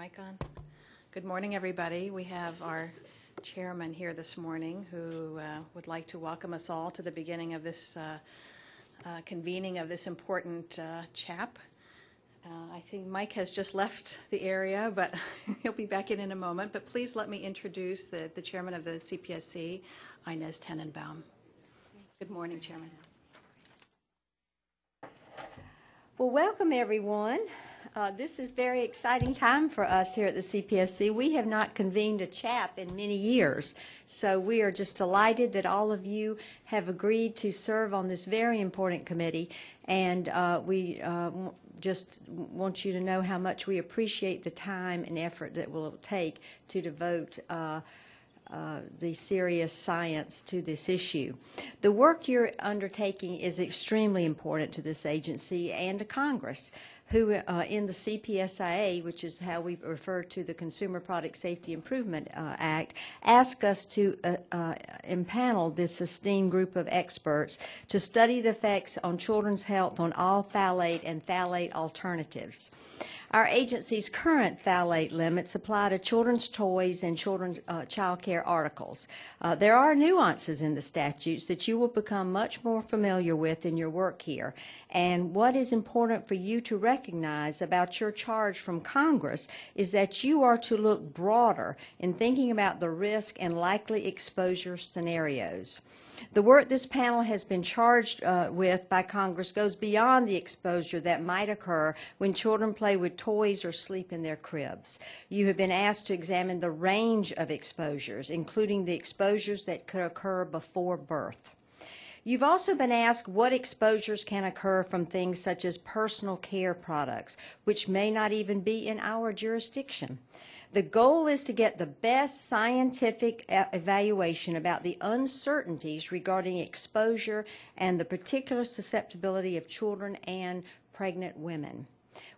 mic on? Good morning, everybody. We have our chairman here this morning who uh, would like to welcome us all to the beginning of this uh, uh, convening of this important uh, CHAP. Uh, I think Mike has just left the area, but he'll be back in in a moment. But please let me introduce the, the chairman of the CPSC, Inez Tenenbaum. Good morning, Chairman. Well, welcome everyone. Uh, this is very exciting time for us here at the CPSC. We have not convened a CHAP in many years, so we are just delighted that all of you have agreed to serve on this very important committee, and uh, we uh, just want you to know how much we appreciate the time and effort that will take to devote uh, uh, the serious science to this issue. The work you're undertaking is extremely important to this agency and to Congress, who uh, in the CPSIA, which is how we refer to the Consumer Product Safety Improvement uh, Act, asked us to uh, uh, impanel this esteemed group of experts to study the effects on children's health on all phthalate and phthalate alternatives. Our agency's current phthalate limits apply to children's toys and children's uh, child care articles. Uh, there are nuances in the statutes that you will become much more familiar with in your work here. And what is important for you to recognize about your charge from Congress is that you are to look broader in thinking about the risk and likely exposure scenarios. The work this panel has been charged uh, with by Congress goes beyond the exposure that might occur when children play with toys or sleep in their cribs. You have been asked to examine the range of exposures, including the exposures that could occur before birth. You've also been asked what exposures can occur from things such as personal care products, which may not even be in our jurisdiction. The goal is to get the best scientific evaluation about the uncertainties regarding exposure and the particular susceptibility of children and pregnant women.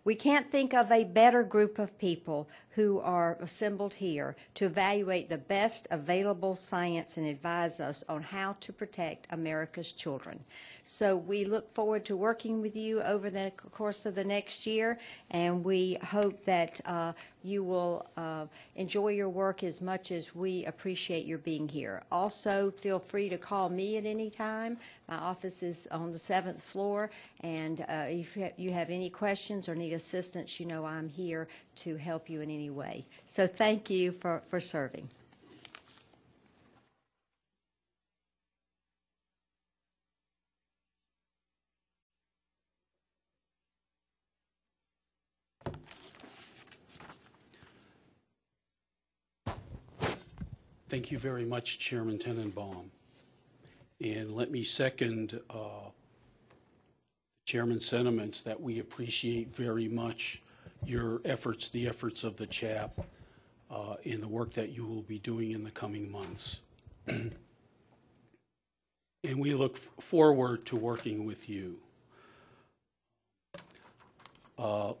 We can't think of a better group of people who are assembled here to evaluate the best available science and advise us on how to protect America's children. So we look forward to working with you over the course of the next year, and we hope that uh, you will uh, enjoy your work as much as we appreciate your being here. Also, feel free to call me at any time. My office is on the seventh floor, and uh, if you have any questions or need assistance, you know I'm here to help you in any way. So thank you for, for serving. Thank you very much, Chairman Tenenbaum. And let me second uh, Chairman's sentiments that we appreciate very much your efforts, the efforts of the CHAP, uh, in the work that you will be doing in the coming months. and we look forward to working with you. Uh,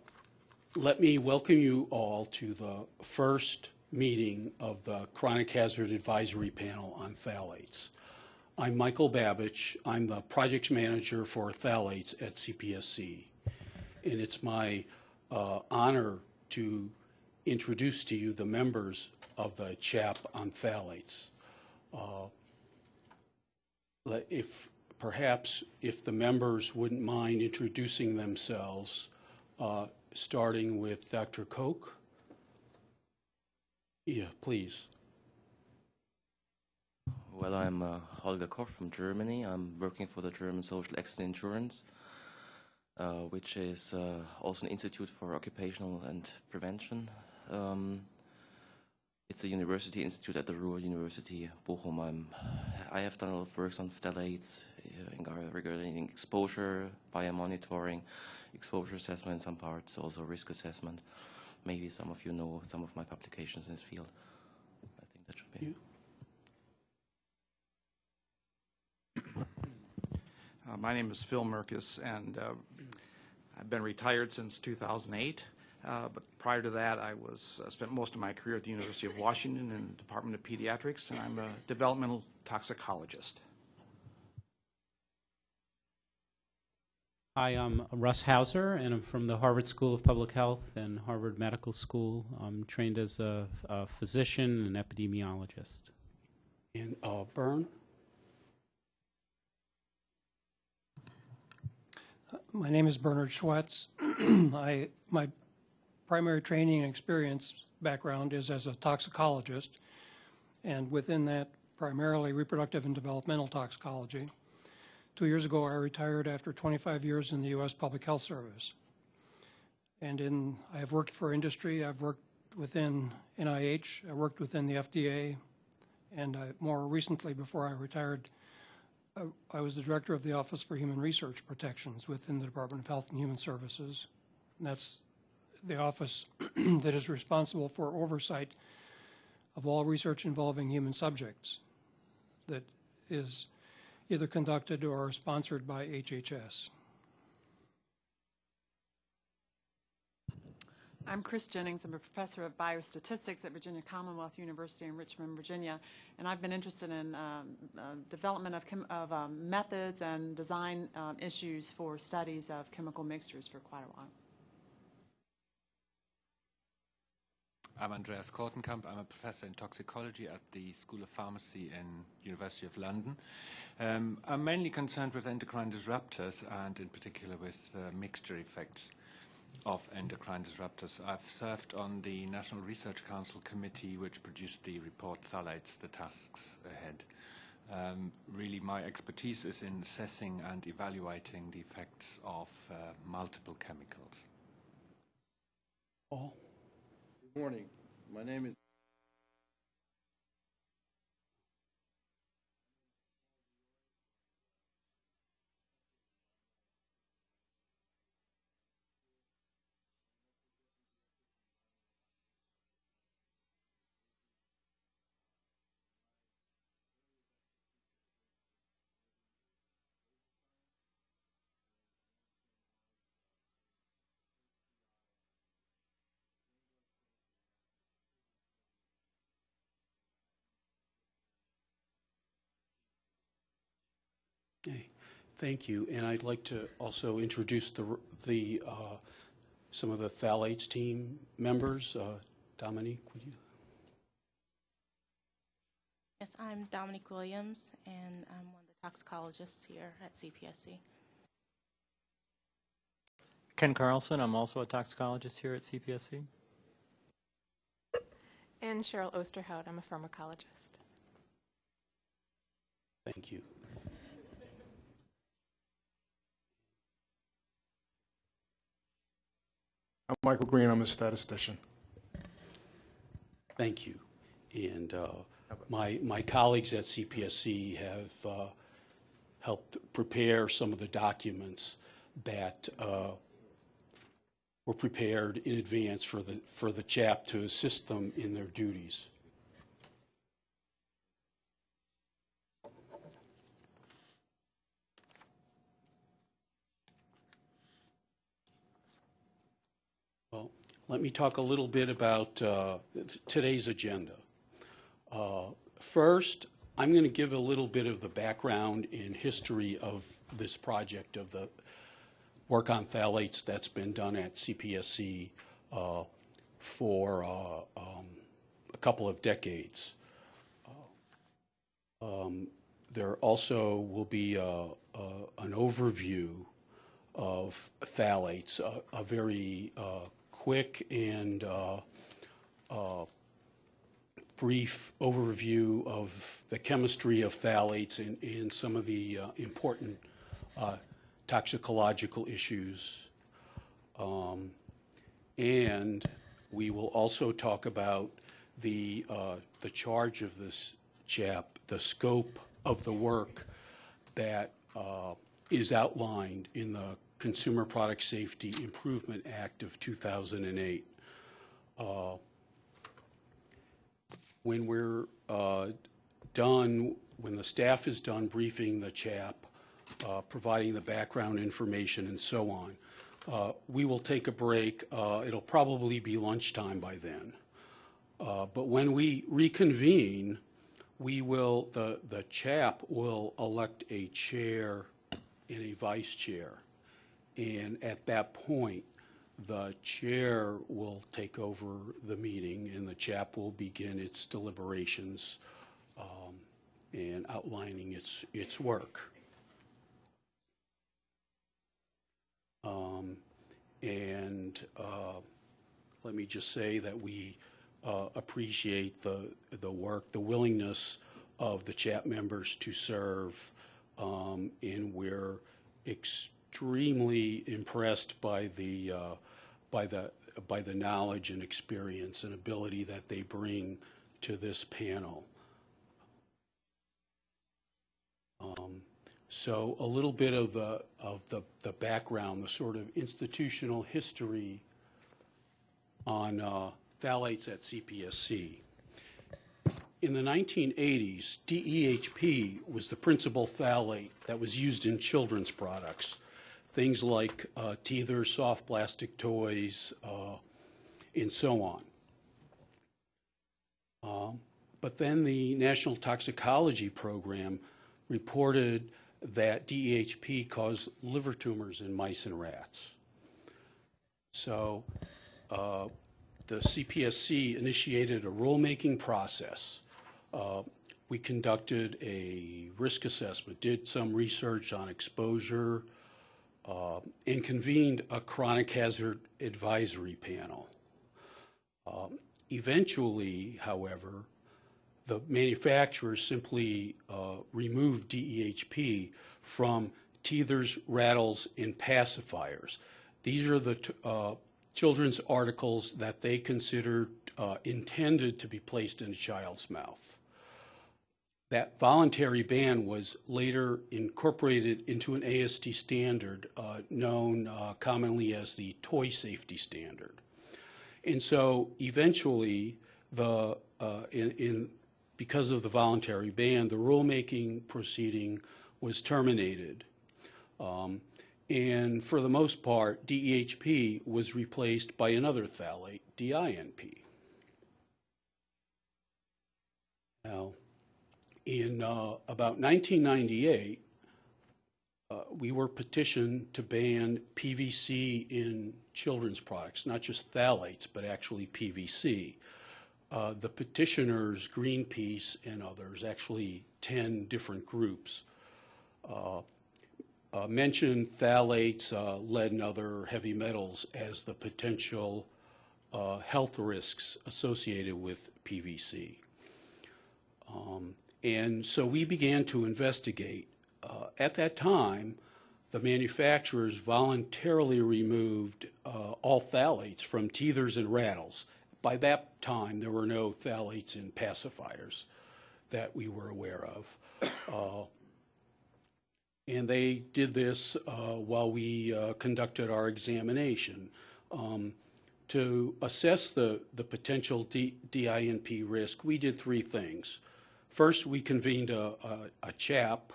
let me welcome you all to the first meeting of the Chronic Hazard Advisory Panel on Phthalates. I'm Michael Babich. I'm the project manager for phthalates at CPSC. And it's my uh, honor to introduce to you the members of the CHAP on phthalates. Uh, if perhaps if the members wouldn't mind introducing themselves, uh, starting with Dr. Koch. Yeah, please. Well, I'm uh, Holger Koch from Germany. I'm working for the German Social Accident Insurance, uh, which is uh, also an institute for occupational and prevention. Um, it's a university institute at the Ruhr University, Bochum. I'm, I have done a lot of work on phthalates uh, regarding exposure, biomonitoring, exposure assessment in some parts, also risk assessment. Maybe some of you know some of my publications in this field. I think that should be. You? Uh, my name is Phil Mirkes, and uh, I've been retired since 2008. Uh, but prior to that, I was uh, spent most of my career at the University of Washington in the Department of Pediatrics, and I'm a developmental toxicologist. Hi, I'm Russ Hauser, and I'm from the Harvard School of Public Health and Harvard Medical School. I'm trained as a, a physician and epidemiologist. And uh, Bern? My name is Bernard Schwetz. I, my primary training and experience background is as a toxicologist, and within that, primarily reproductive and developmental toxicology. Two years ago, I retired after 25 years in the U.S. Public Health Service. And in, I have worked for industry, I've worked within NIH, I worked within the FDA, and I, more recently, before I retired, I- was the director of the Office for Human Research Protections within the Department of Health and Human Services. And that's the office that is responsible for oversight of all research involving human subjects that is either conducted or sponsored by HHS. I'm Chris Gennings. I'm a professor of biostatistics at Virginia Commonwealth University in Richmond, Virginia, and I've been interested in um, uh, development of, of um, methods and design um, issues for studies of chemical mixtures for quite a while. I'm Andreas Kortenkamp. I'm a professor in toxicology at the School of Pharmacy in University of London. Um, I'm mainly concerned with endocrine disruptors and in particular with uh, mixture effects of endocrine disruptors. I've served on the National Research Council committee which produced the report Phthalates, the Tasks Ahead. Um, really my expertise is in assessing and evaluating the effects of uh, multiple chemicals. Paul? Good morning. My name is Okay, thank you. And I'd like to also introduce the, the, uh, some of the phthalates team members. Uh, Dominique, would you? Yes, I'm Dominique Williams, and I'm one of the toxicologists here at CPSC. Ken Carlson, I'm also a toxicologist here at CPSC. And Cheryl Osterhout, I'm a pharmacologist. Thank you. I'm Michael Greene. I'm a statistician. Thank you. And uh, my, my colleagues at CPSC have uh, helped prepare some of the documents that uh, were prepared in advance for the, for the CHAP to assist them in their duties. Well, let me talk a little bit about uh, today's agenda. Uh, First, I'm going to give a little bit of the background and history of this project, of the work on phthalates that's been done at CPSC uh, for uh, um, a couple of decades. Uh, um, There also will be uh, an overview of phthalates, a- a very quick and uh, uh, brief overview of the chemistry of phthalates and, and some of the uh, important toxicological issues. Um, and we will also talk about the, uh, the charge of this chap, the scope of the work that uh, is outlined in the Consumer Product Safety Improvement Act of 2008. Uh, when we're uh, done, when the staff is done briefing the CHAP, uh, providing the background information and so on, uh, we will take a break. Uh, It'll probably be lunchtime by then. Uh, But when we reconvene, we will, the, the CHAP will elect a chair and a vice chair. And at that point, the chair will take over the meeting and the CHAP will begin its deliberations um, and outlining its, its work. Um, And uh, let me just say that we uh, appreciate the, the work, the willingness of the CHAP members to serve, um, and we're extremely impressed by the, uh, by the, by the knowledge and experience and ability that they bring to this panel. Um, So a little bit of the, of the, the background, the sort of institutional history on uh, phthalates at CPSC. In the 1980s, DEHP was the principal phthalate that was used in children's products. Things like uh, teethers, soft plastic toys, uh, and so on. Um, But then the National Toxicology Program reported that DEHP caused liver tumors in mice and rats. So uh, the CPSC initiated a rulemaking process. Uh, We conducted a risk assessment, did some research on exposure, uh, and convened a chronic hazard advisory panel. Um, Eventually, however, the manufacturers simply uh, removed DEHP from teethers, rattles, and pacifiers. These are the uh, children's articles that they considered uh, intended to be placed in a child's mouth. That voluntary ban was later incorporated into an ASTM standard uh, known uh, commonly as the Toy Safety Standard. And so eventually, the, uh, in, in, because of the voluntary ban, the rulemaking proceeding was terminated. Um, and for the most part, DEHP was replaced by another phthalate, DINP. Now, in uh, about 1998, uh, we were petitioned to ban PVC in children's products, not just phthalates, but actually PVC. Uh, the petitioners, Greenpeace and others, actually 10 different groups, uh, uh, mentioned phthalates, uh, lead, and other heavy metals as the potential uh, health risks associated with PVC. Um, and so we began to investigate. Uh, at that time, the manufacturers voluntarily removed uh, all phthalates from teethers and rattles. By that time, there were no phthalates in pacifiers that we were aware of. Uh, and they did this uh, while we uh, conducted our examination. Um, to assess the, the potential D, DINP risk, we did three things. First, we convened a, a, a CHAP.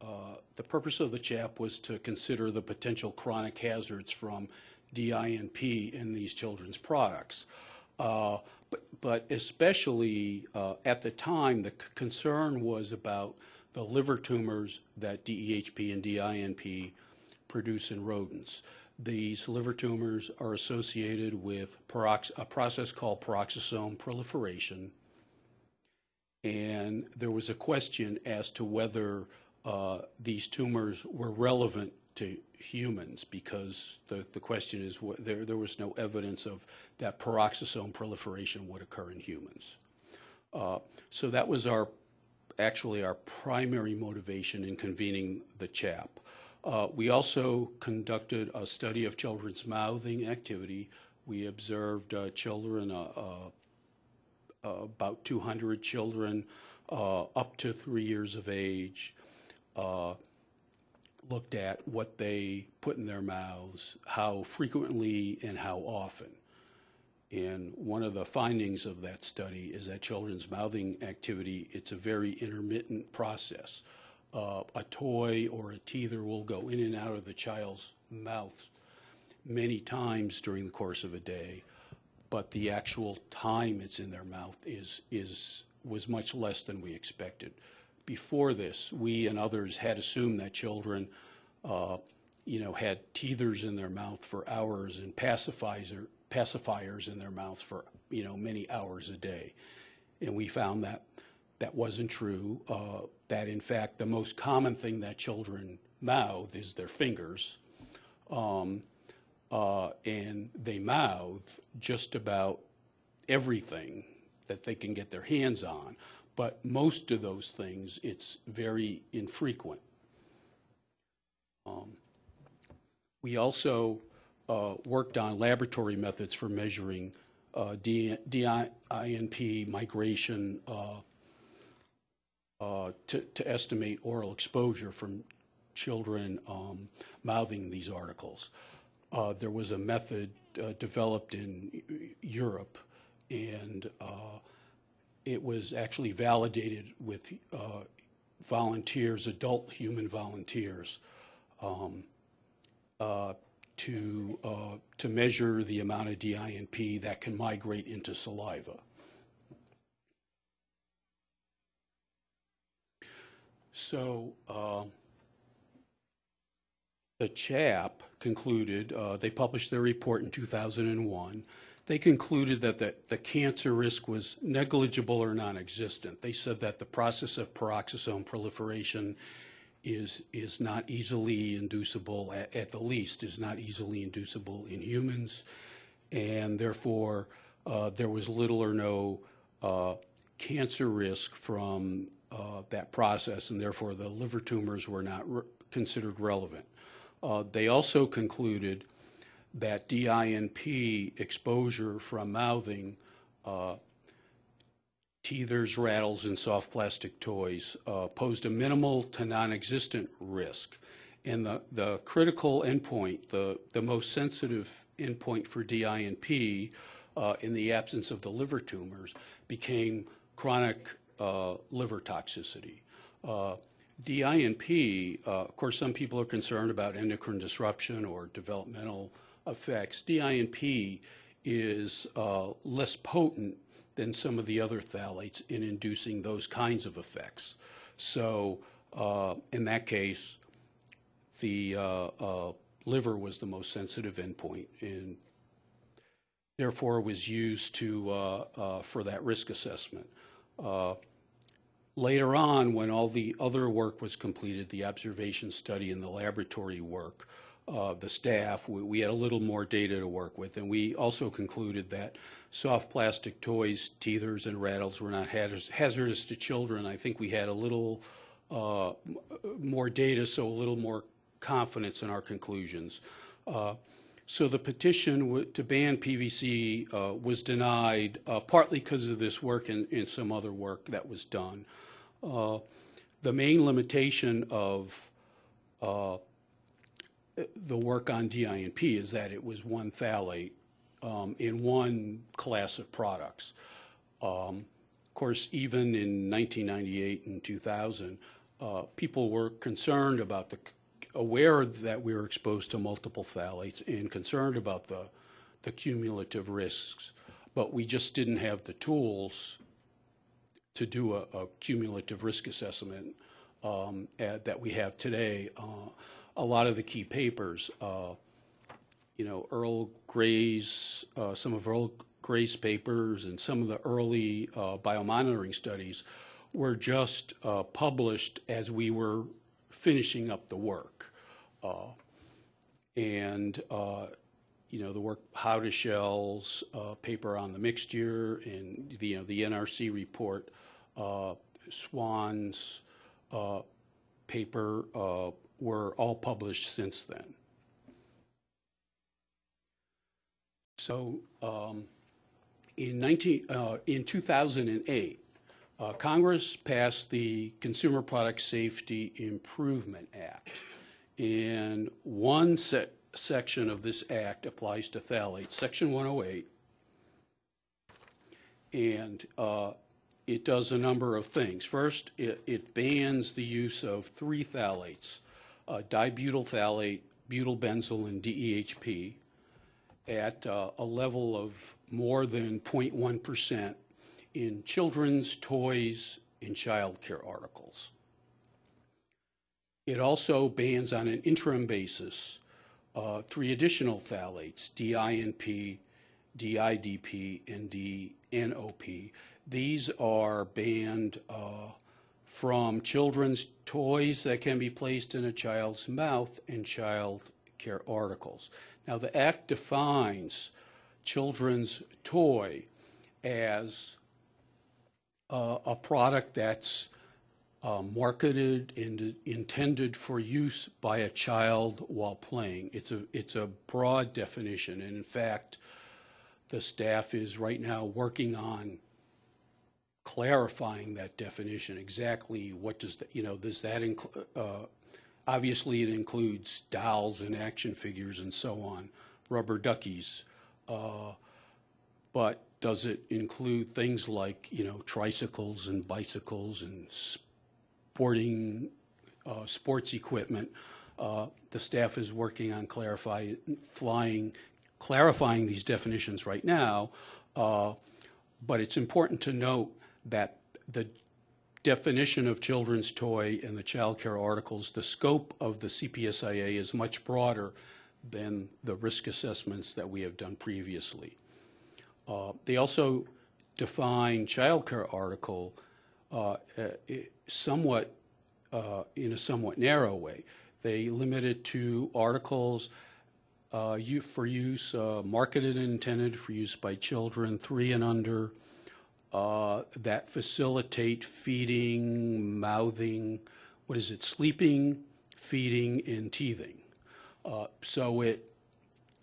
Uh, the purpose of the CHAP was to consider the potential chronic hazards from DINP in these children's products. Uh, but, but especially uh, at the time, the concern was about the liver tumors that DEHP and DINP produce in rodents. These liver tumors are associated with a process called peroxisome proliferation. And there was a question as to whether uh, these tumors were relevant to humans because the, the question is what, there, there was no evidence of that peroxisome proliferation would occur in humans. Uh, so that was our actually our primary motivation in convening the CHAP. Uh, we also conducted a study of children's mouthing activity. We observed uh, children, uh, uh, about 200 children uh, up to three years of age, looked at what they put in their mouths, how frequently and how often. And one of the findings of that study is that children's mouthing activity, it's a very intermittent process. Uh, a toy or a teether will go in and out of the child's mouth many times during the course of a day, but the actual time it's in their mouth is, is, was much less than we expected. Before this, we and others had assumed that children uh, you know, had teethers in their mouth for hours and pacifiers, pacifiers in their mouths for, you know, many hours a day. And we found that that wasn't true, uh, that in fact the most common thing that children mouth is their fingers. Um, uh, and they mouth just about everything that they can get their hands on. But most of those things, it's very infrequent. Um, we also uh, worked on laboratory methods for measuring uh, DINP migration uh, uh, to, to estimate oral exposure from children um, mouthing these articles. Uh, there was a method uh, developed in Europe, and uh, it was actually validated with uh, volunteers, adult human volunteers, um, uh, to, uh, to measure the amount of DINP that can migrate into saliva. So the CHAP concluded, uh, they published their report in 2001. They concluded that the, the cancer risk was negligible or non-existent. They said that the process of peroxisome proliferation is, is not easily inducible, at, at the least, is not easily inducible in humans, and therefore uh, there was little or no uh, cancer risk from uh, that process, and therefore the liver tumors were not re considered relevant. Uh, they also concluded that DINP exposure from mouthing uh, teethers, rattles, and soft plastic toys uh, posed a minimal to non-existent risk. And the, the critical endpoint, the, the most sensitive endpoint for DINP uh, in the absence of the liver tumors became chronic uh, liver toxicity. DINP, uh, of course, some people are concerned about endocrine disruption or developmental effects. DINP is uh, less potent than some of the other phthalates in inducing those kinds of effects. So uh, in that case, the uh, uh, liver was the most sensitive endpoint and therefore was used to, uh, for that risk assessment. Later on, when all the other work was completed, the observation study and the laboratory work, uh, the staff, we, we, had a little more data to work with. And we also concluded that soft plastic toys, teethers, and rattles were not hazardous to children. I think we had a little uh, more data, so a little more confidence in our conclusions. Uh, so the petition to ban PVC uh, was denied uh, partly because of this work and, and, some other work that was done. Uh, the main limitation of uh, the work on DINP is that it was one phthalate um, in one class of products. Um, of course, even in 1998 and 2000, uh, people were concerned about the, aware that we were exposed to multiple phthalates and concerned about the, the cumulative risks, but we just didn't have the tools to do a, a cumulative risk assessment um, at, that we have today. Uh, a lot of the key papers. Uh, you know, Earl Gray's, uh, some of Earl Gray's papers and some of the early uh, biomonitoring studies were just uh, published as we were finishing up the work. Uh, and, you know, the work, How to Howdeshell's paper on the mixture and the, you know, the NRC report, Swan's paper were all published since then. So um, in, 19, uh, in 2008, uh, Congress passed the Consumer Product Safety Improvement Act. And one se section of this act applies to phthalates, Section 108. And uh, it does a number of things. First, it, it bans the use of three phthalates, uh, dibutyl phthalate, butylbenzyl, and DEHP at uh, a level of more than 0.1% in children's toys and child care articles. It also bans on an interim basis uh, three additional phthalates, DINP, DIDP, and DNOP. These are banned uh, from children's toys that can be placed in a child's mouth and child care articles. Now, the Act defines children's toy as uh, a product that's uh, marketed and intended for use by a child while playing. It's a, it's a broad definition, and in fact, the staff is right now working on clarifying that definition, exactly what does, that you know, does that include, uh, obviously it includes dolls and action figures and so on, rubber duckies, uh, but does it include things like, you know, tricycles and bicycles and sporting, uh, sports equipment? Uh, the staff is working on clarify, flying, clarifying these definitions right now, uh, but it's important to note that the definition of children's toy and the child care articles, the scope of the CPSIA is much broader than the risk assessments that we have done previously. Uh, they also define child care article uh, uh, somewhat uh, in a somewhat narrow way. They limit it to articles uh, for use, uh, marketed and intended for use by children three and under, uh, that facilitate feeding, mouthing, what is it, sleeping, feeding, and teething. Uh, so it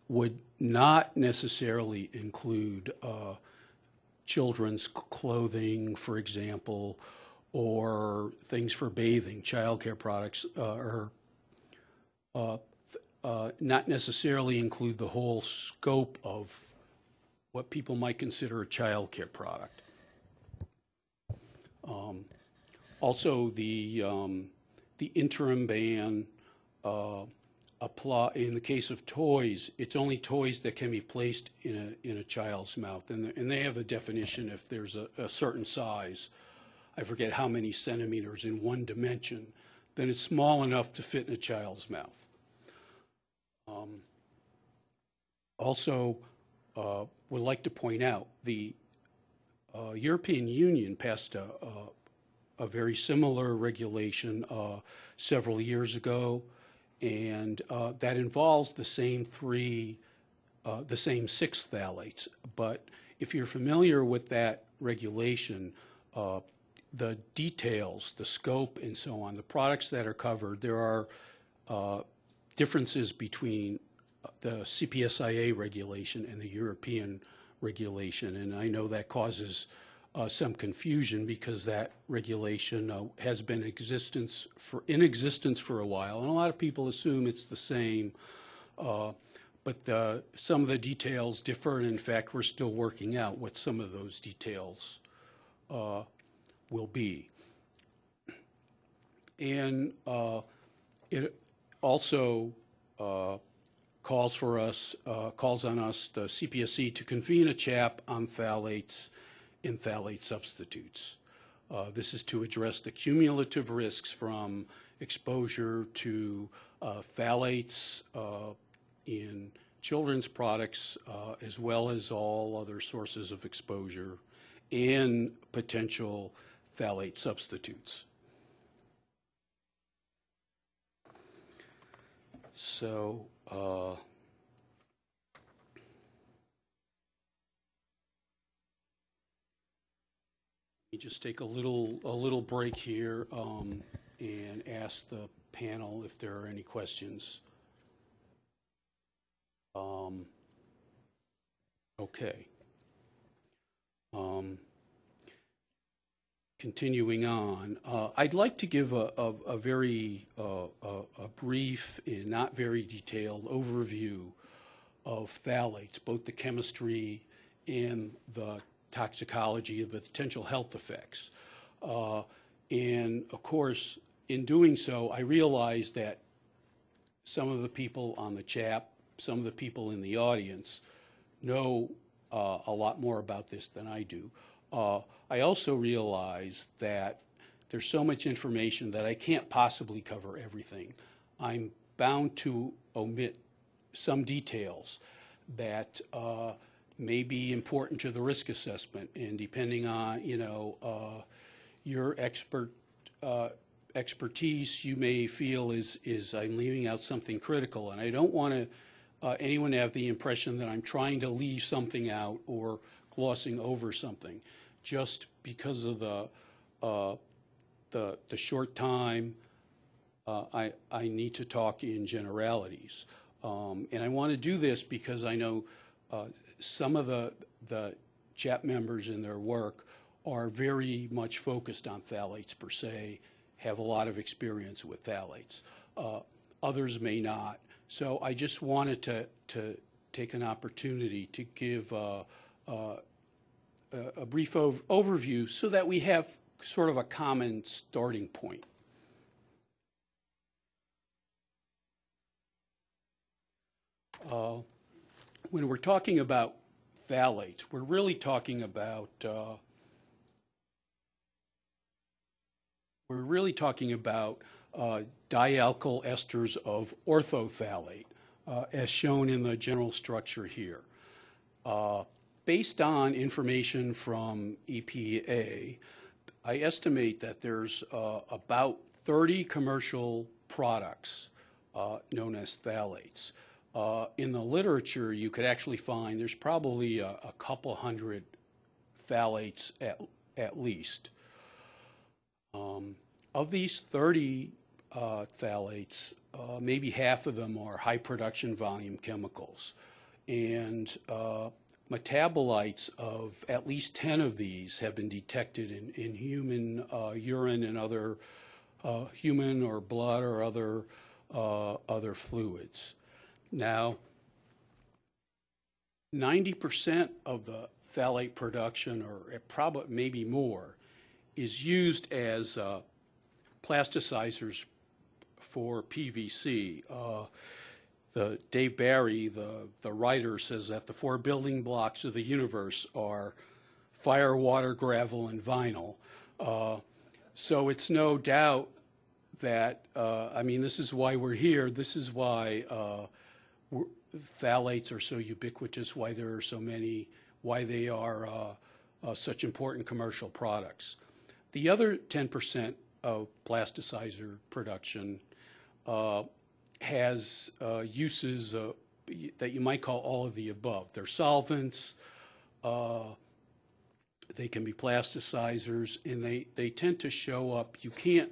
would not necessarily include uh, children's clothing, for example, or things for bathing, childcare products, uh, or uh, uh, not necessarily include the whole scope of what people might consider a childcare product. Um, also, the um, the interim ban uh, apply in the case of toys. It's only toys that can be placed in a in a child's mouth, and and they have a definition if there's a, a certain size. I forget how many centimeters in one dimension, then it's small enough to fit in a child's mouth. Um, also, uh, would like to point out the uh, European Union passed a, a, a very similar regulation uh, several years ago, and uh, that involves the same three, uh, the same six phthalates. But if you're familiar with that regulation, uh, the details, the scope, and so on, the products that are covered, there are uh, differences between the CPSIA regulation and the European regulation, and I know that causes uh, some confusion because that regulation uh, has been existence for in existence for a while, and a lot of people assume it's the same. Uh, but the, some of the details differ, and in fact, we're still working out what some of those details uh, will be. And uh, it also uh, calls for us, uh, calls on us, the CPSC, to convene a CHAP on phthalates and phthalate substitutes. Uh, this is to address the cumulative risks from exposure to uh, phthalates uh, in children's products uh, as well as all other sources of exposure and potential phthalate substitutes. So, uh, let me just take a little a little break here um, and ask the panel if there are any questions. Um, okay. Um, continuing on, uh, I'd like to give a, a, a very uh, a, a, brief and not very detailed overview of phthalates, both the chemistry and the toxicology of the potential health effects. Uh, and of course, in doing so, I realized that some of the people on the CHAP, some of the people in the audience know uh, a lot more about this than I do. I also realize that there's so much information that I can't possibly cover everything. I'm bound to omit some details that uh, may be important to the risk assessment, and depending on, you know, uh, your expert uh, expertise, you may feel is, is I'm leaving out something critical, and I don't want to uh, anyone to have the impression that I'm trying to leave something out or glossing over something, just because of the uh, the, the short time. Uh, I I need to talk in generalities, um, and I want to do this because I know uh, some of the the CHAP members in their work are very much focused on phthalates per se, have a lot of experience with phthalates. Uh, others may not. So I just wanted to, to take an opportunity to give uh, uh, a brief ov overview so that we have sort of a common starting point. Uh, when we're talking about phthalates, we're really talking about uh, we're really talking about uh, dialkyl esters of orthophthalate, uh, as shown in the general structure here. Based on information from EPA, I estimate that there's uh, about 30 commercial products uh, known as phthalates. Uh, in the literature, you could actually find there's probably a, a couple hundred phthalates at, at least. Um, of these 30 uh, phthalates, uh, maybe half of them are high production volume chemicals. And uh, metabolites of at least 10 of these have been detected in, in human uh, urine and other uh, human or blood or other, uh, other fluids. Now, 90% of the phthalate production, or probably maybe more, is used as plasticizers for PVC. The Dave Barry, the, the writer, says that the four building blocks of the universe are fire, water, gravel, and vinyl. Uh, so it's no doubt that, uh, I mean, this is why we're here. This is why uh, phthalates are so ubiquitous, why there are so many, why they are uh, uh, such important commercial products. The other 10% of plasticizer production uh, has uh, uses uh, that you might call all of the above. They're solvents, uh, they can be plasticizers, and they, they tend to show up. You can't,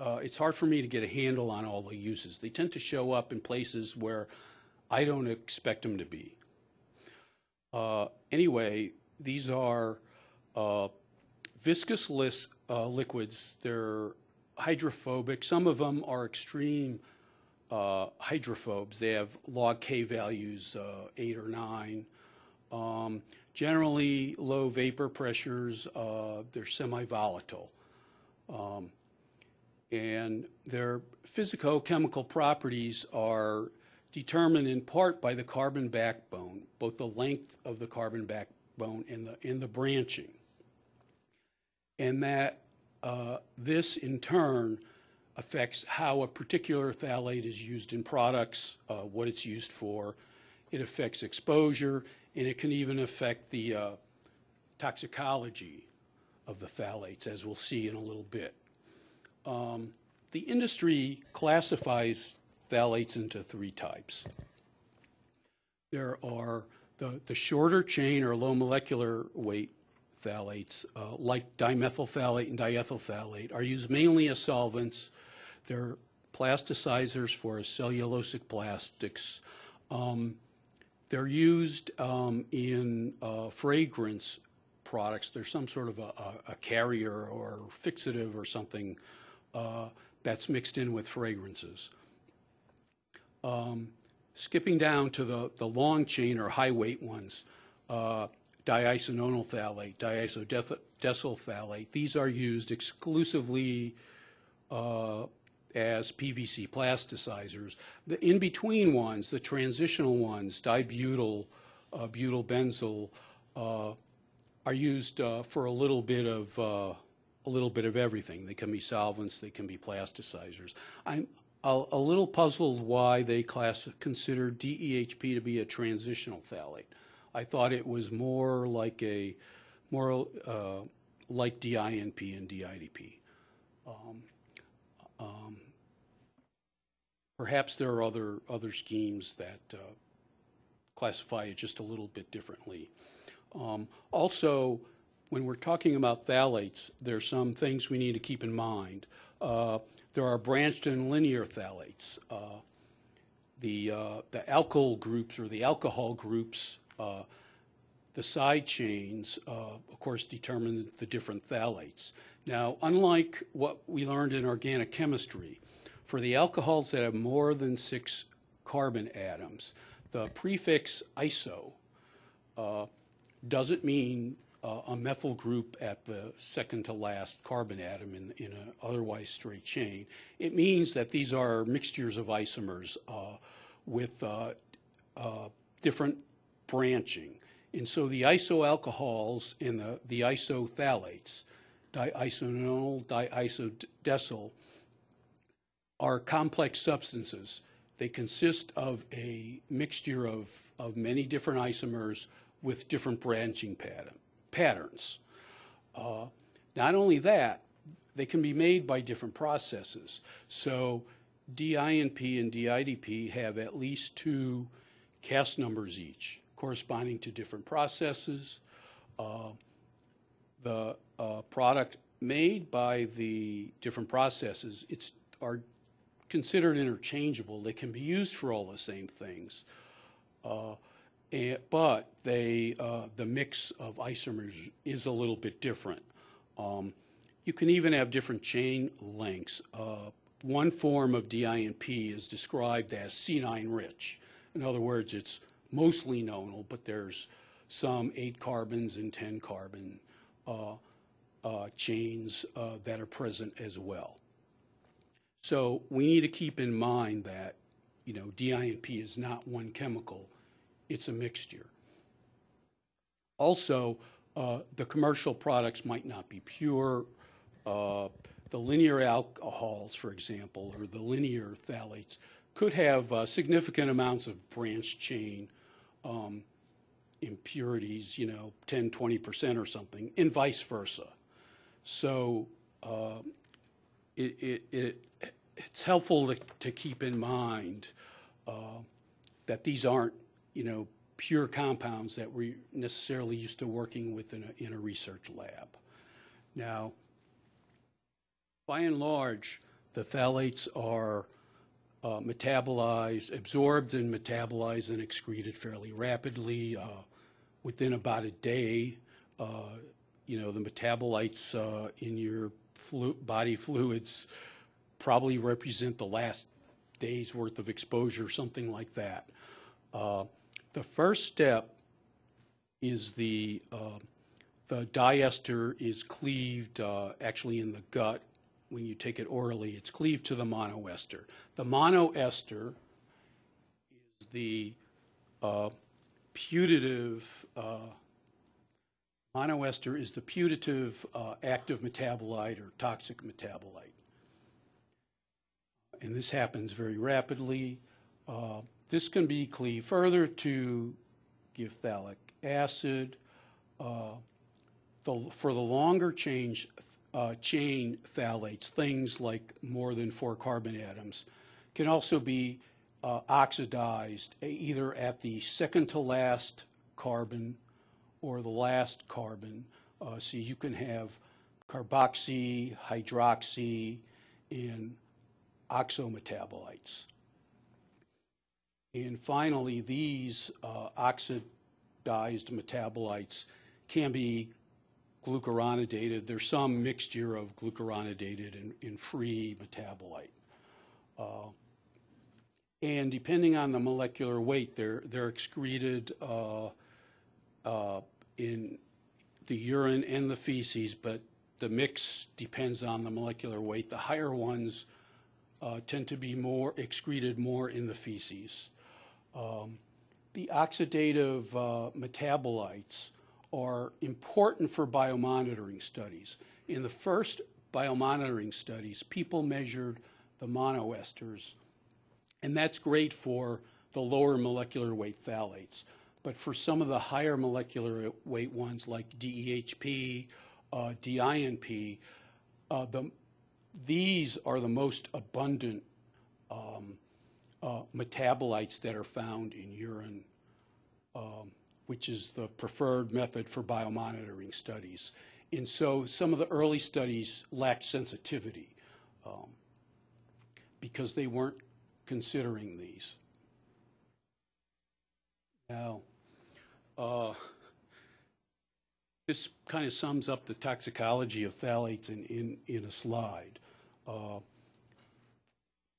uh, it's hard for me to get a handle on all the uses. They tend to show up in places where I don't expect them to be. Uh, anyway, these are viscous liquids. They're hydrophobic. Some of them are extreme uh, hydrophobes. They have log K values, uh, 8 or 9. Um, generally, low vapor pressures. Uh, they're semi-volatile. Um, and their physicochemical properties are determined in part by the carbon backbone, both the length of the carbon backbone and the, and the branching. And that uh, this, in turn, affects how a particular phthalate is used in products, uh, what it's used for. It affects exposure, and it can even affect the uh, toxicology of the phthalates, as we'll see in a little bit. Um, the industry classifies phthalates into three types. There are the, the shorter chain or low molecular weight phthalates, uh, like dimethylphthalate and diethyl phthalate, are used mainly as solvents. They're plasticizers for cellulosic plastics. Um, they're used um, in uh, fragrance products. There's some sort of a, a, a carrier or fixative or something uh, that's mixed in with fragrances. Um, skipping down to the, the long chain or high weight ones, uh, diisononyl phthalate, diisodecyl phthalate. These are used exclusively uh, as PVC plasticizers. The in-between ones, the transitional ones, dibutyl, uh, butyl benzyl, uh, are used uh, for a little bit of uh, a little bit of everything. They can be solvents, they can be plasticizers. I'm, a, a little puzzled why they class, consider DEHP to be a transitional phthalate. I thought it was more like a, more uh, like DINP and DIDP. Um, um, perhaps there are other, other schemes that uh, classify it just a little bit differently. Um, also, when we're talking about phthalates, there's some things we need to keep in mind. Uh, there are branched and linear phthalates. Uh, the, uh, the alkyl groups or the alcohol groups, uh, the side chains, uh, of course, determine the different phthalates. Now, unlike what we learned in organic chemistry, for the alcohols that have more than six carbon atoms, the prefix iso uh, doesn't mean uh, a methyl group at the second to last carbon atom in, in an otherwise straight chain. It means that these are mixtures of isomers uh, with uh, uh, different branching. And so the isoalcohols and the, the isophthalates, diisononyl, diisodecyl, are complex substances. They consist of a mixture of, of many different isomers with different branching pattern, patterns. Uh, not only that, they can be made by different processes. So DINP and DIDP have at least two cast numbers each, corresponding to different processes. Uh, the uh, product made by the different processes it's, are considered interchangeable. They can be used for all the same things. Uh, and, but they, uh, the mix of isomers is a little bit different. Um, you can even have different chain lengths. Uh, one form of DINP is described as C9 rich. In other words, it's mostly nonal, but there's some 8 carbons and 10 carbon uh, uh, chains uh, that are present as well. So we need to keep in mind that, you know, DINP is not one chemical it's a mixture. Also, uh, the commercial products might not be pure. Uh, the linear alcohols, for example, or the linear phthalates, could have uh, significant amounts of branch chain um, impurities, you know, 10, 20% or something, and vice versa. So uh, it, it, it, it's helpful to, to keep in mind uh, that these aren't you know, pure compounds that we're necessarily used to working with in a, in a research lab. Now, by and large, the phthalates are uh, metabolized, absorbed and metabolized and excreted fairly rapidly uh, within about a day. Uh, you know, the metabolites uh, in your flu body fluids probably represent the last day's worth of exposure, something like that. Uh, the first step is the, uh, the diester is cleaved actually in the gut. When you take it orally, it's cleaved to the monoester. The monoester is the uh, putative, uh, monoester is the putative uh, active metabolite or toxic metabolite. And this happens very rapidly. Uh, this can be cleaved further to give phthalic acid. Uh, the, for the longer change, uh, chain phthalates, things like more than four carbon atoms, can also be uh, oxidized either at the second to last carbon or the last carbon. Uh, so you can have carboxy, hydroxy, and oxometabolites. And finally, these uh, oxidized metabolites can be glucuronidated. There's some mixture of glucuronidated and, and free metabolite. Uh, and depending on the molecular weight, they're, they're excreted uh, uh, in the urine and the feces, but the mix depends on the molecular weight. The higher ones uh, tend to be more excreted more in the feces. Um, the oxidative uh, metabolites are important for biomonitoring studies. In the first biomonitoring studies, people measured the monoesters And that's great for the lower molecular weight phthalates. But for some of the higher molecular weight ones like DEHP, uh, DINP, uh, the, these are the most abundant um, uh, metabolites that are found in urine, um, which is the preferred method for biomonitoring studies. And so some of the early studies lacked sensitivity um, because they weren't considering these. Now, uh, this kind of sums up the toxicology of phthalates in, in, in a slide. Uh,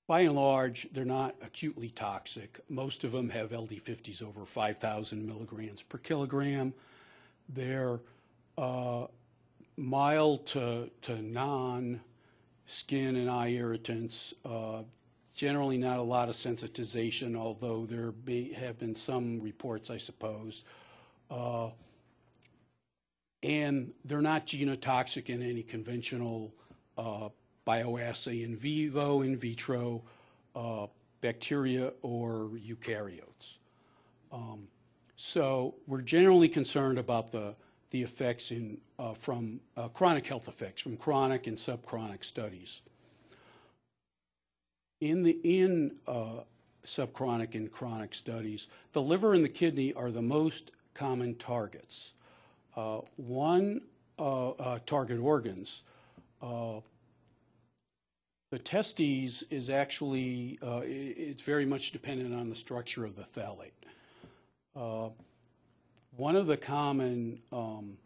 by and large, they're not acutely toxic. Most of them have LD50s over 5,000 milligrams per kilogram. They're uh, mild to, to non-skin and eye irritants, uh, generally not a lot of sensitization, although there may have been some reports, I suppose. Uh, and they're not genotoxic in any conventional uh, bioassay in vivo, in vitro, uh, bacteria, or eukaryotes. Um, so we're generally concerned about the, the effects in, uh, from uh, chronic health effects, from chronic and subchronic studies. In the in uh, subchronic and chronic studies, the liver and the kidney are the most common targets. Uh, one uh, uh, target organs, the testes is actually, uh, it's very much dependent on the structure of the phthalate. Uh, One of the common um,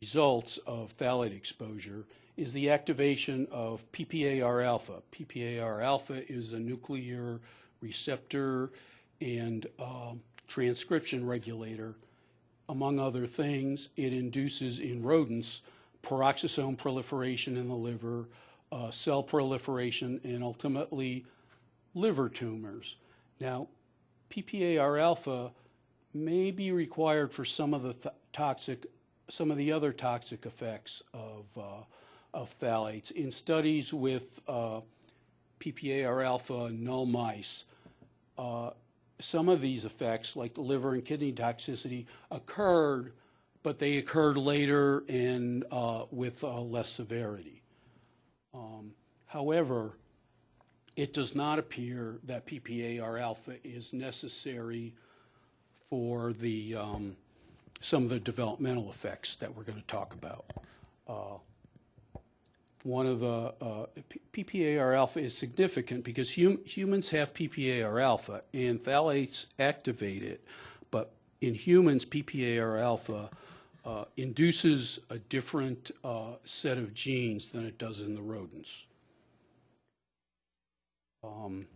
results of phthalate exposure is the activation of PPAR alpha. PPAR alpha is a nuclear receptor and um, transcription regulator. Among other things, it induces in rodents peroxisome proliferation in the liver, uh, cell proliferation, and ultimately liver tumors. Now, PPAR alpha may be required for some of the th- toxic, some of the other toxic effects of, uh, of phthalates. In studies with uh, PPAR alpha null mice, uh, some of these effects, like the liver and kidney toxicity, occurred, but they occurred later and uh, with uh, less severity. Um, However, it does not appear that PPAR alpha is necessary for the, um, some of the developmental effects that we're going to talk about. Uh, One of the, uh, PPAR alpha is significant because hum- humans have PPAR alpha and phthalates activate it, but in humans, PPAR alpha uh, induces a different uh, set of genes than it does in the rodents. Um,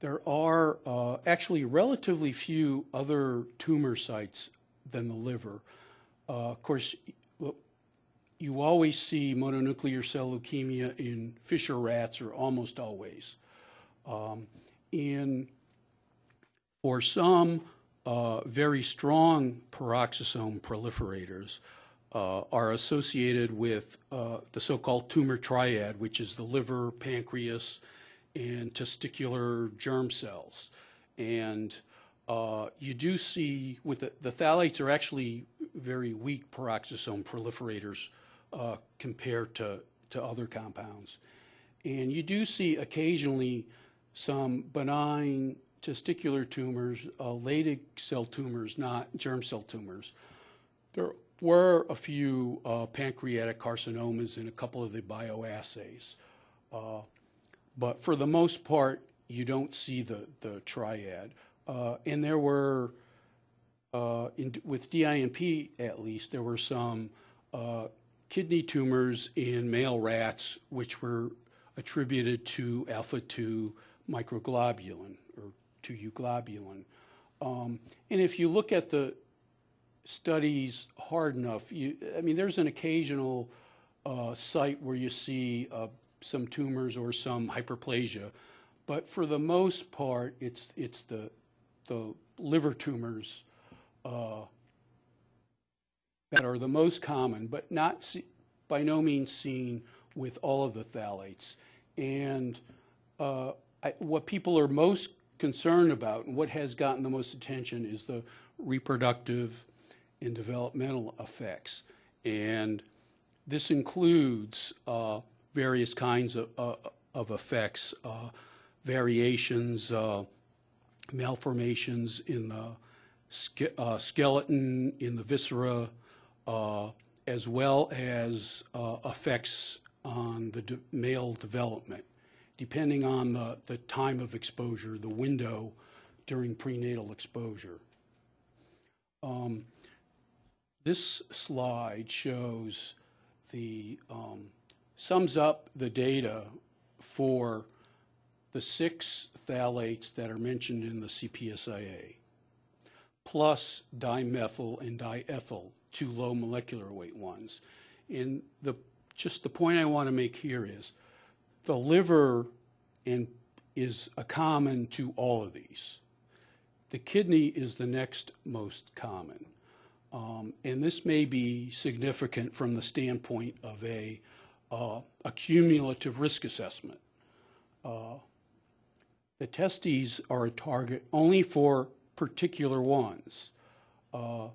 There are uh, actually relatively few other tumor sites than the liver. Uh, Of course, you always see mononuclear cell leukemia in Fisher rats, or almost always. Um, In, for some uh, very strong peroxisome proliferators, uh, are associated with uh, the so-called tumor triad, which is the liver, pancreas, and testicular germ cells. And uh, you do see with the, the phthalates are actually very weak peroxisome proliferators uh, compared to, to other compounds. And you do see occasionally some benign testicular tumors, uh, Leydig cell tumors, not germ cell tumors. There were a few uh, pancreatic carcinomas in a couple of the bioassays. Uh, but for the most part, you don't see the, the triad. Uh, and there were, uh, in, with DINP at least, there were some uh, kidney tumors in male rats which were attributed to alpha 2 microglobulin to euglobulin. Um, and if you look at the studies hard enough, you, I mean, there's an occasional uh, site where you see uh, some tumors or some hyperplasia, but for the most part, it's it's the the liver tumors uh, that are the most common, but not see, by no means seen with all of the phthalates. And uh, I, what people are most concerned about and what has gotten the most attention is the reproductive and developmental effects. And this includes uh, various kinds of, uh, of effects, uh, variations, uh, malformations in the ske uh, skeleton, in the viscera, uh, as well as effects on the de male development, depending on the, the time of exposure, the window during prenatal exposure. Um, this slide shows the, um, sums up the data for the six phthalates that are mentioned in the CPSIA, plus dimethyl and diethyl, two low molecular weight ones. And the, just the point I want to make here is the liver and is a common to all of these. The kidney is the next most common. Um, and this may be significant from the standpoint of a, uh, a cumulative risk assessment. Uh, the testes are a target only for particular ones. Uh,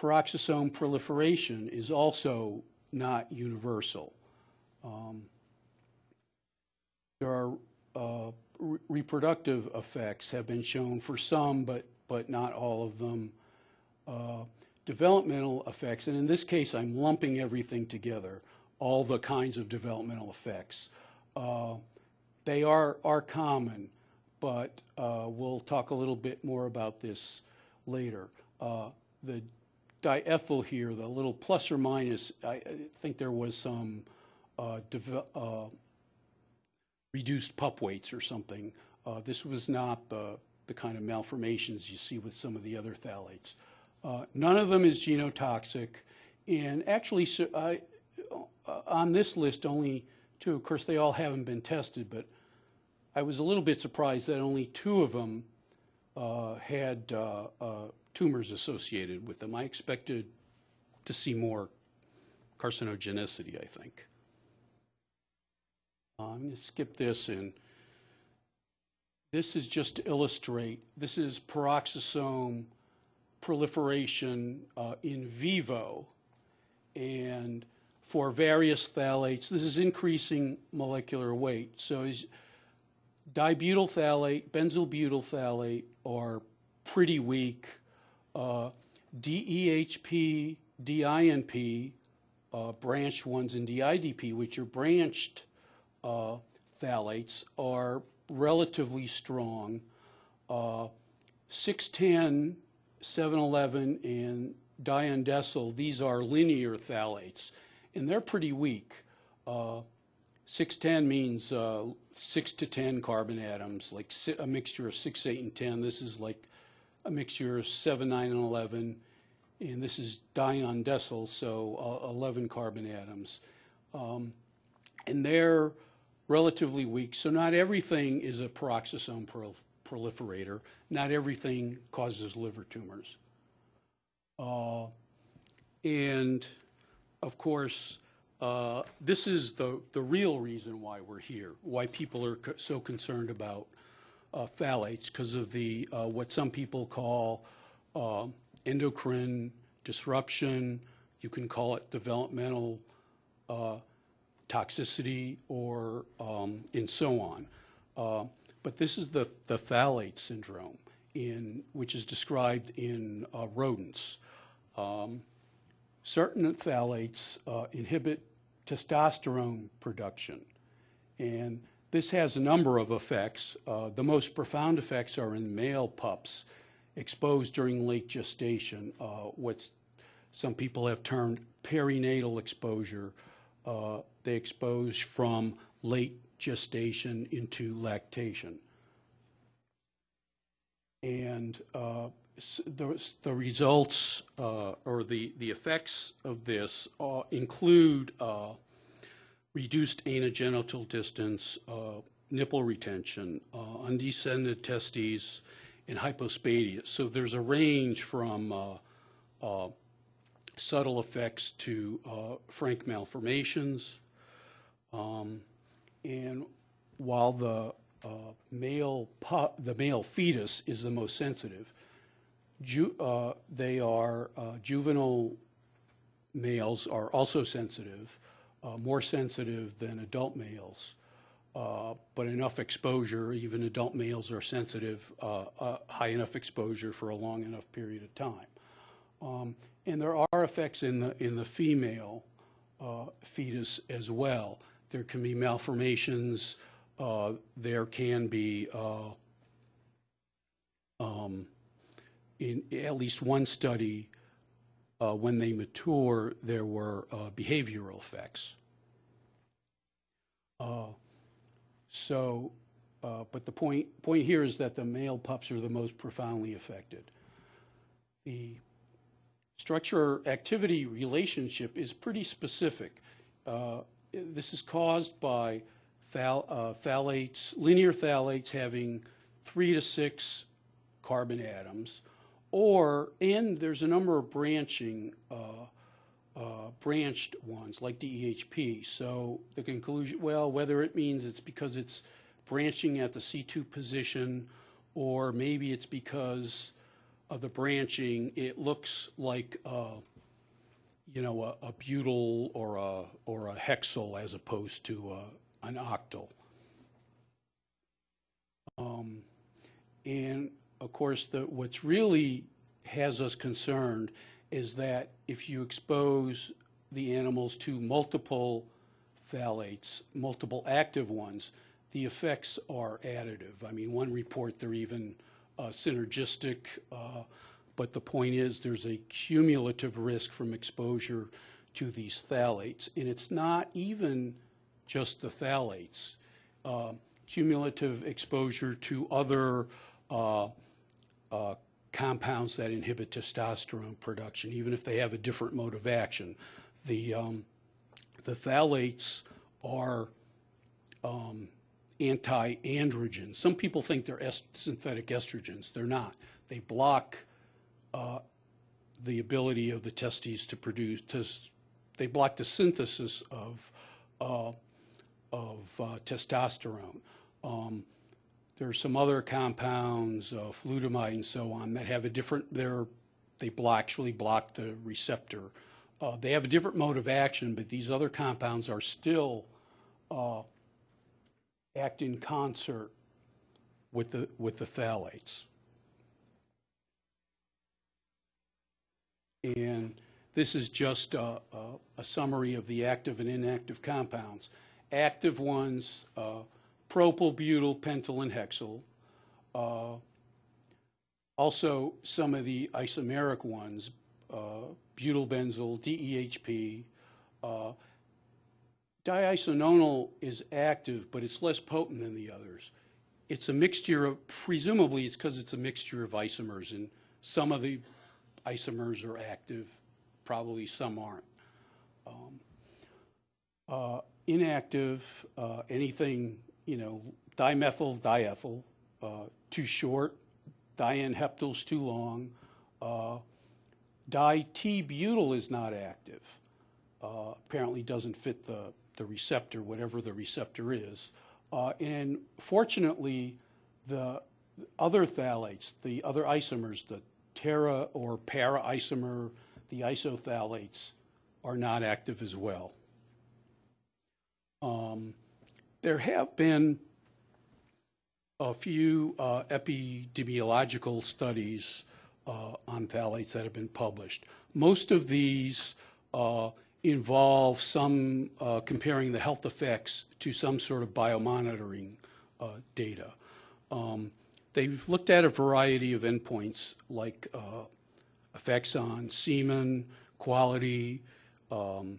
peroxisome proliferation is also not universal. Um, there are uh, re reproductive effects have been shown for some, but, but not all of them. Uh, developmental effects, and in this case I'm lumping everything together, all the kinds of developmental effects. Uh, they are, are common, but uh, we'll talk a little bit more about this later. Uh, the diethyl here, the little plus or minus, I, I think there was some reduced pup weights or something. Uh, this was not the, the kind of malformations you see with some of the other phthalates. Uh, none of them is genotoxic, and actually, so I, on this list, only two. Of course, they all haven't been tested, but I was a little bit surprised that only two of them uh, had uh, uh, tumors associated with them. I expected to see more carcinogenicity, I think. I'm going to skip this and this is just to illustrate, this is peroxisome proliferation uh, in vivo and for various phthalates, this is increasing molecular weight. So is dibutyl phthalate, benzyl butyl phthalate are pretty weak. Uh, DEHP, DINP, uh, branched ones, and DIDP, which are branched uh, phthalates, are relatively strong. Uh, 610, 711, and diindecyl, these are linear phthalates and they're pretty weak. Uh, 610 means uh, 6 to 10 carbon atoms, like a mixture of 6, 8, and 10. This is like a mixture of 7, 9, and 11. And this is diindecyl, so uh, 11 carbon atoms. Um, and they're relatively weak. So not everything is a peroxisome proliferator. Not everything causes liver tumors. Uh, and of course, uh, this is the, the real reason why we're here, why people are co so concerned about uh, phthalates, because of the uh, what some people call uh, endocrine disruption. You can call it developmental uh, toxicity or um, and so on. Uh, but this is the, the phthalate syndrome, in, which is described in rodents. Um, certain phthalates uh, inhibit testosterone production. And this has a number of effects. Uh, the most profound effects are in male pups exposed during late gestation, uh, what some people have termed perinatal exposure. Uh, they expose from late gestation into lactation. And uh, the, the results uh, or the, the effects of this uh, include uh, reduced anogenital distance, nipple retention, undescended testes, and hypospadia. So there's a range from subtle effects to frank malformations. Um, and while the uh, male the male fetus is the most sensitive, ju- uh, they are uh, juvenile males are also sensitive, uh, more sensitive than adult males. Uh, but enough exposure, even adult males are sensitive, uh, uh, high enough exposure for a long enough period of time. Um, and there are effects in the in the female uh, fetus as well. There can be malformations. Uh, there can be, uh, um, in at least one study, uh, when they mature, there were uh, behavioral effects. Uh, so, uh, but the point point here is that the male pups are the most profoundly affected. The structure activity relationship is pretty specific. Uh, this is caused by phthal, uh, phthalates, linear phthalates having three to six carbon atoms, or, and there's a number of branching, uh, uh, branched ones like DEHP. So the conclusion, well, whether it means it's because it's branching at the C2 position, or maybe it's because of the branching, it looks like, uh, you know, a, a butyl or a, or a hexyl as opposed to a, an octyl. Um, and of course, the, what's really has us concerned is that if you expose the animals to multiple phthalates, multiple active ones, the effects are additive. I mean, one report they're even uh, synergistic, uh, but the point is there's a cumulative risk from exposure to these phthalates. And it's not even just the phthalates. Uh, cumulative exposure to other uh, uh, compounds that inhibit testosterone production, even if they have a different mode of action. The, um, the phthalates are um, anti-androgens. Some people think they're est synthetic estrogens. They're not. They block uh, the ability of the testes to produce, to, they block the synthesis of, uh, of uh, testosterone. Um, there are some other compounds, uh, flutamide and so on, that have a different, they're, they block, actually block the receptor. Uh, they have a different mode of action, but these other compounds are still uh, act in concert with the, with the phthalates. And this is just a, a, a summary of the active and inactive compounds. Active ones, uh, propyl, butyl, pentyl, and hexyl. Uh, also, some of the isomeric ones, uh, butyl benzyl, DEHP. Diisononyl is active, but it's less potent than the others. It's a mixture of, presumably it's because it's a mixture of isomers, and some of the isomers are active, probably some aren't. Um, uh, inactive, uh, anything, you know, dimethyl, diethyl, uh, too short, dianheptyl's too long, uh, di-T-butyl is not active. Uh, apparently doesn't fit the, the receptor, whatever the receptor is. Uh, and fortunately, the other phthalates, the other isomers, the tera or para isomer, the isophthalates, are not active as well. Um, there have been a few uh, epidemiological studies uh, on phthalates that have been published. Most of these uh, involve some uh, comparing the health effects to some sort of biomonitoring uh, data. Um, they've looked at a variety of endpoints like uh, effects on semen, quality. Um,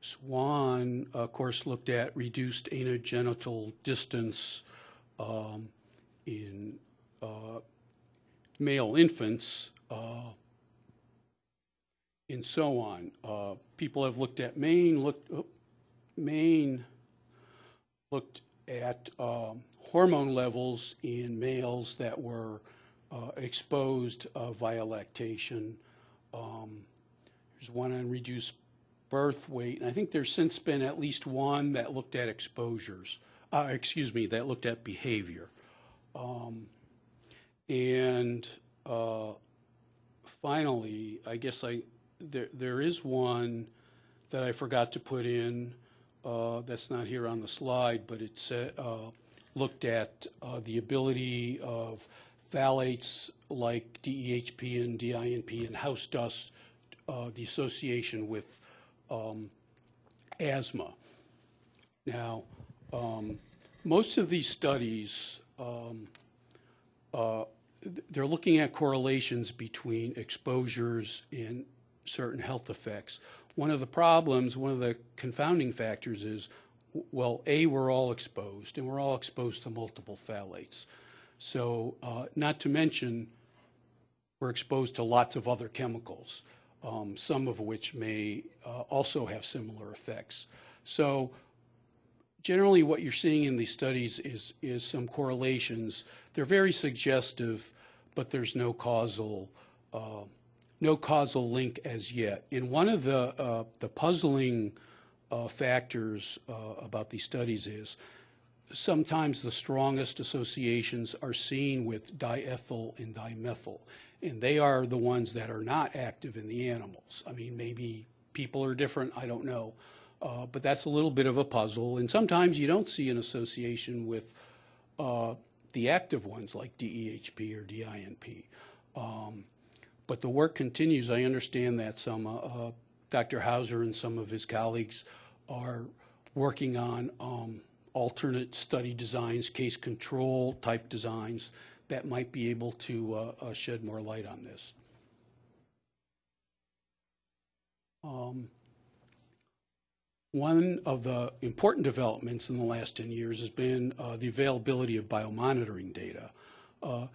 SWAN, of course, looked at reduced anogenital distance um, in uh, male infants uh, and so on. Uh, people have looked at Maine, looked, oh, Maine looked at um, hormone levels in males that were uh, exposed uh, via lactation. Um, there's one on reduced birth weight, and I think there's since been at least one that looked at exposures. uh, excuse me, that looked at behavior. Um, and uh, finally, I guess I there there is one that I forgot to put in. Uh, that's not here on the slide, but it's uh, looked at uh, the ability of phthalates like DEHP and DINP and house dust, uh, the association with um, asthma. Now, um, most of these studies, um, uh, they're looking at correlations between exposures and certain health effects. One of the problems, one of the confounding factors is, well, A, we're all exposed, and we're all exposed to multiple phthalates. So, uh, not to mention, we're exposed to lots of other chemicals, um, some of which may uh, also have similar effects. So, generally what you're seeing in these studies is, is some correlations. They're very suggestive, but there's no causal, uh, no causal link as yet. And one of the, uh, the puzzling uh, factors uh, about these studies is sometimes the strongest associations are seen with diethyl and dimethyl, and they are the ones that are not active in the animals. I mean, maybe people are different, I don't know. Uh, but that's a little bit of a puzzle. And sometimes you don't see an association with uh, the active ones like DEHP or DINP. Um, but the work continues. I understand that some, uh, uh Dr. Hauser and some of his colleagues are working on um, alternate study designs, case control type designs that might be able to uh, uh, shed more light on this. Um, one of the important developments in the last 10 years has been uh, the availability of biomonitoring data. Uh,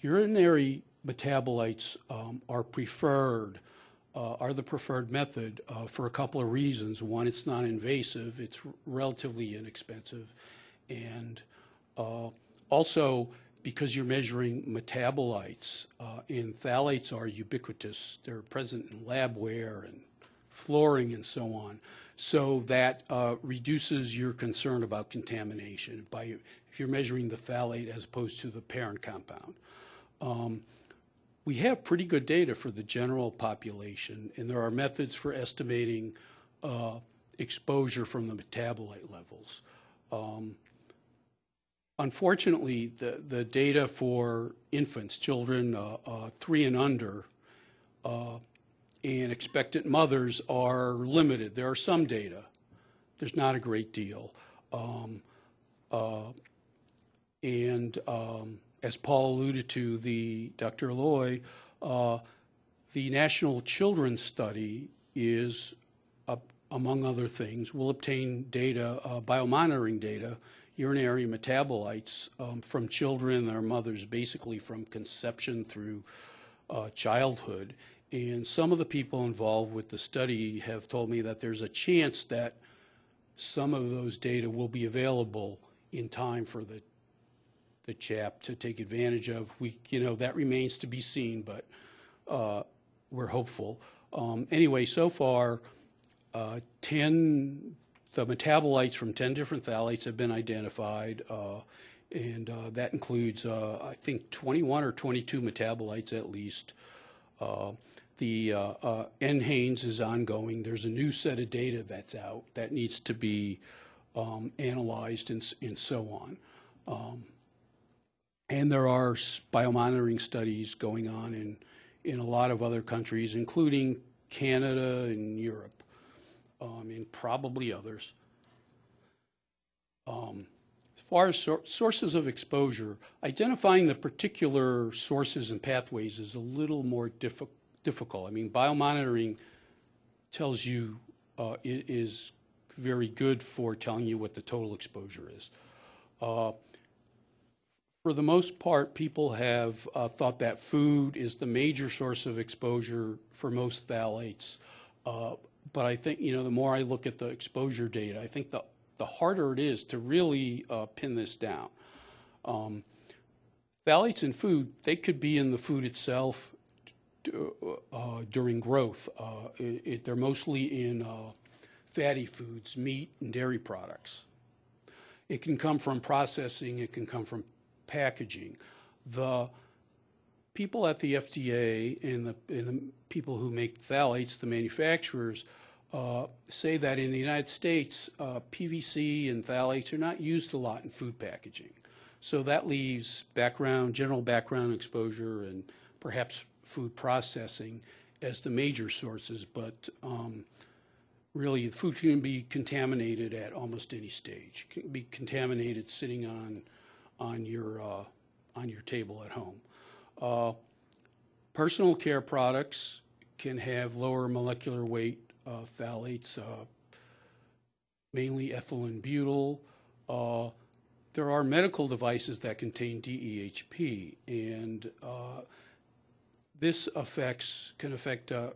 urinary metabolites um, are preferred, uh, are the preferred method uh, for a couple of reasons. One, it's non-invasive, it's relatively inexpensive, and uh, also because you're measuring metabolites, uh, and phthalates are ubiquitous. They're present in labware and flooring and so on. So that uh, reduces your concern about contamination by if you're measuring the phthalate as opposed to the parent compound. Um, we have pretty good data for the general population, and there are methods for estimating uh, exposure from the metabolite levels. Um, unfortunately, the, the data for infants, children uh, uh, three and under, uh, and expectant mothers are limited. There are some data. There's not a great deal. Um, uh, and um, as Paul alluded to, the Dr. Loy, uh, the National Children's Study is, uh, among other things, will obtain data, uh, biomonitoring data, urinary metabolites um, from children and their mothers, basically from conception through uh, childhood. And some of the people involved with the study have told me that there's a chance that some of those data will be available in time for the the chap to take advantage of. We, you know, that remains to be seen, but uh, we're hopeful. Um, anyway, so far, uh, 10, the metabolites from 10 different phthalates have been identified, uh, and uh, that includes, uh, I think, 21 or 22 metabolites at least. Uh, the NHANES is ongoing. There's a new set of data that's out that needs to be um, analyzed and, and, so on. Um, and there are biomonitoring studies going on in, in a lot of other countries, including Canada and Europe, um, and probably others. Um, as far as so sources of exposure, identifying the particular sources and pathways is a little more difficult difficult. I mean, biomonitoring tells you uh, is very good for telling you what the total exposure is. Uh, for the most part, people have uh, thought that food is the major source of exposure for most phthalates. Uh, but I think, you know, the more I look at the exposure data, I think the, the harder it is to really uh, pin this down. Um, phthalates in food, they could be in the food itself uh, during growth. Uh, it, it, they're mostly in uh, fatty foods, meat and dairy products. It can come from processing, it can come from packaging. The people at the FDA and the, and the people who make phthalates, the manufacturers, uh, say that in the United States, uh, PVC and phthalates are not used a lot in food packaging. So that leaves background, general background exposure and perhaps food processing as the major sources, but um, really, food can be contaminated at almost any stage. It Can be contaminated sitting on, on your, uh, on your table at home. Uh, Personal care products can have lower molecular weight uh, phthalates, uh, mainly ethylene butyl. Uh, There are medical devices that contain DEHP, and uh, this affects, can affect a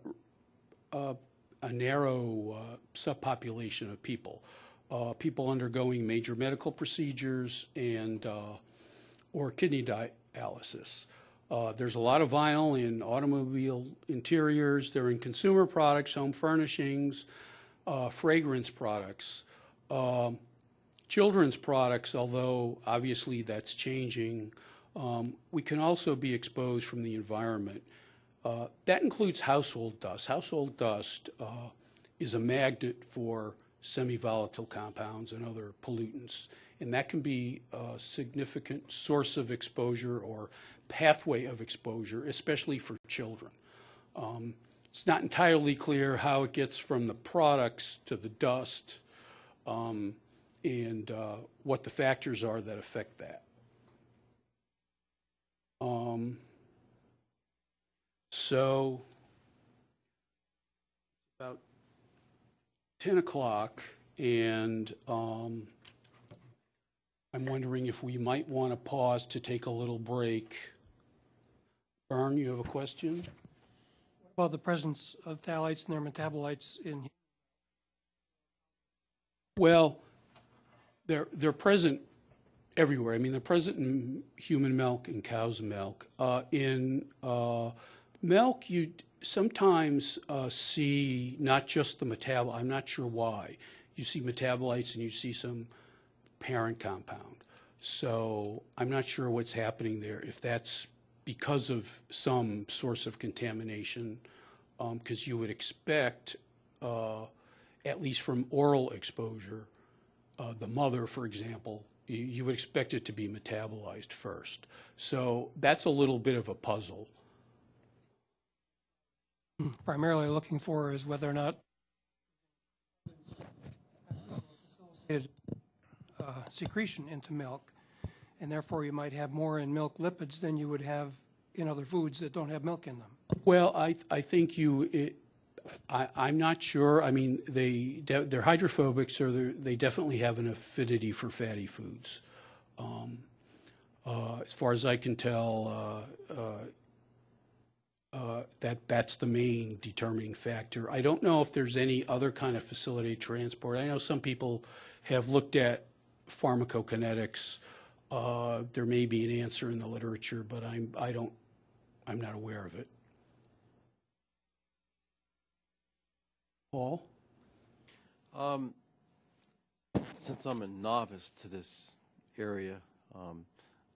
narrow subpopulation of people. Uh, People undergoing major medical procedures and, uh, or kidney dialysis. Uh, There's a lot of vinyl in automobile interiors, they're in consumer products, home furnishings, uh, fragrance products. Um, Children's products, although obviously that's changing, um, we can also be exposed from the environment. Uh, That includes household dust. Household dust uh, is a magnet for semi-volatile compounds and other pollutants, and that can be a significant source of exposure or pathway of exposure, especially for children. Um, It's not entirely clear how it gets from the products to the dust um, and uh, what the factors are that affect that. Um, So, about 10 o'clock, and um, I'm wondering if we might want to pause to take a little break. Bern, you have a question? About the presence of phthalates and their metabolites in, Well, they're, they're present everywhere. I mean, they're present in human milk and cow's milk. Uh, in uh, milk, you sometimes uh, see not just the metabol, I'm not sure why. You see metabolites and you see some parent compound. So I'm not sure what's happening there, if that's because of some source of contamination, because you would expect, uh, at least from oral exposure, uh, the mother, for example, you, you would expect it to be metabolized first. So that's a little bit of a puzzle. Primarily looking for is whether or not uh, secretion into milk, and therefore you might have more in milk lipids than you would have in other foods that don't have milk in them. Well, I, I think you, it, I, I'm not sure. I mean, they, they're hydrophobic, so they're, they definitely have an affinity for fatty foods. Um, uh, as far as I can tell, uh, uh, that, that's the main determining factor. I don't know if there's any other kind of facility transport. I know some people have looked at pharmacokinetics. Uh, there may be an answer in the literature, but I'm, I don't, I'm not aware of it. Paul? Um, since I'm a novice to this area, um,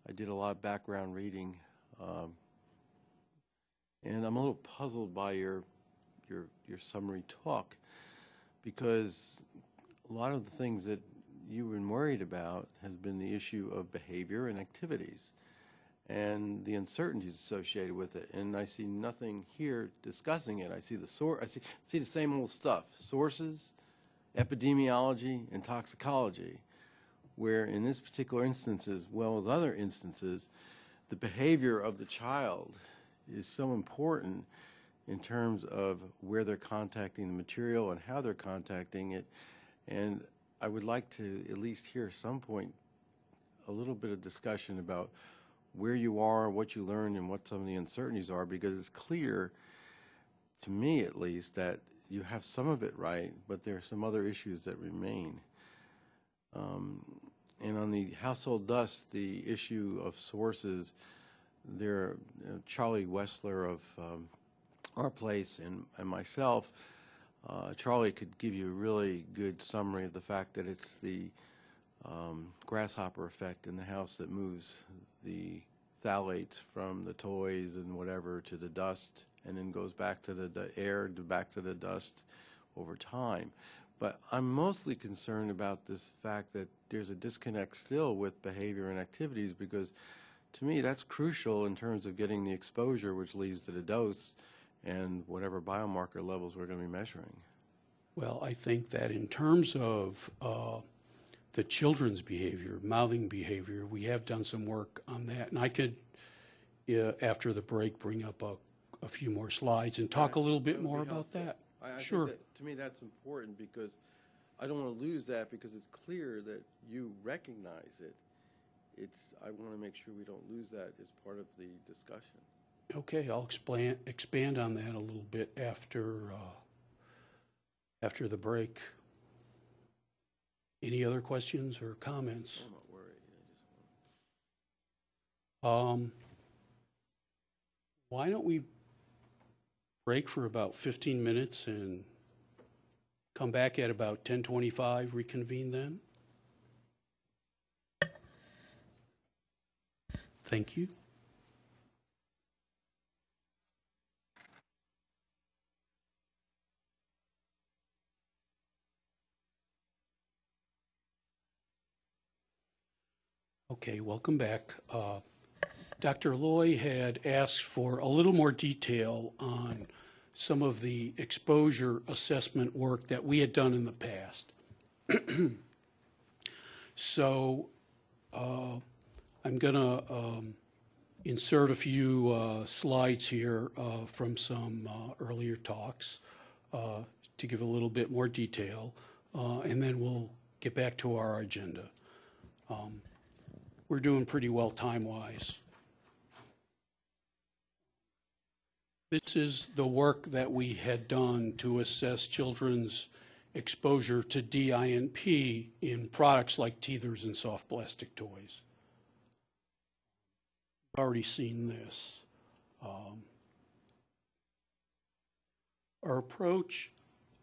I did a lot of background reading, um, and I'm a little puzzled by your your your summary talk because a lot of the things that you've been worried about has been the issue of behavior and activities and the uncertainties associated with it. And I see nothing here discussing it. I see the sor- I see, see the same old stuff: sources, epidemiology, and toxicology. Where in this particular instance, as well as other instances, the behavior of the child is so important in terms of where they're contacting the material and how they're contacting it. And I would like to at least hear some point a little bit of discussion about where you are, what you learned, and what some of the uncertainties are, because it's clear, to me at least, that you have some of it right, but there are some other issues that remain. Um, and on the household dust, the issue of sources, there, uh, Charlie Wessler of um, our place and, and myself, uh, Charlie could give you a really good summary of the fact that it's the um, grasshopper effect in the house that moves the phthalates from the toys and whatever to the dust and then goes back to the, the air, to back to the dust over time. But I'm mostly concerned about this fact that there's a disconnect still with behavior and activities because to me that's crucial in terms of getting the exposure which leads to the dose and whatever biomarker levels we're going to be measuring. Well, I think that in terms of uh, the children's behavior, mouthing behavior, we have done some work on that. And I could, uh, after the break, bring up a, a few more slides and talk a little bit more about that. I, I think Sure. that- to me, that's important because I don't want to lose that because it's clear that you recognize it. It's, I want to make sure we don't lose that as part of the discussion. Okay, I'll expand, expand on that a little bit after, uh, after the break. Any other questions or comments? I'm not worried. I just want- Um, why don't we break for about 15 minutes and come back at about 10:25, reconvene then? Thank you. Okay, welcome back. Uh, Dr. Lioy had asked for a little more detail on some of the exposure assessment work that we had done in the past. So uh, I'm going to insert a few uh, slides here uh, from some uh, earlier talks uh, to give a little bit more detail, uh, and then we'll get back to our agenda. Um, We're doing pretty well time-wise. This is the work that we had done to assess children's exposure to DINP in products like teethers and soft plastic toys. Already seen this. Um, Our approach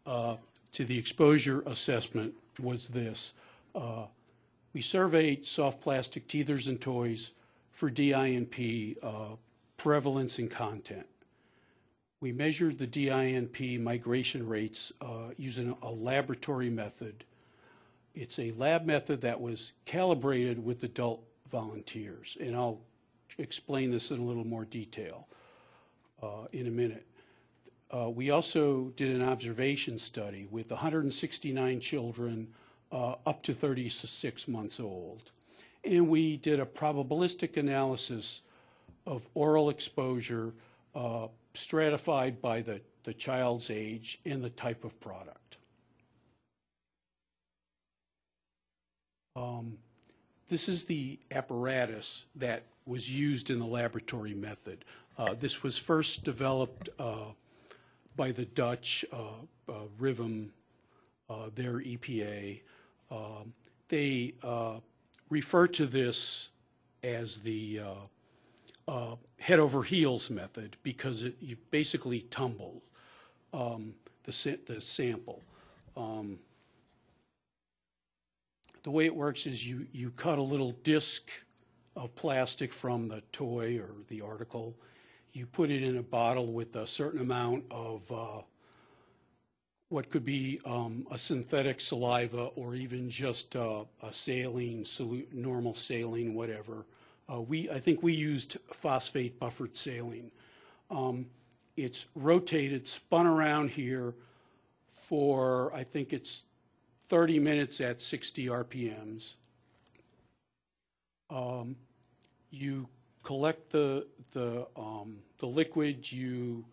uh, to the exposure assessment was this. Uh, We surveyed soft plastic teethers and toys for DINP uh, prevalence and content. We measured the DINP migration rates uh, using a laboratory method. It's a lab method that was calibrated with adult volunteers, and I'll explain this in a little more detail uh, in a minute. Uh, We also did an observation study with 169 children uh, up to 36 months old. And we did a probabilistic analysis of oral exposure uh, stratified by the, the child's age and the type of product. Um, This is the apparatus that was used in the laboratory method. Uh, This was first developed uh, by the Dutch, uh, uh, RIVM, their EPA. Um, They refer to this as the head over heels method because it, you basically tumble um, the, the sample. Um, the way it works is you, you cut a little disc of plastic from the toy or the article. You put it in a bottle with a certain amount of uh, what could be um, a synthetic saliva or even just uh, a saline, normal saline, whatever. Uh, we, I think we used phosphate buffered saline. Um, it's rotated, spun around here for, I think it's 30 minutes at 60 RPMs. Um, you collect the, the, um, the liquid, you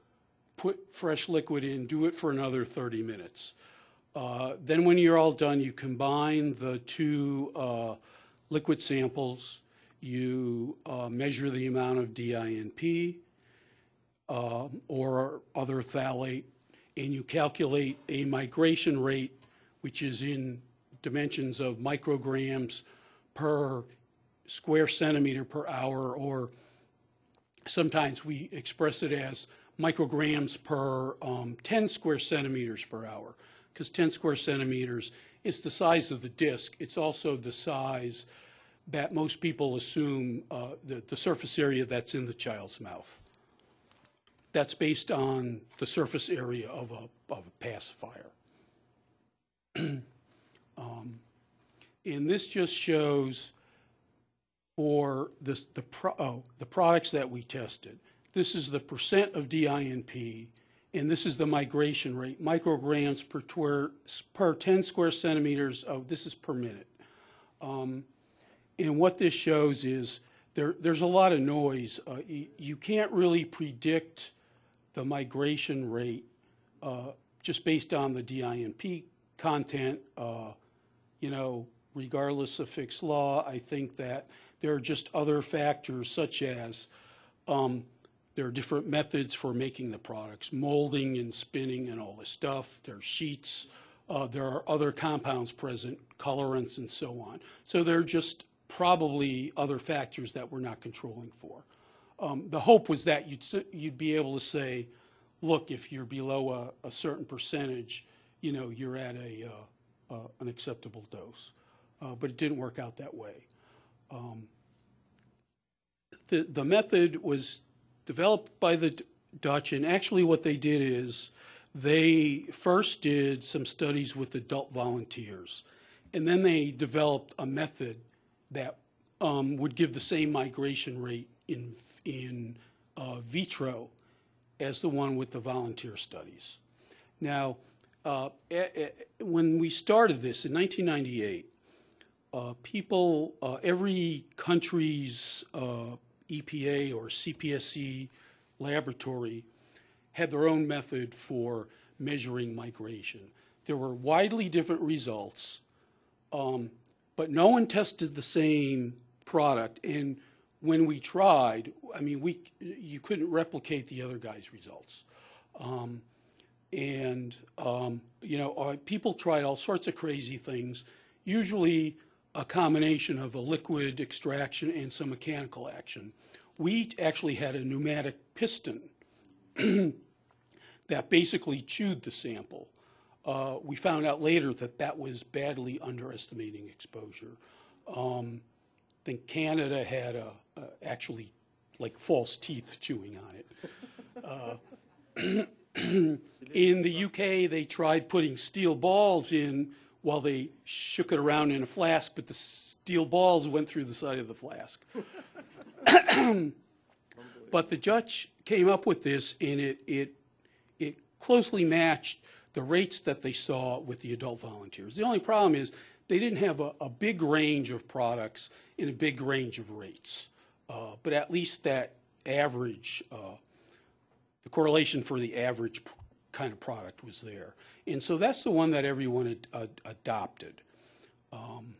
put fresh liquid in, do it for another 30 minutes. Uh, then when you're all done, you combine the two uh, liquid samples, you uh, measure the amount of DINP uh, or other phthalate, and you calculate a migration rate, which is in dimensions of micrograms per square centimeter per hour, or sometimes we express it as micrograms per um, 10 square centimeters per hour, because 10 square centimeters, is the size of the disc. It's also the size that most people assume uh, the, the surface area that's in the child's mouth. That's based on the surface area of a, of a pacifier. um, and this just shows for this, the, pro, oh, the products that we tested. This is the percent of DINP, and this is the migration rate, micrograms per, twer, per 10 square centimeters of, this is per minute. Um, and what this shows is there, there's a lot of noise. Uh, you, you, can't really predict the migration rate uh, just based on the DINP content. Uh, you know, regardless of Fick's law, I think that there are just other factors such as um, there are different methods for making the products, molding and spinning and all this stuff. There are sheets. Uh, there are other compounds present, colorants and so on. So there are just probably other factors that we're not controlling for. Um, the hope was that you'd, you'd be able to say, look, if you're below a, a certain percentage, you know, you're at a, uh, uh, an acceptable dose. Uh, but it didn't work out that way. Um, the, the method was developed by the Dutch, and actually what they did is they first did some studies with adult volunteers, and then they developed a method that um, would give the same migration rate in, in uh, vitro as the one with the volunteer studies. Now, uh, when we started this in 1998, uh, people, uh, every country's uh, EPA or CPSC laboratory had their own method for measuring migration. There were widely different results, um, but no one tested the same product. And when we tried, I mean, we you couldn't replicate the other guy's results. Um, and um, you know, uh, people tried all sorts of crazy things. Usually, a combination of a liquid extraction and some mechanical action. We actually had a pneumatic piston that basically chewed the sample. Uh, we found out later that that was badly underestimating exposure. Um, I think Canada had a, a, actually like false teeth chewing on it. Uh, in the UK, they tried putting steel balls in while they shook it around in a flask, but the steel balls went through the side of the flask. but the Dutch came up with this, and it, it, it closely matched the rates that they saw with the adult volunteers. The only problem is they didn't have a, a big range of products in a big range of rates, uh, but at least that average, uh, the correlation for the average kind of product was there. And so that's the one that everyone ad, ad, adopted. Um,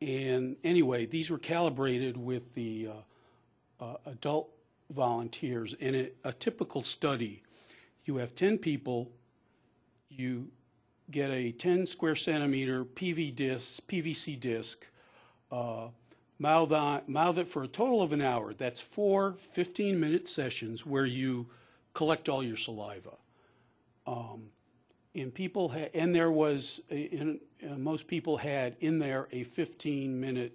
and anyway, these were calibrated with the uh, uh, adult volunteers. In a, a, typical study, you have 10 people, you get a 10 square centimeter PV disc, PVC disc, uh, mouth, on, mouth it for a total of an hour. That's four 15-minute sessions where you collect all your saliva. Um, and people had, and there was, a, in, uh, most people had in there a 15 minute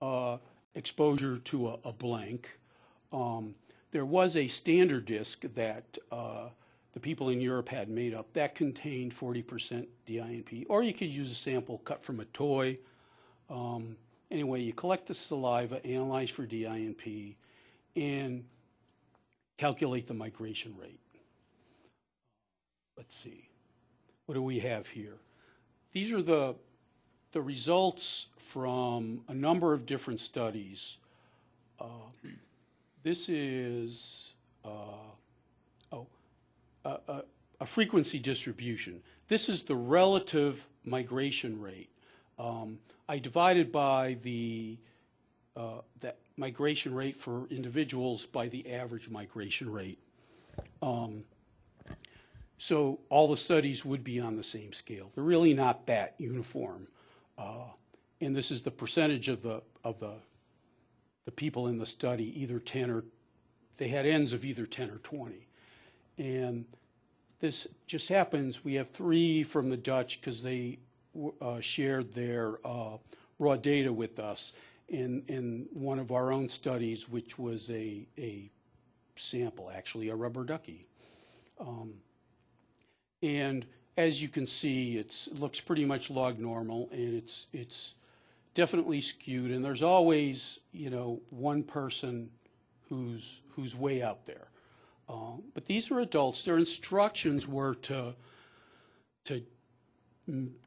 uh, exposure to a, a blank. Um, there was a standard disc that uh, the people in Europe had made up that contained 40% DINP, or you could use a sample cut from a toy. Um, anyway, you collect the saliva, analyze for DINP, and calculate the migration rate let's see, what do we have here? These are the, the results from a number of different studies. Uh, this is, uh, oh, a, a, a, frequency distribution. This is the relative migration rate. Um, I divided by the uh, that migration rate for individuals by the average migration rate. Um, so all the studies would be on the same scale. They're really not that uniform. Uh, and this is the percentage of the, of the, the people in the study, either 10 or, they had ends of either 10 or 20. And this just happens, we have three from the Dutch because they uh, shared their uh, raw data with us in, in one of our own studies, which was a, a sample, actually, a rubber ducky. Um, and as you can see, it's, it looks pretty much log normal, and it's, it's definitely skewed. And there's always, you know, one person who's, who's way out there. Um, but these are adults. Their instructions were to, to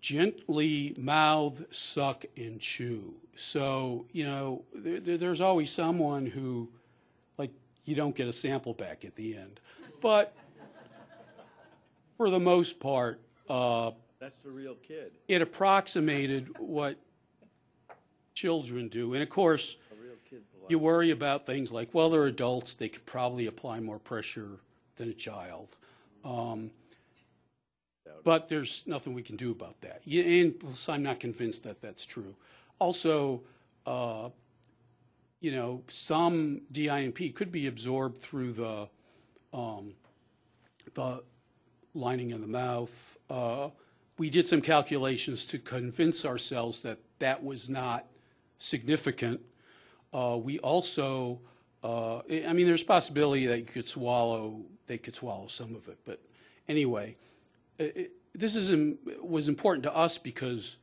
gently mouth, suck, and chew. So, you know, there- there's always someone who, like, you don't get a sample back at the end. But for the most part, uh, That's the real kid. it approximated what children do. And of course, A real kid's a you worry about things like, well, they're adults, they could probably apply more pressure than a child. Um, but there's nothing we can do about that. Yeah, And plus, I'm not convinced that that's true. Also, uh, you know, some DINP could be absorbed through the, um, the lining of the mouth. Uh, we did some calculations to convince ourselves that that was not significant. Uh, we also, uh, I mean, there's possibility that you could swallow, they could swallow some of it. But anyway, it, this is, was important to us because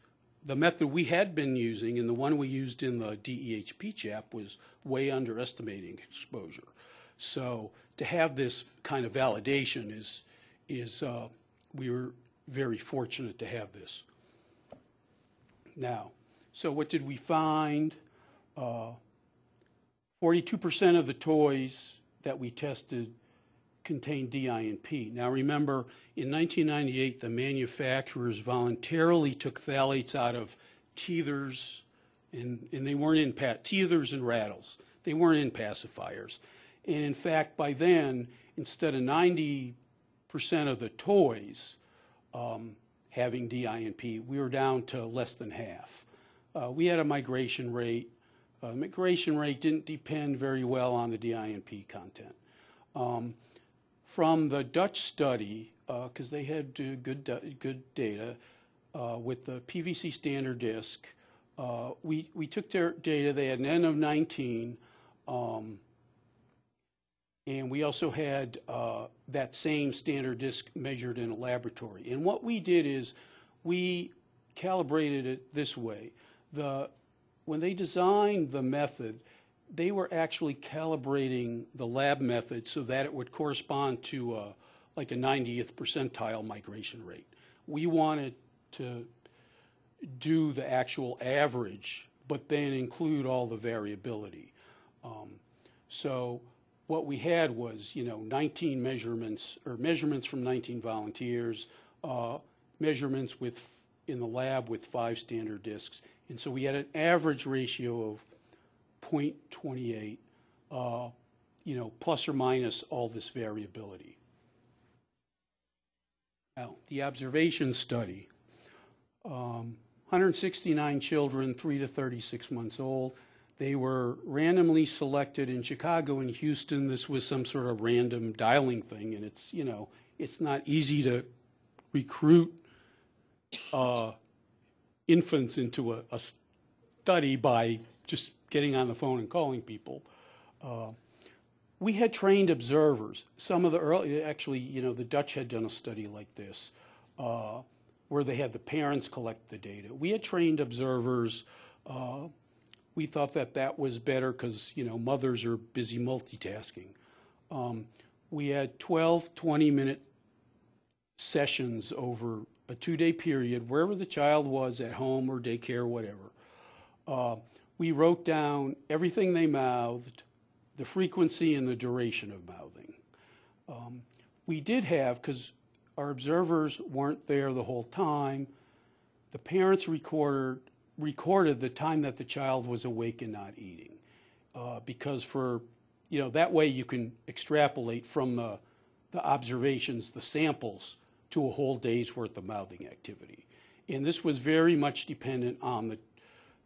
the method we had been using and the one we used in the DEHP CHAP was way underestimating exposure. So to have this kind of validation is, is, uh, we were very fortunate to have this. Now, so what did we find? Uh, 42% of the toys that we tested contained DINP. Now remember, in 1998, the manufacturers voluntarily took phthalates out of teethers, and, and they weren't in teethers and rattles. They weren't in pacifiers. And in fact, by then, instead of 90% of the toys um, having DINP, we were down to less than half. Uh, we had a migration rate. Uh, migration rate didn't depend very well on the DINP content. Um, from the Dutch study, because they had uh, good, good data uh, with the PVC standard disk, uh, we, we took their data, they had an N of 19, um, and we also had uh, that same standard disk measured in a laboratory. And what we did is we calibrated it this way. The, when they designed the method, they were actually calibrating the lab method so that it would correspond to uh, like a 90th percentile migration rate. We wanted to do the actual average, but then include all the variability. Um, so what we had was, you know, 19 measurements, or measurements from 19 volunteers, uh, measurements with, in the lab with five standard disks. And so we had an average ratio of 0.28, uh, you know, plus or minus all this variability. Now, the observation study, um, 169 children, 3 to 36 months old. They were randomly selected in Chicago and Houston. This was some sort of random dialing thing, and it's, you know, it's not easy to recruit uh, infants into a, a study by just getting on the phone and calling people. Uh, we had trained observers. Some of the early, actually, you know, the Dutch had done a study like this, uh, where they had the parents collect the data. We had trained observers. Uh, we thought that that was better because, you know, mothers are busy multitasking. Um, we had 12 20-minute sessions over a two-day period, wherever the child was, at home or daycare, whatever. Uh, we wrote down everything they mouthed, the frequency and the duration of mouthing. Um, we did have, because our observers weren't there the whole time, the parents recorded, recorded the time that the child was awake and not eating. Uh, because for, you know, that way you can extrapolate from the, the observations, the samples, to a whole day's worth of mouthing activity. And this was very much dependent on the,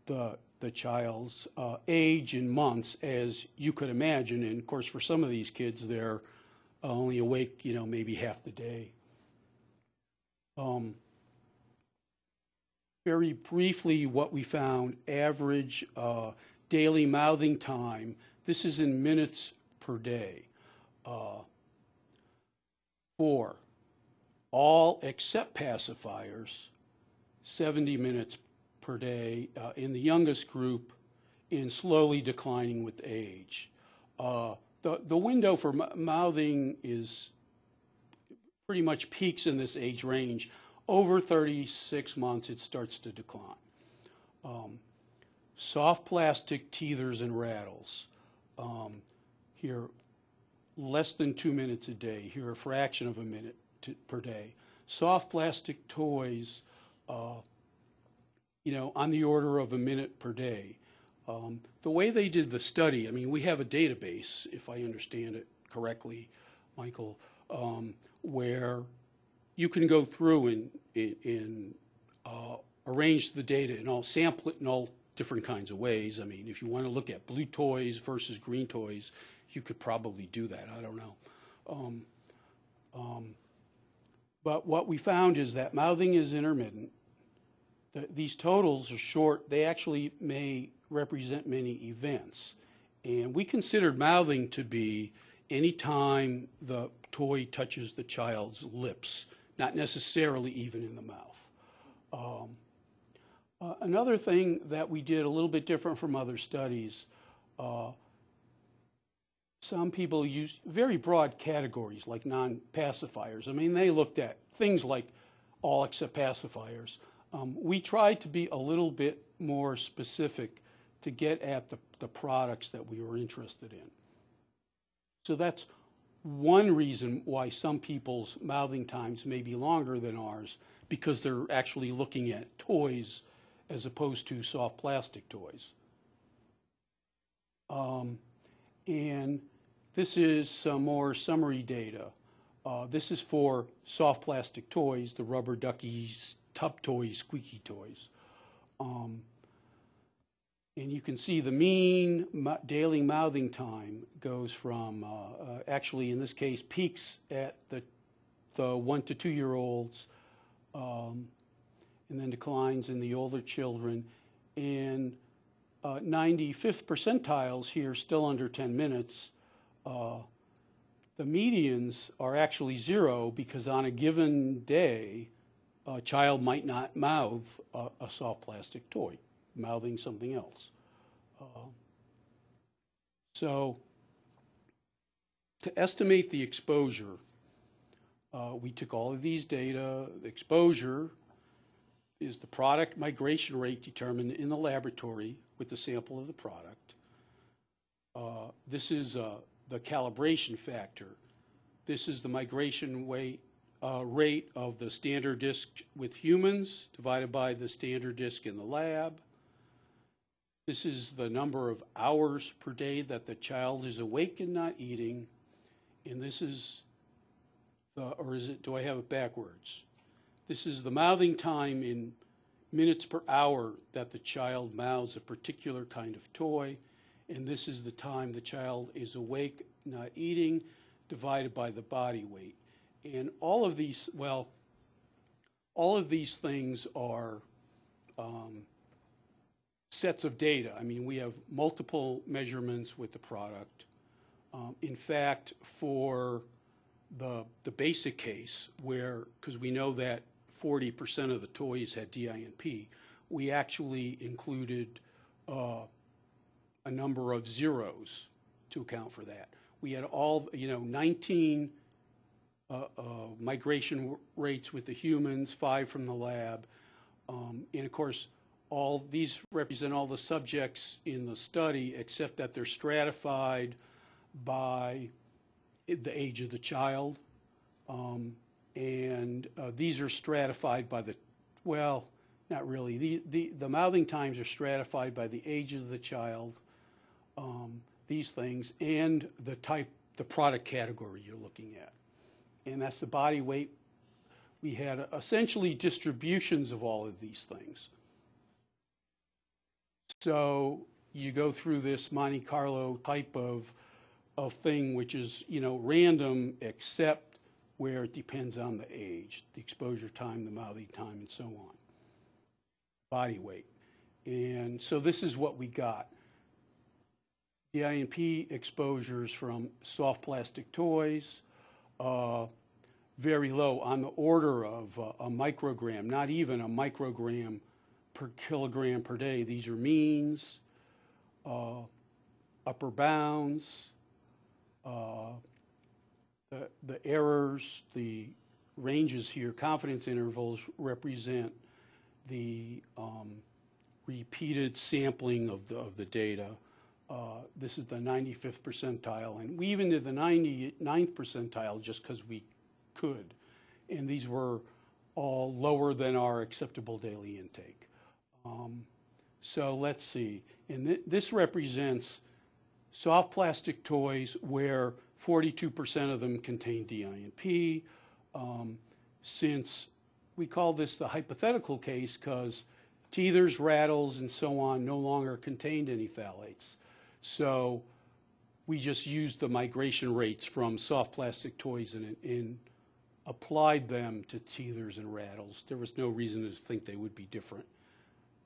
the, the child's uh, age and months, as you could imagine. And of course, for some of these kids, they're only awake, you know, maybe half the day. Um, very briefly, what we found, average uh, daily mouthing time, this is in minutes per day. Uh, for all except pacifiers, 70 minutes per day uh, in the youngest group and slowly declining with age. Uh, the, the window for mouthing is pretty much peaks in this age range. Over 36 months, it starts to decline. Um, soft plastic teethers and rattles. Um, here, less than two minutes a day. Here, a fraction of a minute to, per day. Soft plastic toys, uh, you know, on the order of a minute per day. Um, the way they did the study, I mean, we have a database, if I understand it correctly, Michael, um, where you can go through and, and uh, arrange the data and all sample it in all different kinds of ways. I mean, if you want to look at blue toys versus green toys, you could probably do that. I don't know. Um, um, but what we found is that mouthing is intermittent. The, these totals are short. They actually may represent many events. And we considered mouthing to be any time the toy touches the child's lips, not necessarily even in the mouth. Um, uh, another thing that we did a little bit different from other studies, uh, some people use very broad categories like non-pacifiers. I mean, they looked at things like all except pacifiers. Um, we tried to be a little bit more specific to get at the, the products that we were interested in. So that's one reason why some people's mouthing times may be longer than ours because they're actually looking at toys as opposed to soft plastic toys. Um, and this is some more summary data. Uh, this is for soft plastic toys, the rubber duckies, tub toys, squeaky toys. Um, and you can see the mean daily mouthing time goes from, uh, uh, actually in this case, peaks at the, the one to two year olds, um, and then declines in the older children. And uh, 95th percentiles here still under 10 minutes. Uh, the medians are actually zero because on a given day, a child might not mouth a, a soft plastic toy mouthing something else. Uh, so to estimate the exposure, uh, we took all of these data. The exposure is the product migration rate determined in the laboratory with the sample of the product. Uh, this is uh, the calibration factor. This is the migration weight, uh, rate of the standard disk with humans divided by the standard disk in the lab. This is the number of hours per day that the child is awake and not eating. And this is, the, or is it, do I have it backwards? This is the mouthing time in minutes per hour that the child mouths a particular kind of toy. And this is the time the child is awake, not eating, divided by the body weight. And all of these, well, all of these things are um, sets of data. I mean, we have multiple measurements with the product. Um, in fact, for the, the basic case where, because we know that 40% of the toys had DINP, we actually included uh, a number of zeros to account for that. We had all, you know, 19 uh, uh, migration rates with the humans, five from the lab. Um, and of course, all these represent all the subjects in the study except that they're stratified by the age of the child. Um, and uh, these are stratified by the, well, not really. The, the, the mouthing times are stratified by the age of the child, um, these things, and the type, the product category you're looking at. And that's the body weight. We had essentially distributions of all of these things. So you go through this Monte Carlo type of, of thing, which is, you know, random except where it depends on the age, the exposure time, the mouthing time, and so on. Body weight. And so this is what we got. The DINP exposures from soft plastic toys, uh, very low, on the order of uh, a microgram, not even a microgram per kilogram per day. These are means, uh, upper bounds, uh, the, the errors, the ranges here, confidence intervals represent the um, repeated sampling of the, of the data. Uh, this is the 95th percentile, and we even did the 99th percentile just because we could. And these were all lower than our acceptable daily intake. Um, so let's see. And th this represents soft plastic toys where 42% of them contain DINP. Um, since we call this the hypothetical case because teethers, rattles, and so on no longer contained any phthalates. So we just used the migration rates from soft plastic toys and, and applied them to teethers and rattles. There was no reason to think they would be different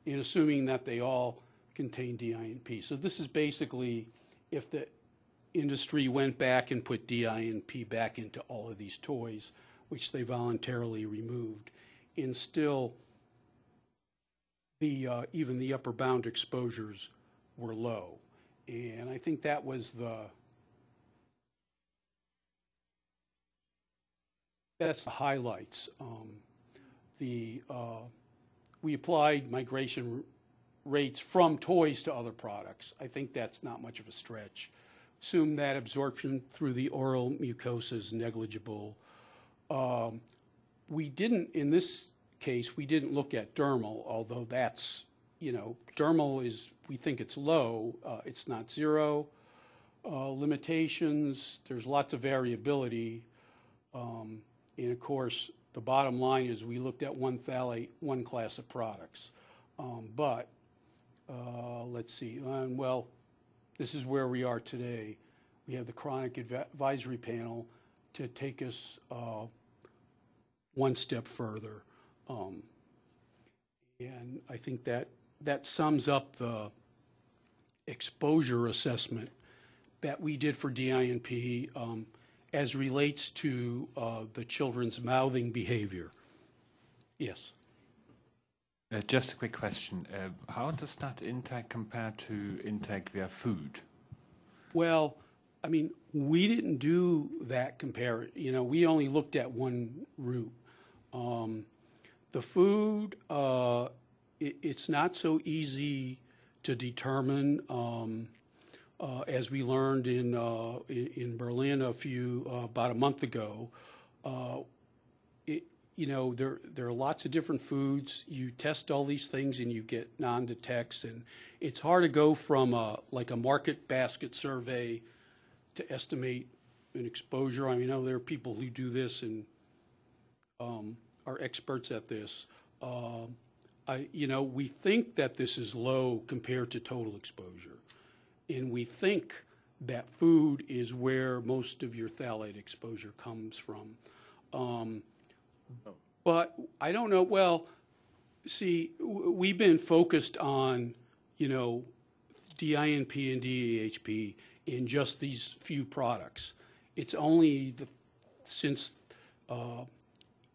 in assuming that they all contain DINP. So this is basically if the industry went back and put DINP back into all of these toys, which they voluntarily removed, and still the uh, even the upper bound exposures were low. And I think that was the that's the highlights. Um, the uh, we applied migration rates from toys to other products. I think that's not much of a stretch. Assume that absorption through the oral mucosa is negligible. Um, we didn't, in this case, we didn't look at dermal, although that's, you know, dermal is, we think it's low. Uh, it's not zero. Uh, limitations, there's lots of variability. Um, and of course, the bottom line is we looked at one phthalate, one class of products. Um, but uh, let's see, well, this is where we are today. We have the chronic advisory panel to take us uh, one step further. Um, and I think that that sums up the exposure assessment that we did for DINP um, as relates to uh, the children's mouthing behavior. Yes. Uh, just a quick question. Uh, how does that intake compare to intake via food? Well, I mean, we didn't do that compare. You know, we only looked at one route. Um, the food, uh, it, it's not so easy to determine. Um, uh, as we learned in, uh, in, in Berlin a few uh, about a month ago, uh, it, you know there there are lots of different foods. You test all these things and you get non-detects, and it's hard to go from a, like a market basket survey to estimate an exposure. I mean, I know there are people who do this and um, are experts at this. Um, I, you know, we think that this is low compared to total exposure and we think that food is where most of your phthalate exposure comes from. Um, but I don't know, well, see, we've been focused on, you know, DINP and DEHP in just these few products. It's only the, since uh,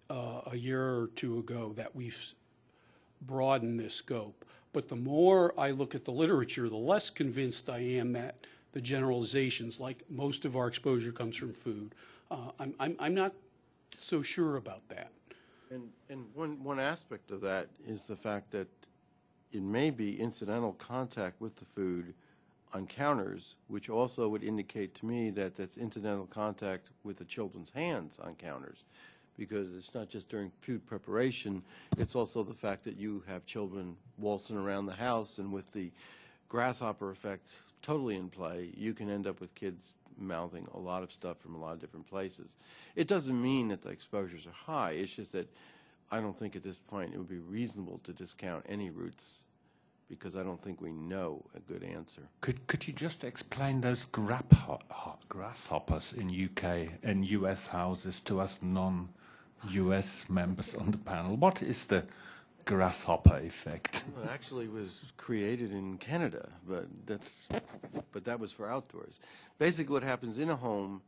uh, a year or two ago that we've broadened this scope. But the more I look at the literature, the less convinced I am that the generalizations, like most of our exposure comes from food. Uh, I'm, I'm, I'm not so sure about that. And, and one, one aspect of that is the fact that it may be incidental contact with the food on counters, which also would indicate to me that that's incidental contact with the children's hands on counters because it's not just during food preparation, it's also the fact that you have children waltzing around the house, and with the grasshopper effect totally in play, you can end up with kids mouthing a lot of stuff from a lot of different places. It doesn't mean that the exposures are high, it's just that I don't think at this point it would be reasonable to discount any routes because I don't think we know a good answer. Could could you just explain those grasshoppers in UK and US houses to us non-US members on the panel? What is the grasshopper effect? Well, it actually was created in Canada, but that's but that was for outdoors. Basically, what happens in a home,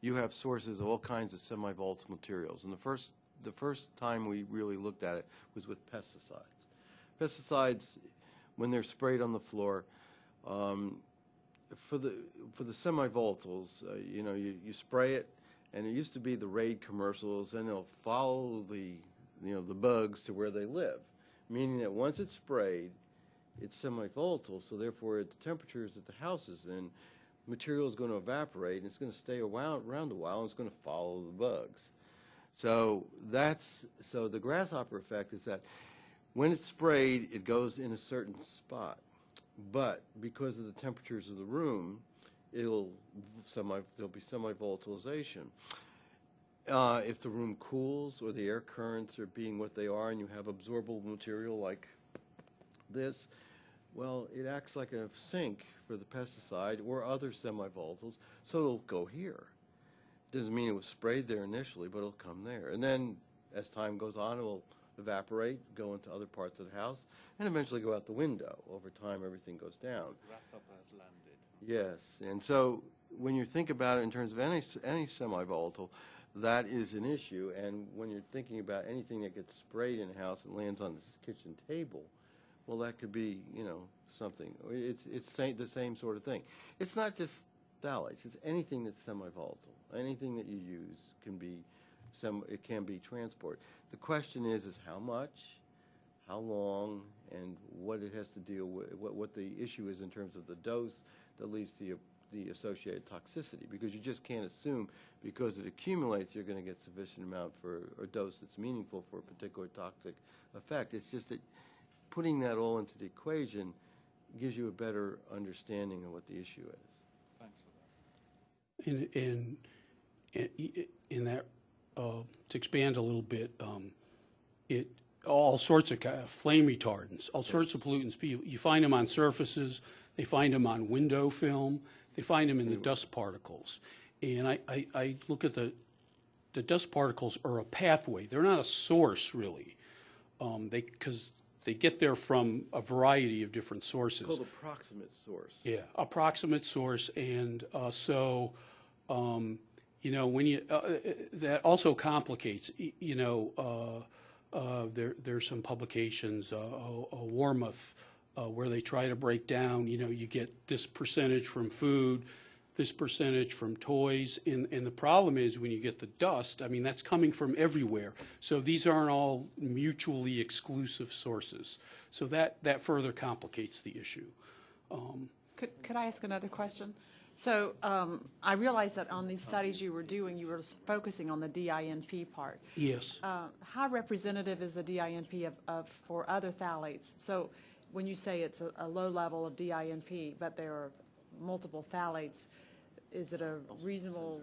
you have sources of all kinds of semi-volatile materials, and the first the first time we really looked at it was with pesticides. Pesticides, when they're sprayed on the floor, um, for the for the semi-volatiles, uh, you know, you, you spray it, and it used to be the Raid commercials, and they'll follow the you know the bugs to where they live, meaning that once it's sprayed, it's semi-volatile, so therefore at the temperatures that the house is in, material is going to evaporate, and it's going to stay around, around a while, and it's going to follow the bugs. So that's so the grasshopper effect is that when it's sprayed, it goes in a certain spot, but because of the temperatures of the room, it'll semi there'll be semi-volatilization. Uh, if the room cools or the air currents are being what they are, and you have absorbable material like this, well, it acts like a sink for the pesticide or other semi-volatiles, so it'll go here. Doesn't mean it was sprayed there initially, but it'll come there. And then as time goes on, it will evaporate, go into other parts of the house, and eventually go out the window. Over time, everything goes down. Grasshopper has landed. Yes, and so when you think about it in terms of any, any semi-volatile, that is an issue, and when you're thinking about anything that gets sprayed in a house and lands on the kitchen table, well, that could be, you know, something. It's, it's the same sort of thing. It's not just phthalates, it's anything that's semi-volatile. Anything that you use can be, some, it can be transport. The question is, is how much, how long, and what it has to deal with, what, what the issue is in terms of the dose that leads to the, the associated toxicity. Because you just can't assume because it accumulates, you're going to get sufficient amount for a dose that's meaningful for a particular toxic effect. It's just that putting that all into the equation gives you a better understanding of what the issue is. Thanks for that. In, in, in- in that, uh, to expand a little bit, um, it, all sorts of ki- flame retardants, all sorts of pollutants, you you find them on surfaces, they find them on window film, they find them in the dust particles. And I, I, I look at the, the dust particles are a pathway, they're not a source, really. Um, They, because they get there from a variety of different sources. It's called approximate source. Yeah, approximate source, and uh, so, um, you know, when you, uh, uh, that also complicates, you know, uh, uh, there, there's some publications, uh, uh, Wormuth, uh, where they try to break down, you know, you get this percentage from food, this percentage from toys, and, and the problem is when you get the dust, I mean, that's coming from everywhere. So these aren't all mutually exclusive sources. So that, that further complicates the issue. Um, Could, could I ask another question? So um, I realize that on these studies you were doing, you were focusing on the DINP part. Yes. Uh, How representative is the DINP of, of, for other phthalates? So when you say it's a, a low level of DINP, but there are multiple phthalates, is it a reasonable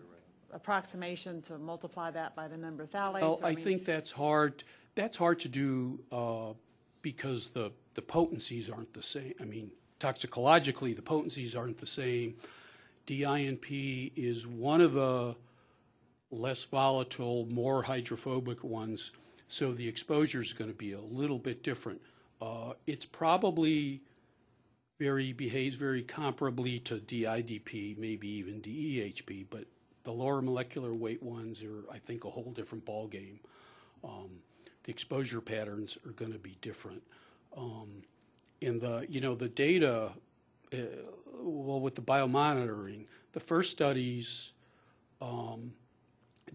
approximation to multiply that by the number of phthalates? Well, Or, I mean- think that's hard, that's hard to do uh, because the, the potencies aren't the same. I mean, toxicologically, the potencies aren't the same. DINP is one of the less volatile, more hydrophobic ones, so the exposure is going to be a little bit different. Uh, It's probably very, behaves very comparably to DIDP, maybe even DEHP, but the lower molecular weight ones are, I think, a whole different ballgame. Um, The exposure patterns are going to be different. Um, In the, you know, the data, uh, well, with the biomonitoring, the first studies um,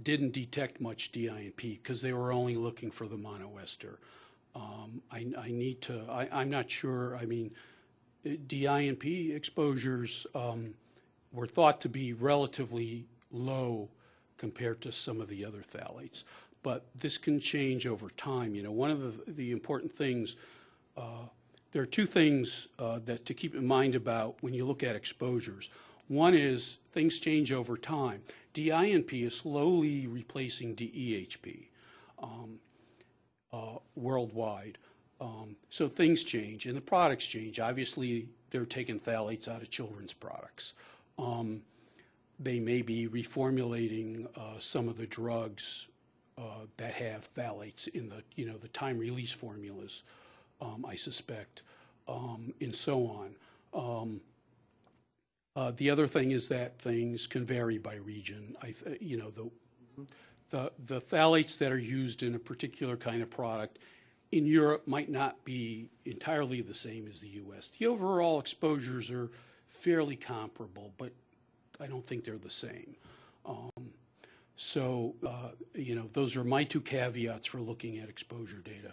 didn't detect much DINP because they were only looking for the monoester. Um, I, I need to, I, I'm not sure, I mean, DINP exposures um, were thought to be relatively low compared to some of the other phthalates. But this can change over time. You know, one of the, the important things, uh, there are two things uh, that to keep in mind about when you look at exposures. One is things change over time. DINP is slowly replacing DEHP um, uh, worldwide. Um, So things change and the products change. Obviously, they're taking phthalates out of children's products. Um, They may be reformulating uh, some of the drugs uh, that have phthalates in the, you know, the time-release formulas, um, I suspect, um, and so on. Um, uh, The other thing is that things can vary by region. I, th- you know, the, the, the phthalates that are used in a particular kind of product in Europe might not be entirely the same as the U.S. The overall exposures are fairly comparable, but I don't think they're the same. Um, So, uh, you know, those are my two caveats for looking at exposure data.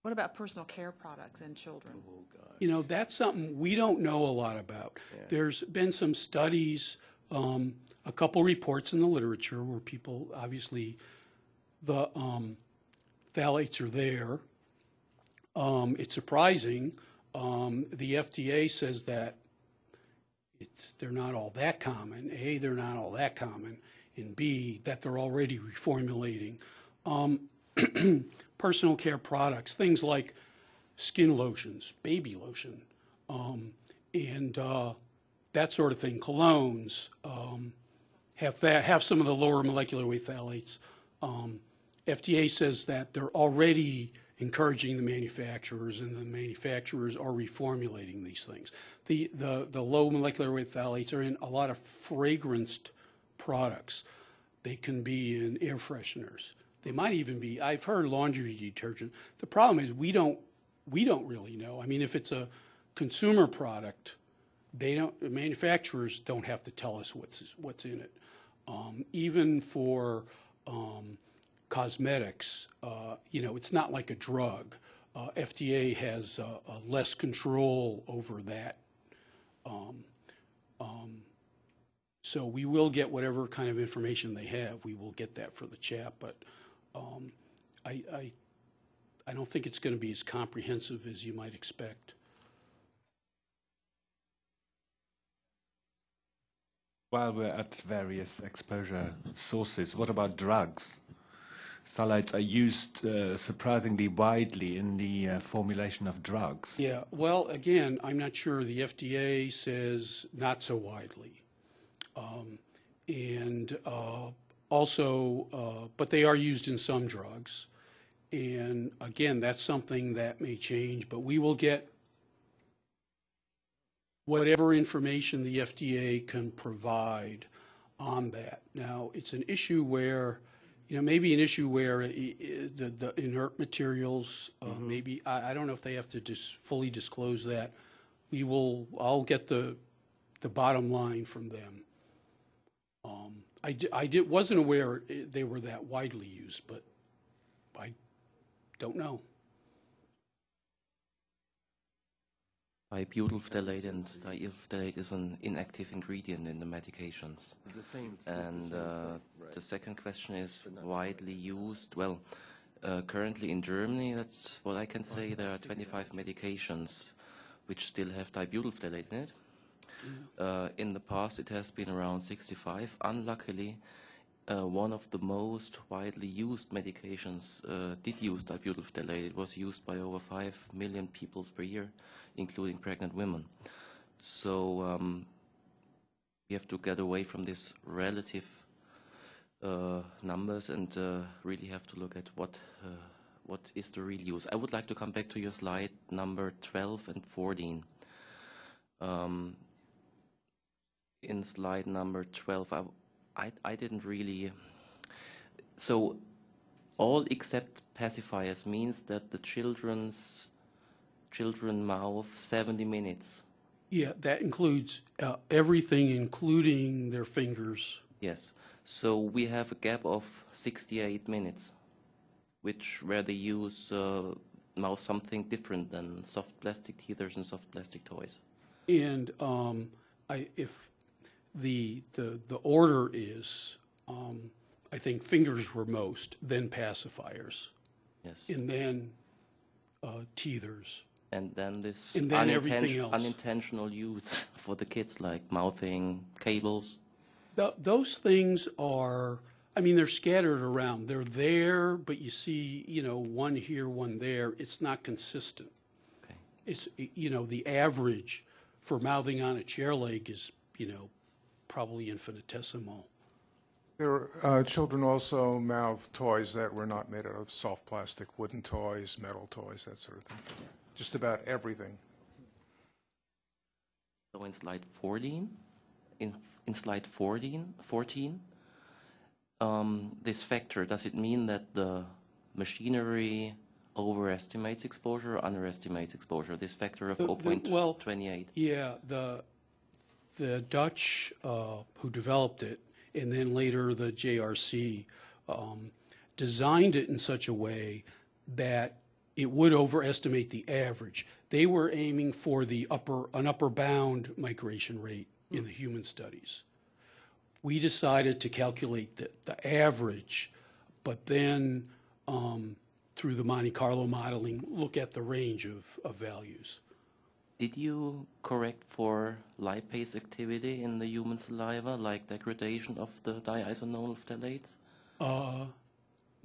What about personal care products and children? You know, that's something we don't know a lot about. There's been some studies, um, a couple reports in the literature where people, obviously, the um, phthalates are there. Um, It's surprising. Um, The FDA says that it's, they're not all that common. A, they're not all that common, and B, that they're already reformulating. Um, Personal care products, things like skin lotions, baby lotion, um, and uh, that sort of thing, colognes, um, have that, have some of the lower molecular weight phthalates. Um, FDA says that they're already encouraging the manufacturers, and the manufacturers are reformulating these things. The, the, the low molecular weight phthalates are in a lot of fragranced products. They can be in air fresheners. They might even be, I've heard laundry detergent. The problem is we don't, we don't really know. I mean, if it's a consumer product, they don't, manufacturers don't have to tell us what's, what's in it. Um, even for um, cosmetics, uh, you know, it's not like a drug. Uh, FDA has uh, less control over that. Um, um, so we will get whatever kind of information they have. We will get that for the CHAP, but um, I, I, I don't think it's going to be as comprehensive as you might expect. While we're at various exposure sources, what about drugs? Phthalates are used uh, surprisingly widely in the uh, formulation of drugs. Yeah, well, again, I'm not sure. The FDA says not so widely. Um, and uh, also, uh, but they are used in some drugs. And again, that's something that may change, but we will get whatever information the FDA can provide on that. Now, it's an issue where, you know, maybe an issue where the, the inert materials, uh, maybe, I, I don't know if they have to just fully disclose that. We will, I'll get the, the bottom line from them. Um, I, di- I did, wasn't aware they were that widely used, but I don't know. Phthalate and diethyl phthalate is an inactive ingredient in the medications. The same- And the uh, right. the second question is widely used. Well, uh, currently in Germany, that's what I can say. There are 25 medications which still have dibutyl phthalate in it. Uh, in the past, it has been around 65. Unluckily, uh, one of the most widely used medications uh, did use dibutyl phthalate. It was used by over 5 million people per year, including pregnant women. So um, we have to get away from these relative uh, numbers and uh, really have to look at what uh, what is the real use. I would like to come back to your slide number 12 and 14. Um, in slide number 12, I, I, I didn't really. So, all except pacifiers means that the children's children mouth 70 minutes. Yeah, that includes uh, everything, including their fingers. Yes. So we have a gap of 68 minutes, which where they use uh, now something different than soft plastic teethers and soft plastic toys. And um, I, if the, the, the order is, um, I think fingers were most, then pacifiers, Yes. and then uh, teethers. and then this And then everything uninten- else. unintentional use for the kids, like mouthing cables. Th- those things are, I mean, they're scattered around. They're there, but you see, you know, one here, one there. It's not consistent. Okay. It's, you know, the average for mouthing on a chair leg is, you know, probably infinitesimal. There are, uh, children also mouth toys that were not made out of soft plastic, wooden toys, metal toys, that sort of thing. Just about everything. So in slide 14, in, in slide 14, 14 um, this factor, does it mean that the machinery overestimates exposure or underestimates exposure? This factor of The- the- well, 0.28? Yeah, the, the Dutch uh, who developed it, and then later the JRC, um, designed it in such a way that it would overestimate the average. They were aiming for the upper, an upper bound migration rate in the human studies. We decided to calculate the, the average, but then um, through the Monte Carlo modeling, look at the range of, of values. Did you correct for lipase activity in the human saliva, like degradation of the diisononyl phthalates? Uh,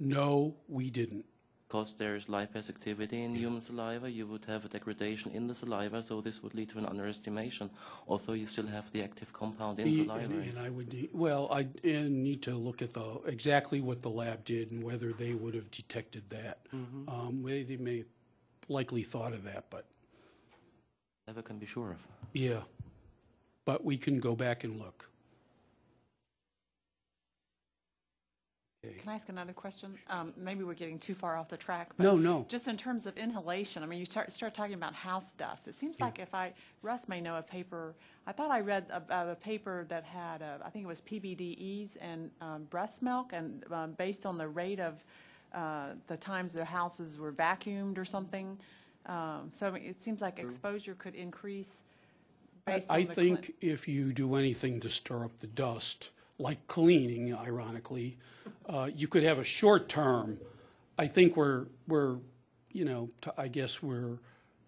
no, we didn't. Because there is lipase activity in human saliva, you would have a degradation in the saliva, so this would lead to an underestimation. Although you still have the active compound in the saliva. And, and I would, need- well, I need to look at the, exactly what the lab did and whether they would have detected that. Um, they, they may likely thought of that, but, Never can be sure of. yeah. But we can go back and look. Can I ask another question? Um, Maybe we're getting too far off the track. but No, no. Just in terms of inhalation, I mean, you start, start talking about house dust. It seems like if I, Russ may know a paper, I thought I read about a paper that had, uh, I think it was PBDEs and um, breast milk, and um, based on the rate of uh, the times their houses were vacuumed or something. Um, So I mean, it seems like exposure could increase based on I the. think if you do anything to stir up the dust, like cleaning, ironically, uh, you could have a short term. I think we're, we're, you know, t- I guess we're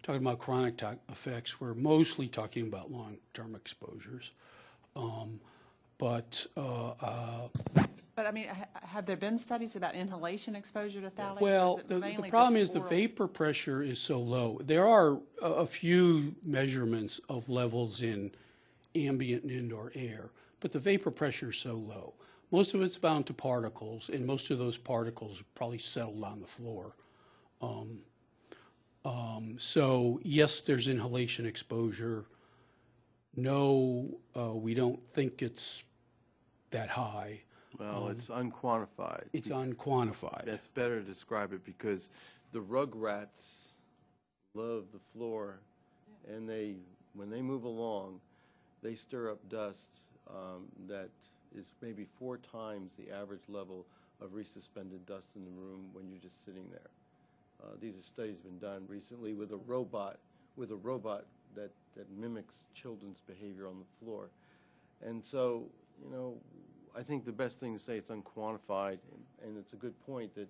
talking about chronic to- effects. We're mostly talking about long-term exposures. Um, But, uh, uh, But I mean, ha- have there been studies about inhalation exposure to phthalates? Well, the, the problem is the vapor pressure is so low. There are a, a few measurements of levels in ambient and indoor air, but the vapor pressure is so low. Most of it's bound to particles, and most of those particles probably settled on the floor. Um, um, so yes, there's inhalation exposure. No, uh, we don't think it's that high. Well, it's unquantified. It's unquantified. That's better to describe it because the rug rats love the floor, and they, when they move along, they stir up dust um, that is maybe four times the average level of resuspended dust in the room when you're just sitting there. Uh, these are studies been done recently with a robot, with a robot that, that mimics children's behavior on the floor. And so, you know, I think the best thing to say it's unquantified, and, and it's a good point that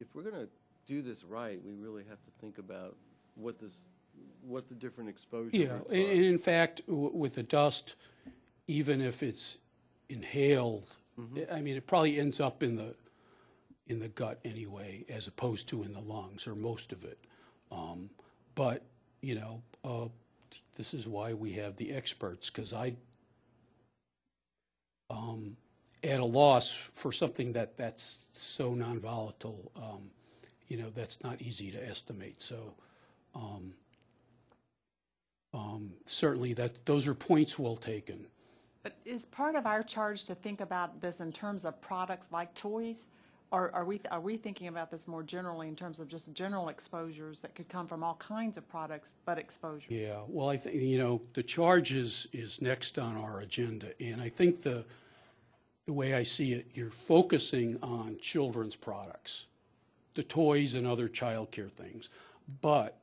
if we're going to do this right, we really have to think about what this, what the different exposures. Yeah, and, are. and in fact, w- with the dust, even if it's inhaled, I mean, it probably ends up in the, in the gut anyway, as opposed to in the lungs, or most of it. Um, But, you know, uh, this is why we have the experts, because I, um, at a loss for something that, that's so non-volatile, um, you know, that's not easy to estimate, so, um, um, certainly that, those are points well taken. But is part of our charge to think about this in terms of products like toys? Or are we, are we thinking about this more generally in terms of just general exposures that could come from all kinds of products, but exposure? Yeah, well, I think, you know, the charge is, is next on our agenda, and I think the, the way I see it, you're focusing on children's products, the toys and other childcare things, but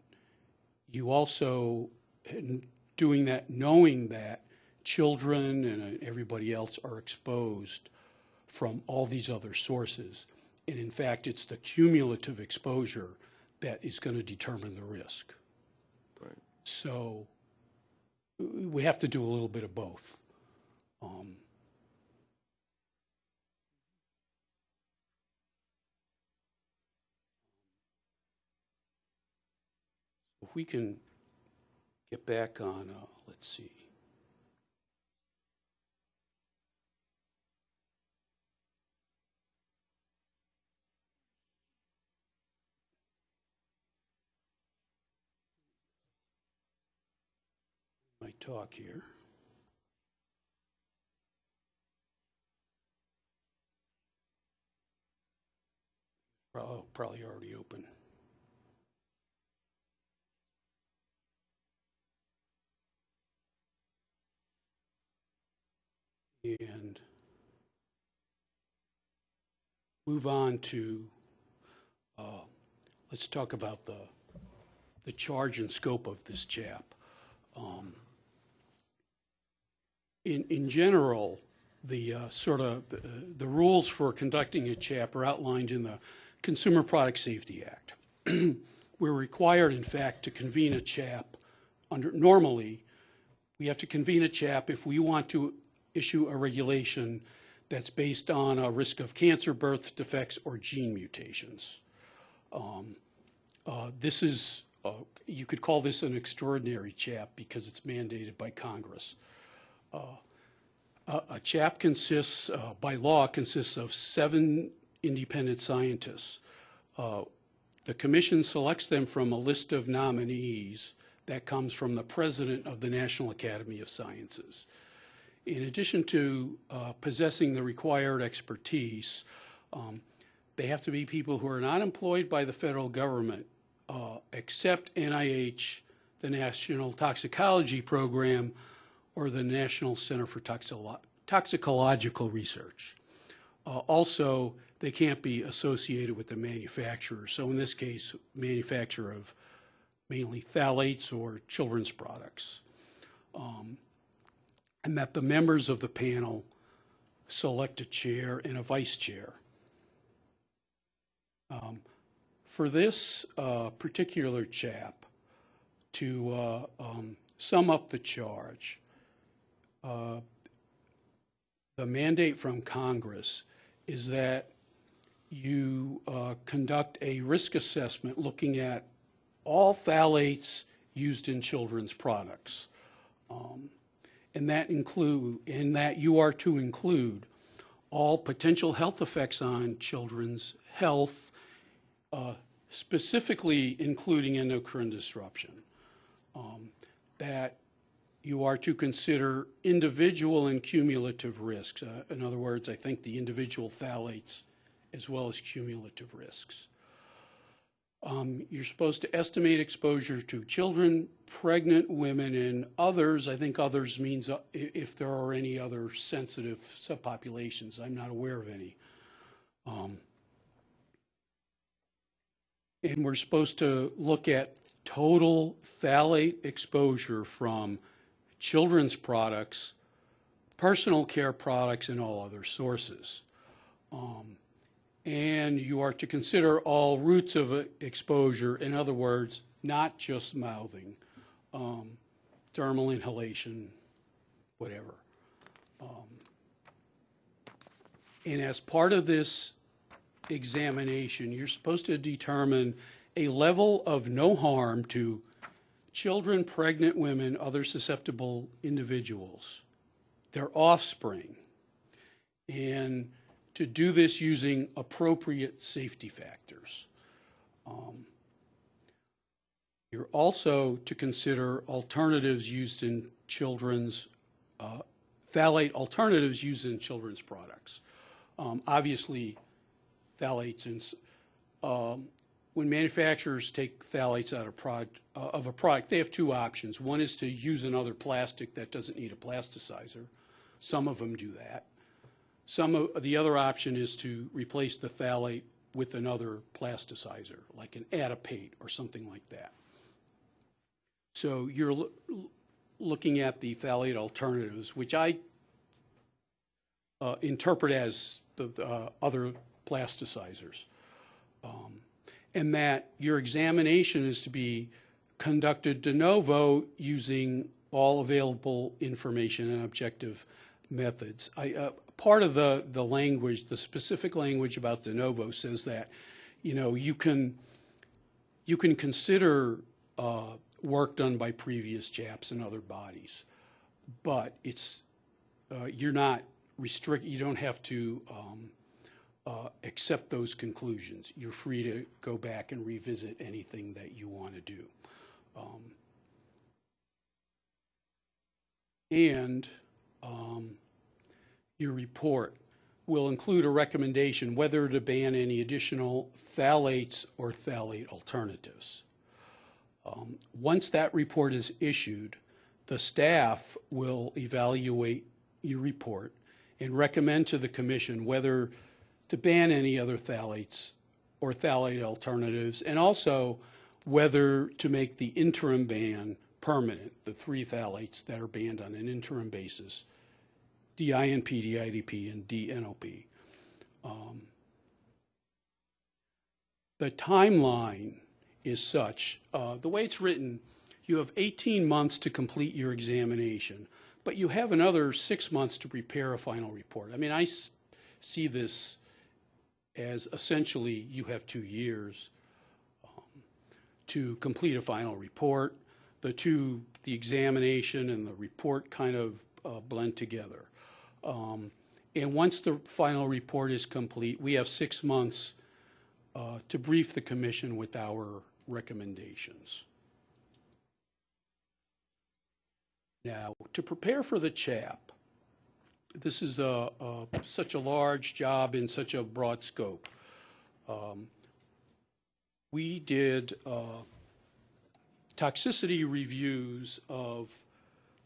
you also, doing that, knowing that children and uh, everybody else are exposed from all these other sources. And in fact, it's the cumulative exposure that is going to determine the risk. Right. So we have to do a little bit of both. Um, we can get back on, uh, let's see. My talk here. Oh, probably already open. And move on to, uh, let's talk about the, the charge and scope of this CHAP. Um, in, in general, the uh, sort of, uh, the rules for conducting a CHAP are outlined in the Consumer Product Safety Act. We're required, in fact, to convene a CHAP under, normally, we have to convene a CHAP if we want to issue a regulation that's based on a risk of cancer, birth defects, or gene mutations. Um, uh, This is, uh, you could call this an extraordinary CHAP because it's mandated by Congress. Uh, A a CHAP consists, uh, by law, consists of seven independent scientists. Uh, The commission selects them from a list of nominees that comes from the president of the National Academy of Sciences. In addition to uh, possessing the required expertise, um, they have to be people who are not employed by the federal government, uh, except NIH, the National Toxicology Program, or the National Center for Toxicological Research. Uh, Also, they can't be associated with the manufacturer. So in this case, manufacturer of mainly phthalates or children's products. Um, And that the members of the panel select a chair and a vice chair. Um, For this uh, particular CHAP, to uh, um, sum up the charge, uh, the mandate from Congress is that you uh, conduct a risk assessment looking at all phthalates used in children's products. Um, And that include, and that you are to include all potential health effects on children's health, uh, specifically including endocrine disruption. Um, That you are to consider individual and cumulative risks. Uh, In other words, I think the individual phthalates as well as cumulative risks. Um, You're supposed to estimate exposure to children, pregnant women, and others. I think others means uh, if there are any other sensitive subpopulations. I'm not aware of any. Um, And we're supposed to look at total phthalate exposure from children's products, personal care products, and all other sources. Um, And you are to consider all routes of uh, exposure, in other words, not just mouthing, um, dermal inhalation, whatever. Um, And as part of this examination, you're supposed to determine a level of no harm to children, pregnant women, other susceptible individuals, their offspring, and to do this using appropriate safety factors. Um, You're also to consider alternatives used in children's, uh, phthalate alternatives used in children's products. Um, Obviously, phthalates and, um, when manufacturers take phthalates out of product, uh, of a product, they have two options. One is to use another plastic that doesn't need a plasticizer. Some of them do that. Some of, the other option is to replace the phthalate with another plasticizer, like an adipate or something like that. So you're loo- looking at the phthalate alternatives, which I uh, interpret as the uh, other plasticizers. Um, And that your examination is to be conducted de novo using all available information and objective methods. I, uh, part of the, the language, the specific language about de novo says that, you know, you can, you can consider uh, work done by previous CHAPs and other bodies. But it's, uh, you're not restrict, you don't have to um, uh, accept those conclusions. You're free to go back and revisit anything that you want to do. Um, And um, your report will include a recommendation whether to ban any additional phthalates or phthalate alternatives. Um, Once that report is issued, the staff will evaluate your report and recommend to the commission whether to ban any other phthalates or phthalate alternatives, and also whether to make the interim ban permanent, the three phthalates that are banned on an interim basis, DINP, DIDP, and DNOP. Um, the timeline is such, uh, the way it's written, you have 18 months to complete your examination, but you have another six months to prepare a final report. I mean, I see this as essentially you have two years um, to complete a final report. The two, the examination and the report kind of uh, blend together. Um, And once the final report is complete, we have six months uh, to brief the commission with our recommendations. Now, to prepare for the CHAP, this is a, a, such a large job in such a broad scope. Um, we did uh, toxicity reviews of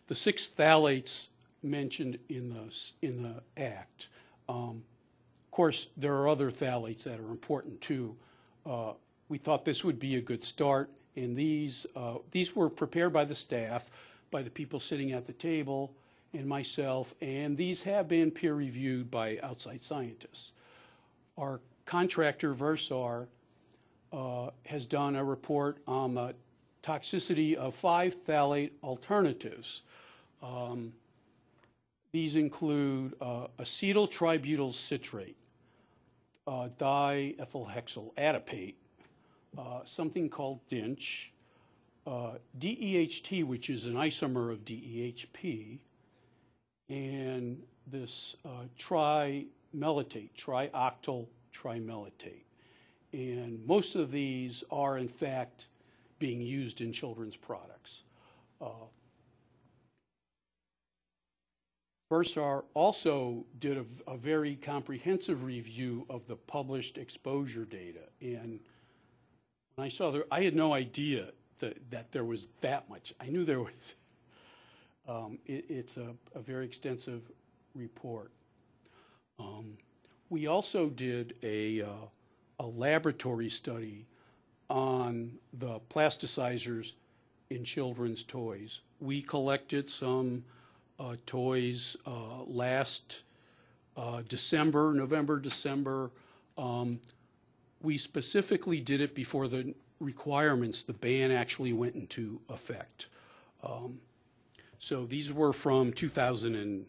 the six phthalates mentioned in the, in the act. Um, of course, there are other phthalates that are important too. Uh, we thought this would be a good start, and these, uh, these were prepared by the staff, by the people sitting at the table, and myself, and these have been peer-reviewed by outside scientists. Our contractor, Versar, uh, has done a report on the toxicity of five phthalate alternatives. Um, These include uh, acetyl tributyl citrate, uh, diethylhexyl adipate, uh, something called DINCH, uh, DEHT, which is an isomer of DEHP, and this uh, trimellitate, trioctyl trimellitate. And most of these are, in fact, being used in children's products. Versar also did a, a very comprehensive review of the published exposure data. And when I saw there, I had no idea that, that there was that much. I knew there was. Um, it, it's a, a very extensive report. Um, we also did a, uh, a laboratory study on the plasticizers in children's toys. We collected some toys uh, last uh, December, November, December. Um, we specifically did it before the requirements, the ban actually went into effect. Um, so these were from 2000 and,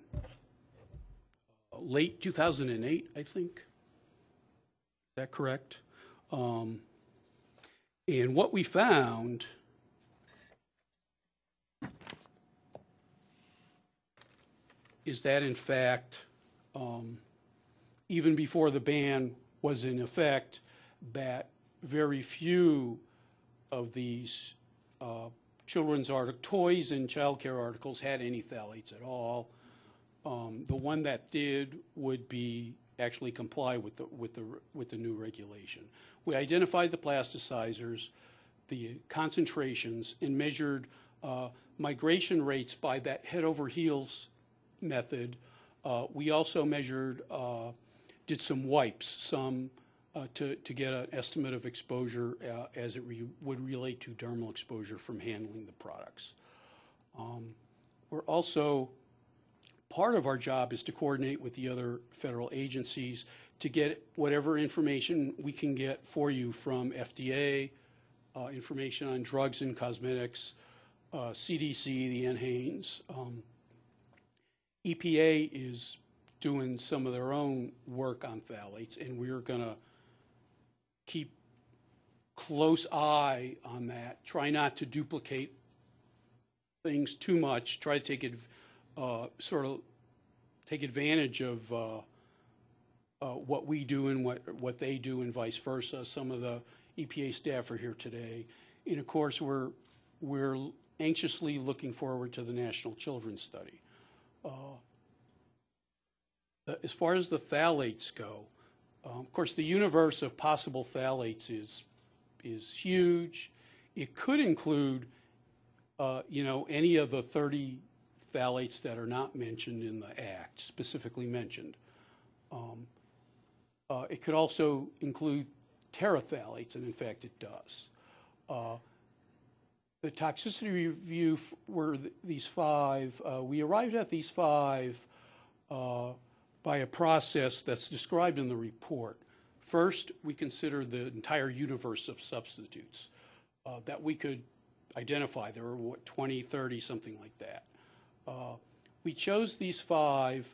uh, late 2008, I think. Is that correct? Um, and what we found is that in fact, um, even before the ban was in effect, that very few of these uh, children's artic- toys and childcare articles had any phthalates at all. Um, the one that did would be actually comply with the with the with the new regulation. We identified the plasticizers, the concentrations, and measured uh, migration rates by that head over heels method. Uh, we also measured, uh, did some wipes, some uh, to, to get an estimate of exposure as it re- would relate to dermal exposure from handling the products. Um, we're also, part of our job is to coordinate with the other federal agencies to get whatever information we can get for you from FDA, uh, information on drugs and cosmetics, uh, CDC, the NHANES. Um, EPA is doing some of their own work on phthalates, and we're going to keep close eye on that. Try not to duplicate things too much. Try to take uh, sort of take advantage of uh, uh, what we do and what what they do, and vice versa. Some of the EPA staff are here today, and of course we're we're anxiously looking forward to the National Children's Study. Uh, as far as the phthalates go, um, of course, the universe of possible phthalates is is huge. It could include, uh, you know, any of the 30 phthalates that are not mentioned in the Act, specifically mentioned. Um, uh, it could also include terephthalates, and in fact, it does. Uh, the toxicity review were th- these five. Uh, we arrived at these five uh, by a process that's described in the report. First, we consider the entire universe of substitutes uh, that we could identify. There were, what, 20, 30, something like that. Uh, we chose these five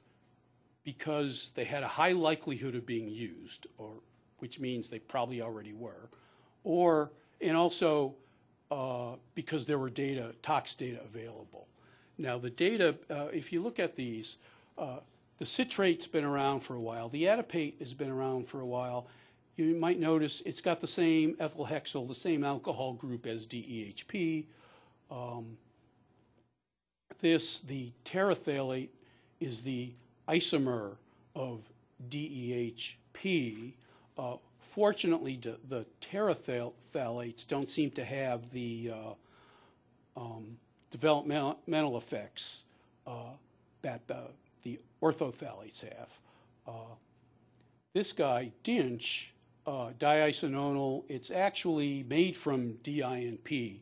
because they had a high likelihood of being used, or which means they probably already were, or and also uh, because there were data, tox data available. Now the data, uh, if you look at these, uh, the citrate's been around for a while. The adipate has been around for a while. You might notice it's got the same ethyl hexyl, the same alcohol group as DEHP. Um, this, the terephthalate, is the isomer of DEHP. Uh, fortunately, the terephthalates don't seem to have the uh, um, developmental effects uh, that the, the orthophthalates have. Uh, this guy, DINCH, uh, diisononyl, it's actually made from DINP.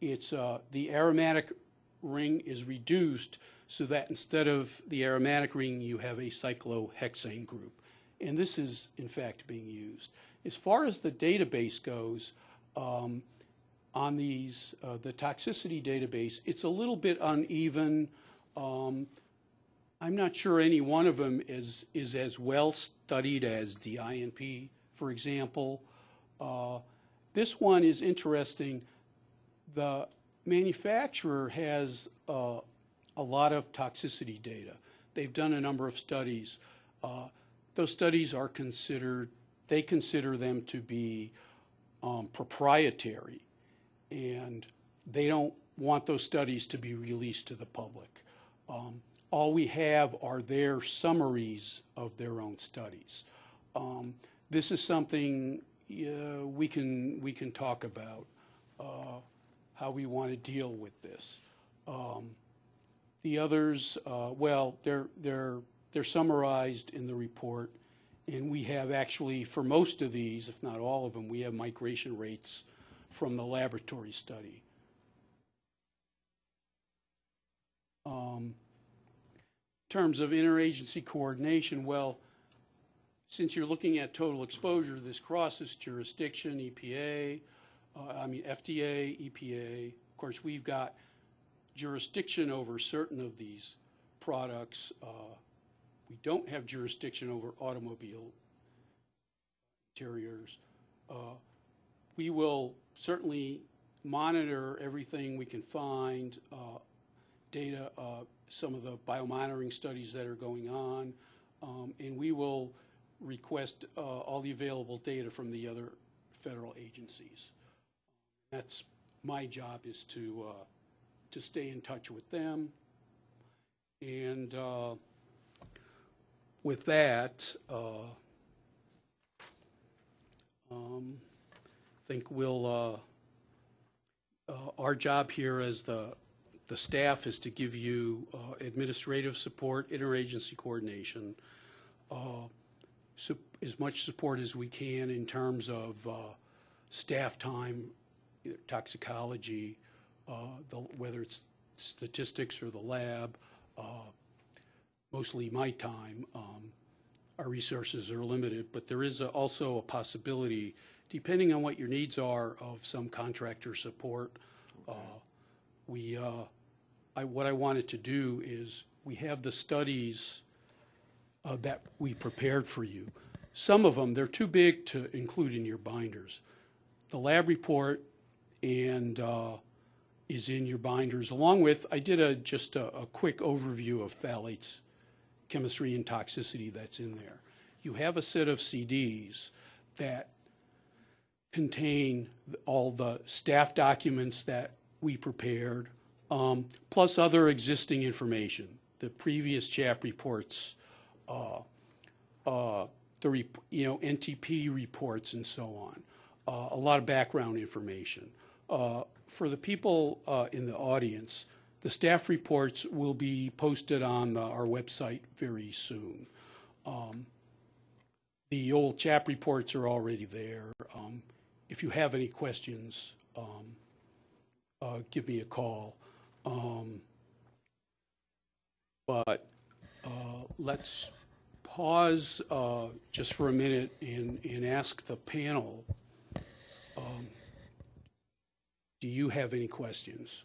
It's uh, the aromatic ring is reduced so that instead of the aromatic ring, you have a cyclohexane group. And this is, in fact, being used. As far as the database goes, um, on these, uh, the toxicity database, it's a little bit uneven. Um, I'm not sure any one of them is, is as well studied as DINP, for example. Uh, this one is interesting. The manufacturer has uh, a lot of toxicity data. They've done a number of studies. Uh, those studies are considered, they consider them to be um, proprietary, and they don't want those studies to be released to the public. Um, all we have are their summaries of their own studies. Um, this is something uh, we can we can talk about uh, how we want to deal with this. Um, the others, uh, well, they're they're they're summarized in the report, and we have actually for most of these, if not all of them, we have migration rates from the laboratory study. Um, in terms of interagency coordination, well, since you're looking at total exposure, this crosses jurisdiction, EPA, uh, I mean FDA, EPA. Of course, we've got jurisdiction over certain of these products. Uh, we don't have jurisdiction over automobile interiors. Uh, we will certainly monitor everything we can find, uh, data, uh, some of the biomonitoring studies that are going on, um, and we will request uh, all the available data from the other federal agencies. That's my job is to uh, to stay in touch with them, and uh, with that, uh, um, I think we'll. Uh, uh, our job here as the the staff is to give you uh, administrative support, interagency coordination, uh, su- as much support as we can in terms of uh, staff time, toxicology, the, whether it's statistics or the lab, mostly my time. Um, our resources are limited, but there is a, also a possibility, depending on what your needs are, of some contractor support. Uh, we, uh, I, what I wanted to do is we have the studies uh, that we prepared for you. Some of them, they're too big to include in your binders. the lab report and uh, is in your binders, along with, I did a, just a, a quick overview of phthalates, chemistry and toxicity that's in there. You have a set of CDs that contain all the staff documents that we prepared, um, plus other existing information, the previous CHAP reports, uh, uh, the, rep- you know, NTP reports and so on, uh, a lot of background information. Uh, For the people uh, in the audience, the staff reports will be posted on uh, our website very soon. Um, The old CHAP reports are already there. Um, If you have any questions, um, uh, give me a call. Um, But uh, let's pause uh, just for a minute and, and ask the panel, um, do you have any questions?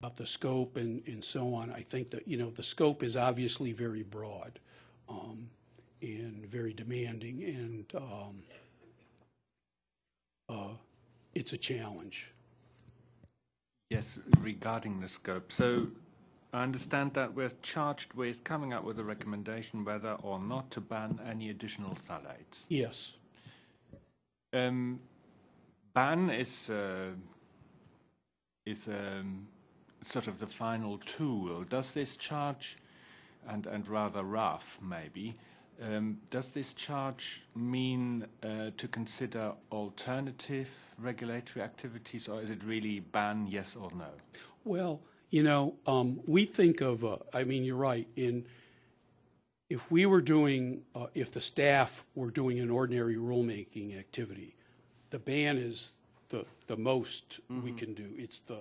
About the scope and, and so on. I think that, you know, the scope is obviously very broad um, and very demanding, and um, uh, it's a challenge. Yes, regarding the scope. So I understand that we're charged with coming up with a recommendation whether or not to ban any additional phthalates. Yes. Um, ban is uh, is um, sort of the final tool. Does this charge, and and rather rough maybe, um, does this charge mean uh, to consider alternative regulatory activities, or is it really ban yes or no? Well, you know, um, we think of, uh, I mean, you're right, in, if we were doing, uh, if the staff were doing an ordinary rulemaking activity, the ban is the, the most we can do. It's the,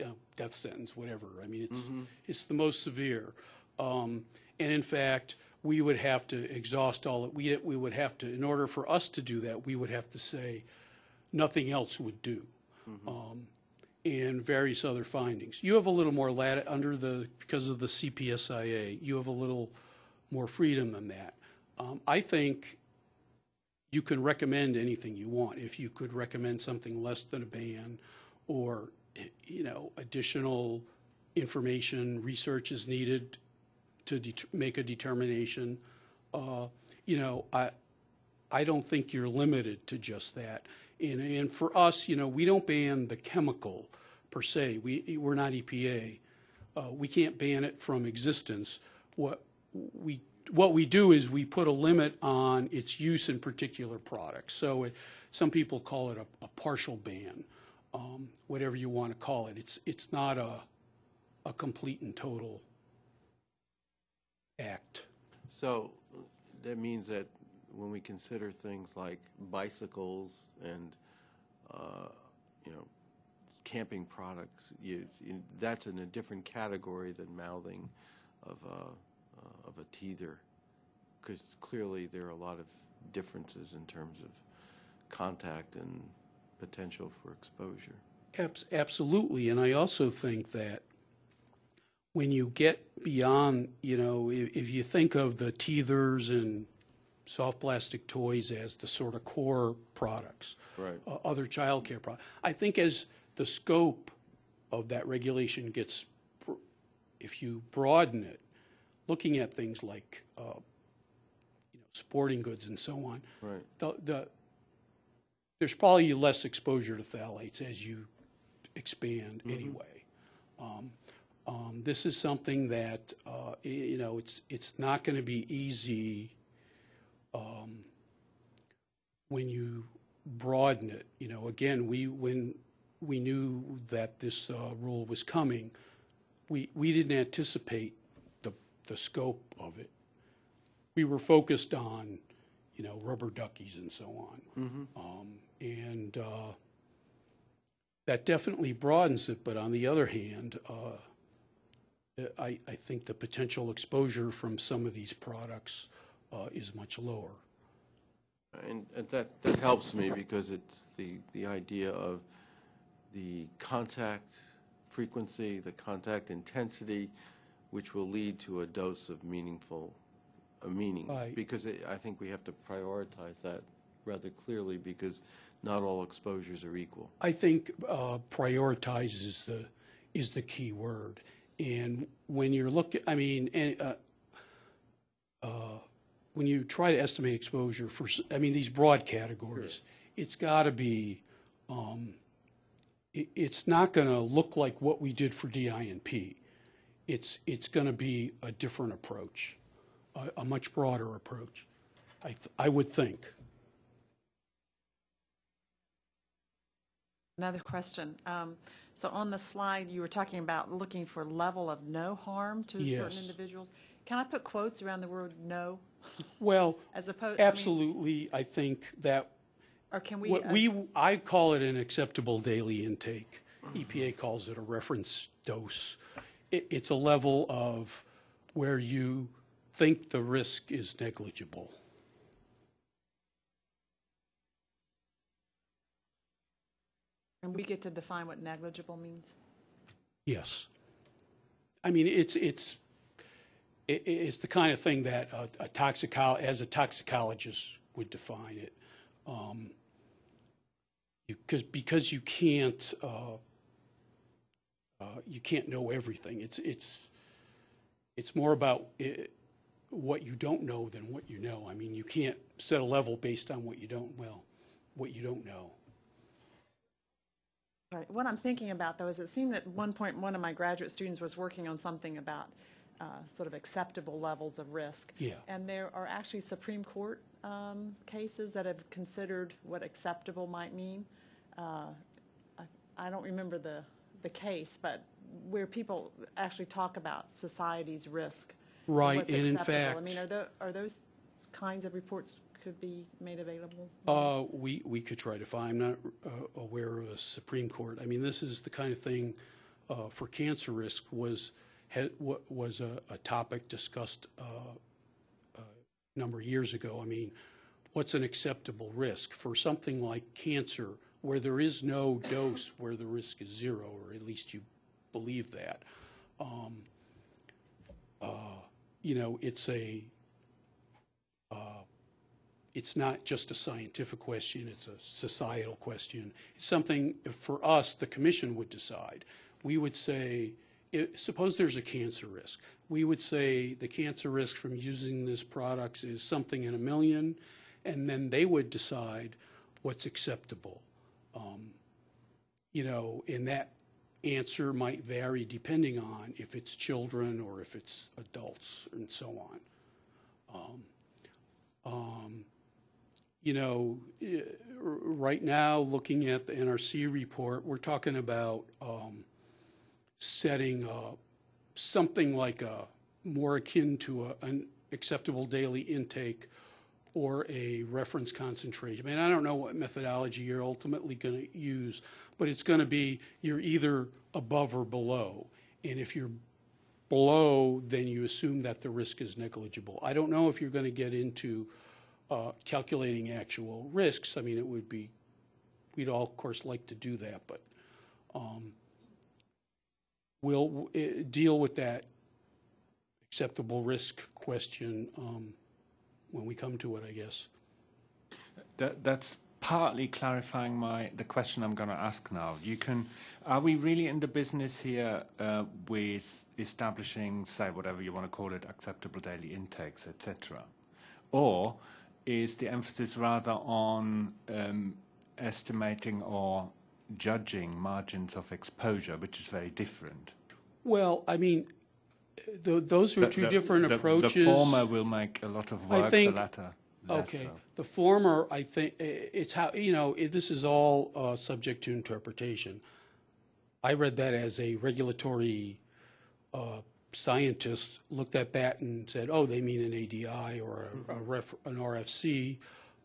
you know, death sentence, whatever. I mean, it's, it's the most severe. Um, and in fact, we would have to exhaust all, that we, we would have to, in order for us to do that, we would have to say, nothing else would do. Um, and various other findings. You have a little more lat, under the, because of the CPSIA, you have a little more freedom than that. Um, I think you can recommend anything you want. If you could recommend something less than a ban, or, you know, additional information, research is needed to make a determination, uh, you know, I, I don't think you're limited to just that. And, and for us, you know, we don't ban the chemical per se. We, we're not EPA. Uh, we can't ban it from existence. What we, what we do is we put a limit on its use in particular products. So it, some people call it a, a partial ban, um, whatever you want to call it. It's, it's not a, a complete and total act. So that means that when we consider things like bicycles and, uh, you know, camping products, you, you, that's in a different category than mouthing of a, uh, of a teether, because clearly there are a lot of differences in terms of contact and potential for exposure. Absolutely, and I also think that when you get beyond, you know, if, if you think of the teethers and soft plastic toys as the sort of core products, Right. uh, other childcare products, I think as the scope of that regulation gets, if you broaden it, looking at things like, uh, you know, sporting goods and so on, Right. the, the, there's probably less exposure to phthalates as you expand anyway. Um, um, This is something that, uh, you know, it's, it's not going to be easy um, when you broaden it. You know, again, we, when we knew that this uh, rule was coming, we, we didn't anticipate the, the scope of it. We were focused on, you know, rubber duckies and so on. Um, And uh, that definitely broadens it, but on the other hand, uh, I, I think the potential exposure from some of these products uh, is much lower. And, and that, that helps me because it's the, the idea of the contact frequency, the contact intensity, which will lead to a dose of meaningful a meaning. Right. Because it- I think we have to prioritize that rather clearly because not all exposures are equal. I think uh, prioritize is the, is the key word. And when you're looking, I mean, and, uh, uh, when you try to estimate exposure for, I mean, these broad categories, it's got to be, um, it's not going to look like what we did for DINP. It's, it's going to be a different approach, a, a much broader approach, I, th- I would think. Another question. Um, So on the slide, you were talking about looking for level of no harm to certain individuals. Can I put quotes around the word "no"? Well, As opposed, I mean, absolutely, I think that Or can we? What uh, we, I call it an acceptable daily intake. EPA calls it a reference dose. It, it's a level of where you think the risk is negligible. And we get to define what negligible means? Yes. I mean, it's, it's, it, it's the kind of thing that a, a as a toxicologist would define it. Um, because, because you can't, uh, uh, you can't know everything. It's, it's, it's more about what you don't know than what you know. I mean, you can't set a level based on what you don't, well, what you don't know. Right. What I'm thinking about, though, is it seemed at one point, one of my graduate students was working on something about uh, sort of acceptable levels of risk. Yeah. And there are actually Supreme Court um, cases that have considered what acceptable might mean. Uh, I, I don't remember the, the case, but where people actually talk about society's risk. and Right, what's and in acceptable. I mean, are tho- are those kinds of reports could be made available? Uh, we, we could try to find, I'm not uh, aware of a Supreme Court. I mean, this is the kind of thing uh, for cancer risk was, had, was a, a topic discussed uh, a number of years ago. I mean, what's an acceptable risk for something like cancer where there is no dose where the risk is zero, or at least you believe that? Um, uh, You know, it's a, it's not just a scientific question, it's a societal question. It's something, for us, the commission would decide. We would say, i- suppose there's a cancer risk. We would say the cancer risk from using this product is something in a million, and then they would decide what's acceptable. Um, You know, and that answer might vary depending on if it's children or if it's adults and so on. Um, um, you know, eh, right now, looking at the NRC report, we're talking about um, setting uh, something like a, more akin to a- an acceptable daily intake or a reference concentration. I mean, I don't know what methodology you're ultimately going to use, but it's going to be, you're either above or below. And if you're below, then you assume that the risk is negligible. I don't know if you're going to get into uh, calculating actual risks. I mean, it would be, we'd all, of course, like to do that, but um, we'll uh, deal with that acceptable risk question um, when we come to it, I guess. That, that's partly clarifying my the question I'm going to ask now. You can, are we really in the business here uh, with establishing, say, whatever you want to call it, acceptable daily intakes, etc., or is the emphasis rather on um, estimating or judging margins of exposure, which is very different? Well, I mean, th- those are The- two the- different the- approaches. The former will make a lot of work. I think- the latter Okay, so. the former, I think, it's how, you know, i- this is all uh, subject to interpretation. I read that as a regulatory uh, scientist looked at that and said, oh, they mean an ADI or a- a ref, an RFC.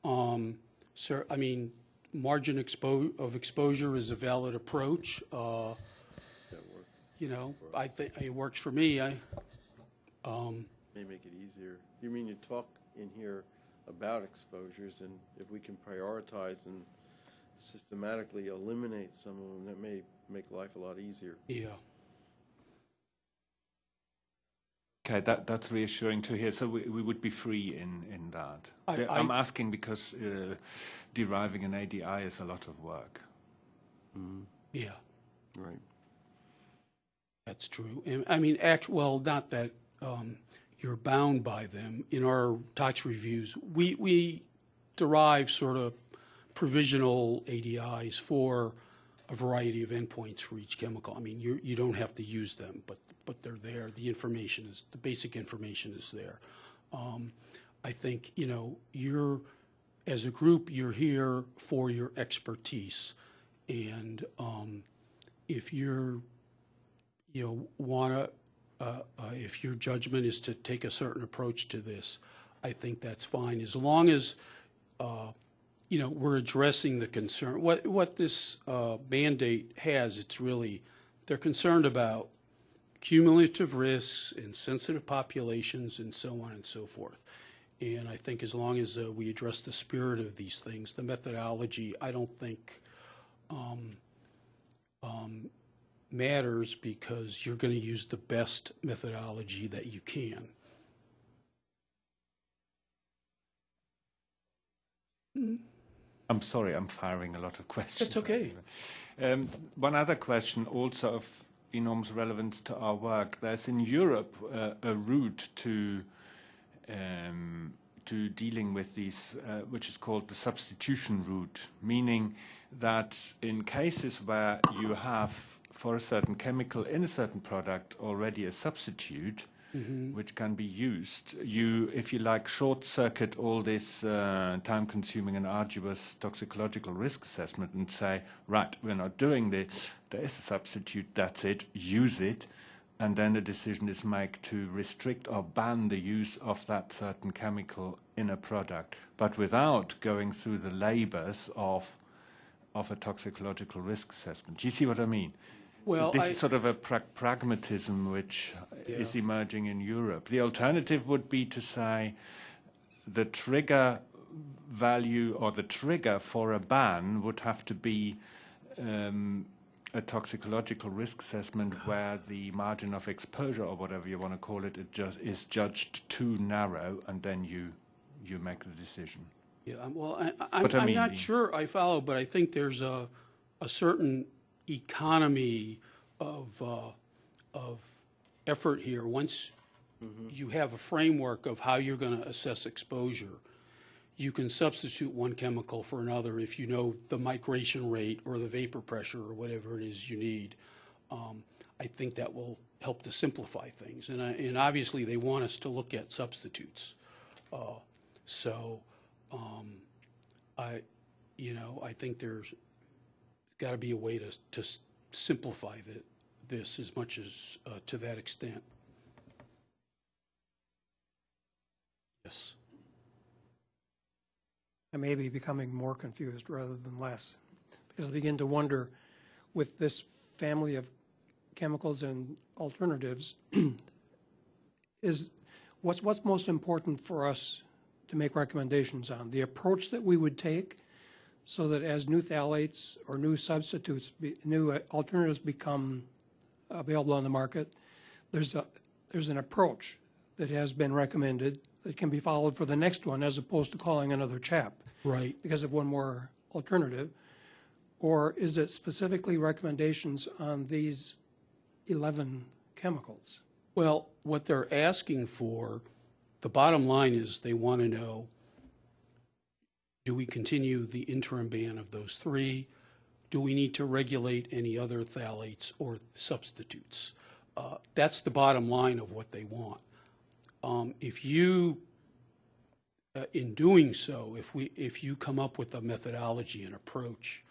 Um, So, I mean, margin expo, of exposure is a valid approach. uh, You know, I think, it works for me. I, um, May make it easier. You mean you talk in here about exposures, and if we can prioritize and systematically eliminate some of them, that may make life a lot easier. yeah. Okay, that, that's reassuring to hear. So we, we would be free in, in that. I- Yeah, I'm asking because uh, deriving an ADI is a lot of work. Yeah, Right. that's true. And, I mean, act, well, not that um, you're bound by them. In our tox reviews, we, we derive sort of provisional ADIs for a variety of endpoints for each chemical. I mean, you, you don't have to use them, but, but they're there. The information is, the basic information is there. Um, I think, you know, you're, as a group, you're here for your expertise. And um, if you're, you know, want to, uh, uh, if your judgment is to take a certain approach to this, I think that's fine, as long as, uh, you know, we're addressing the concern. What, what this uh, mandate has, it's really, they're concerned about cumulative risks in sensitive populations and so on and so forth. And I think as long as uh, we address the spirit of these things, the methodology, I don't think um, um, matters because you're going to use the best methodology that you can. I'm sorry, I'm firing a lot of questions. That's okay. Um, one other question, also of enormous relevance to our work. There's in Europe uh, a route to um, to dealing with these, uh, which is called the substitution route, meaning that in cases where you have for a certain chemical in a certain product already a substitute, which can be used. You, if you like, short circuit all this uh, time consuming and arduous toxicological risk assessment and say, right, we're not doing this, there is a substitute, that's it, use it. And then the decision is made to restrict or ban the use of that certain chemical in a product, but without going through the labors of of a toxicological risk assessment. Do you see what I mean? Well, this I- is sort of a pra- pragmatism which is emerging in Europe. The alternative would be to say the trigger value or the trigger for a ban would have to be um, a toxicological risk assessment where the margin of exposure or whatever you want to call it, it just is judged too narrow, and then you you make the decision. Yeah, well, I, I'm, But I I'm mean- not sure I follow, but I think there's a, a certain economy of, uh, of effort here. Once you have a framework of how you're going to assess exposure, you can substitute one chemical for another if you know the migration rate or the vapor pressure or whatever it is you need. Um, I think that will help to simplify things. And, and obviously, they want us to look at substitutes. Uh, so, um, I, you know, I think there's got to be a way to, to simplify the, this as much as, uh, to that extent. Yes. I may be becoming more confused rather than less, because I begin to wonder, with this family of chemicals and alternatives, is, what's, what's most important for us to make recommendations on? The approach that we would take, so that as new phthalates or new substitutes, be- new uh, alternatives become available on the market, there's a, there's an approach that has been recommended that can be followed for the next one, as opposed to calling another CHAP Right. because of one more alternative? Or is it specifically recommendations on these 11 chemicals? Well, what they're asking for, the bottom line is they want to know, do we continue the interim ban of those three? Do we need to regulate any other phthalates or substitutes? Uh, That's the bottom line of what they want. Um, If you, uh, in doing so, if we, if you come up with a methodology and approach,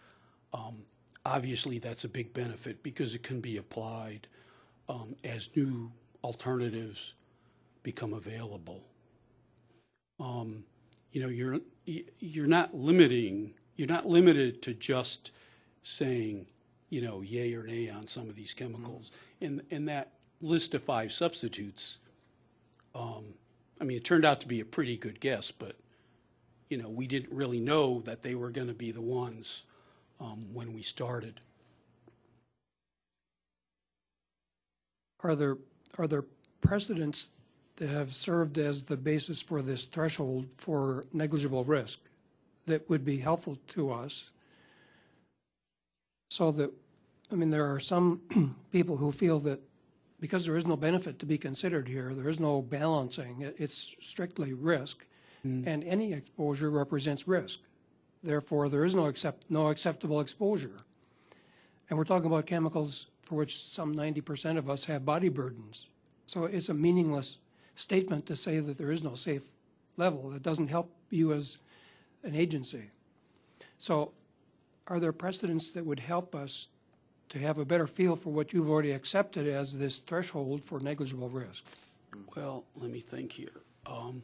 um, obviously that's a big benefit because it can be applied um, as new alternatives become available. Um, You know, you're, you're not limiting, you're not limited to just saying, you know, yay or nay on some of these chemicals. In, in that list of five substitutes, um, I mean, it turned out to be a pretty good guess, but, you know, we didn't really know that they were going to be the ones um, when we started. Are there, are there precedents that have served as the basis for this threshold for negligible risk that would be helpful to us. So that, I mean, there are some people who feel that because there is no benefit to be considered here, there is no balancing, it's strictly risk, mm. and any exposure represents risk. Therefore, there is no accept, no acceptable exposure. And we're talking about chemicals for which some ninety percent of us have body burdens. So it's a meaningless statement to say that there is no safe level. It doesn't help you as an agency. So are there precedents that would help us to have a better feel for what you've already accepted as this threshold for negligible risk? Well, let me think here. Um,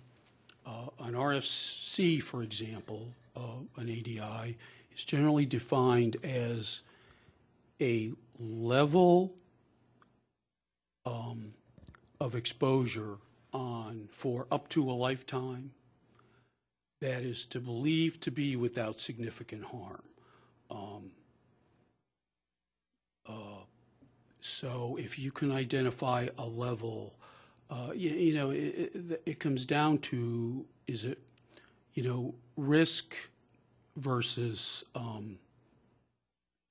uh, An RFC, for example, uh, an ADI, is generally defined as a level um, of exposure on, for up to a lifetime, that is to believe to be without significant harm. Um, uh, So if you can identify a level, uh, you, you know, it, it, it comes down to, is it, you know, risk versus um,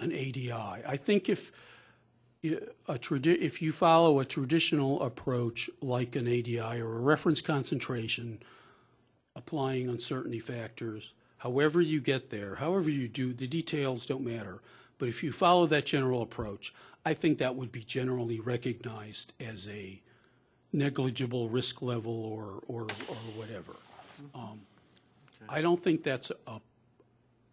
an ADI. I think if a tradi- if you follow a traditional approach like an ADI or a reference concentration, applying uncertainty factors, however you get there, however you do, the details don't matter. But if you follow that general approach, I think that would be generally recognized as a negligible risk level or, or, or whatever. Um, I don't think that's a,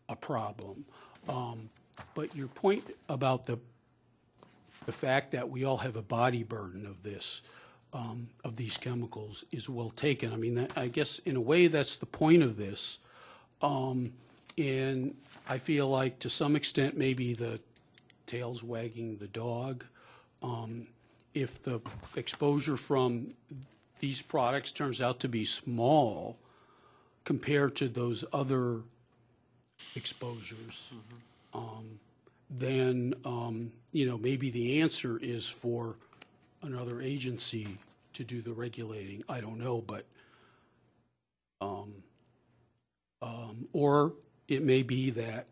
a problem. Um, But your point about the, the fact that we all have a body burden of this, um, of these chemicals is well taken. I mean, that- I guess in a way, that's the point of this. Um, And I feel like to some extent, maybe the tail's wagging the dog. Um, If the exposure from these products turns out to be small compared to those other exposures, um, then, um, you know, maybe the answer is for another agency to do the regulating. I don't know, but, um, um, or it may be that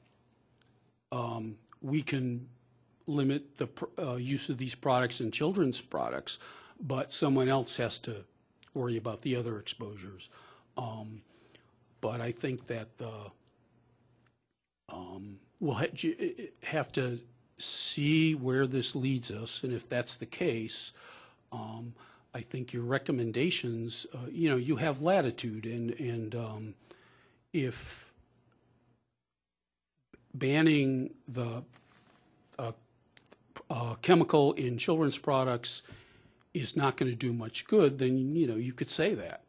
um, we can limit the uh, use of these products in children's products, but someone else has to worry about the other exposures. Um, But I think that the, um, we'll ha- have to see where this leads us, and if that's the case, um, I think your recommendations, uh, you know, you have latitude, and, and um, if banning the uh, uh, chemical in children's products is not going to do much good, then, you know, you could say that.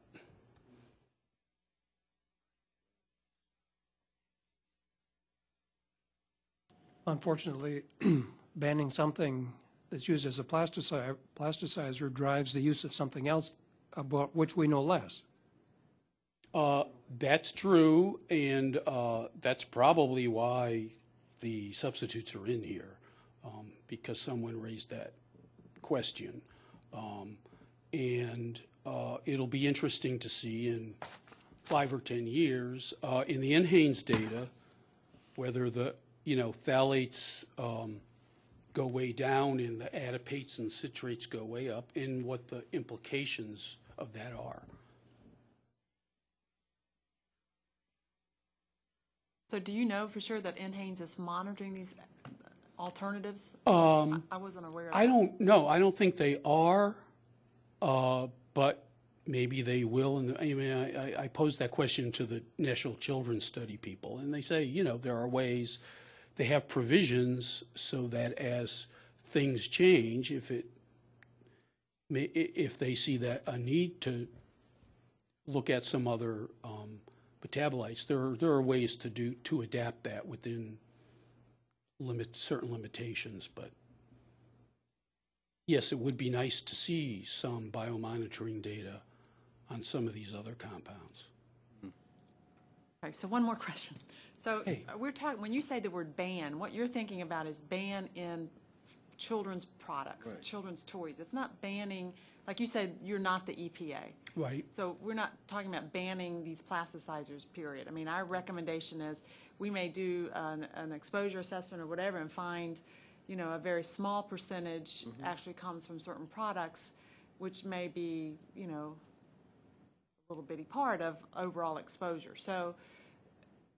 Unfortunately, banning something that's used as a plasticizer, plasticizer drives the use of something else about which we know less. Uh, That's true, and uh, that's probably why the substitutes are in here, um, because someone raised that question. Um, And uh, it'll be interesting to see in five or 10 years, uh, in the NHANES data, whether the, you know, phthalates um, go way down and the adipates and citrates go way up, and what the implications of that are. So do you know for sure that NHANES is monitoring these alternatives? Um, I wasn't aware of I that. don't know. I don't think they are, uh, but maybe they will. And I mean, I, I- I posed that question to the National Children's Study people, and they say, you know, there are ways. They have provisions so that as things change, if it, may- i- if they see that a need to look at some other um, metabolites, there are there are ways to do to adapt that within limit certain limitations, but yes, it would be nice to see some biomonitoring data on some of these other compounds. Hmm. Okay, so one more question. So Hey. we're talking, when you say the word ban, what you're thinking about is ban in children's products, Right. children's toys. It's not banning like you said, you're not the EPA. Right. So we're not talking about banning these plasticizers, period. I mean, our recommendation is we may do an, an exposure assessment or whatever and find, you know, a very small percentage actually comes from certain products, which may be, you know, a little bitty part of overall exposure. So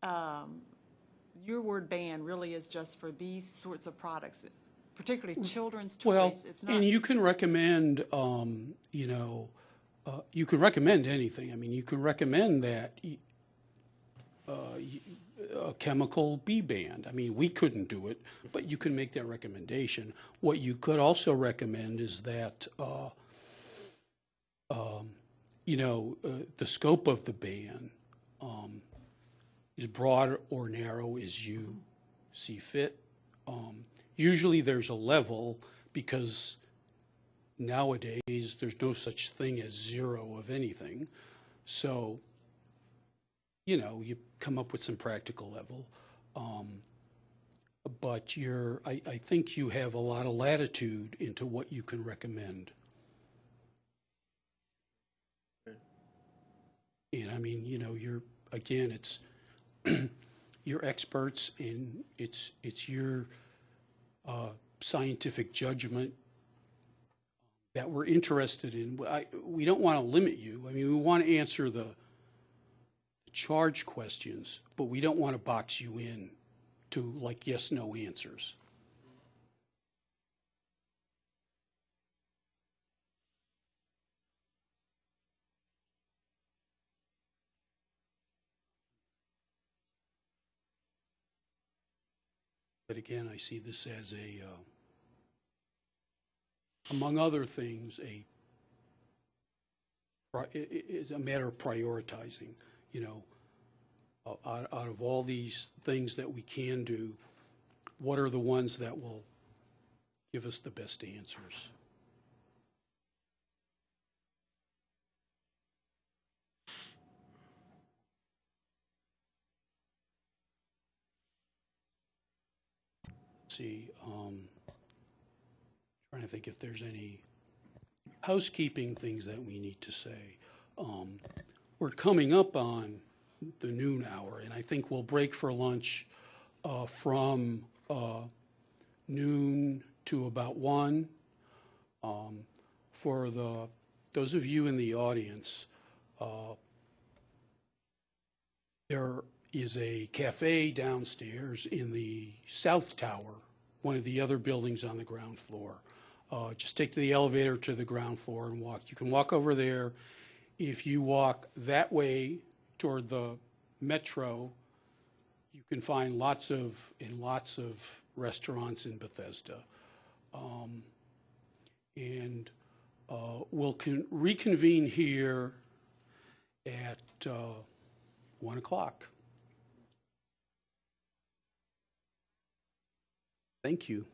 um, your word ban really is just for these sorts of products, particularly children's Well, toys. It's not. and you can recommend, um, you know, uh, you can recommend anything. I mean, you can recommend that uh, a chemical be banned. I mean, we couldn't do it, but you can make that recommendation. What you could also recommend is that, uh, um, you know, uh, the scope of the ban um, is broad or narrow as you see fit. Um, Usually there's a level because nowadays there's no such thing as zero of anything. So, you know, you come up with some practical level. Um, But you're, I, I think you have a lot of latitude into what you can recommend. And I mean, you know, you're, again, it's, you're experts and it's, it's your uh, scientific judgment that we're interested in. I, we don't want to limit you. I mean, we want to answer the charge questions, but we don't want to box you in to like yes, no answers. But again, I see this as a, uh, among other things, a, is a matter of prioritizing, you know, out, out of all these things that we can do, what are the ones that will give us the best answers? See, um, trying to think if there's any housekeeping things that we need to say. Um, we're coming up on the noon hour, and I think we'll break for lunch uh, from uh, noon to about one. Um, for the those of you in the audience, uh, there is a cafe downstairs in the south tower, one of the other buildings on the ground floor. Uh, just take the elevator to the ground floor and walk. You can walk over there. If you walk that way toward the metro, you can find lots of and lots of restaurants in Bethesda. Um, and uh, we'll con- reconvene here at uh, 1 o'clock. Thank you.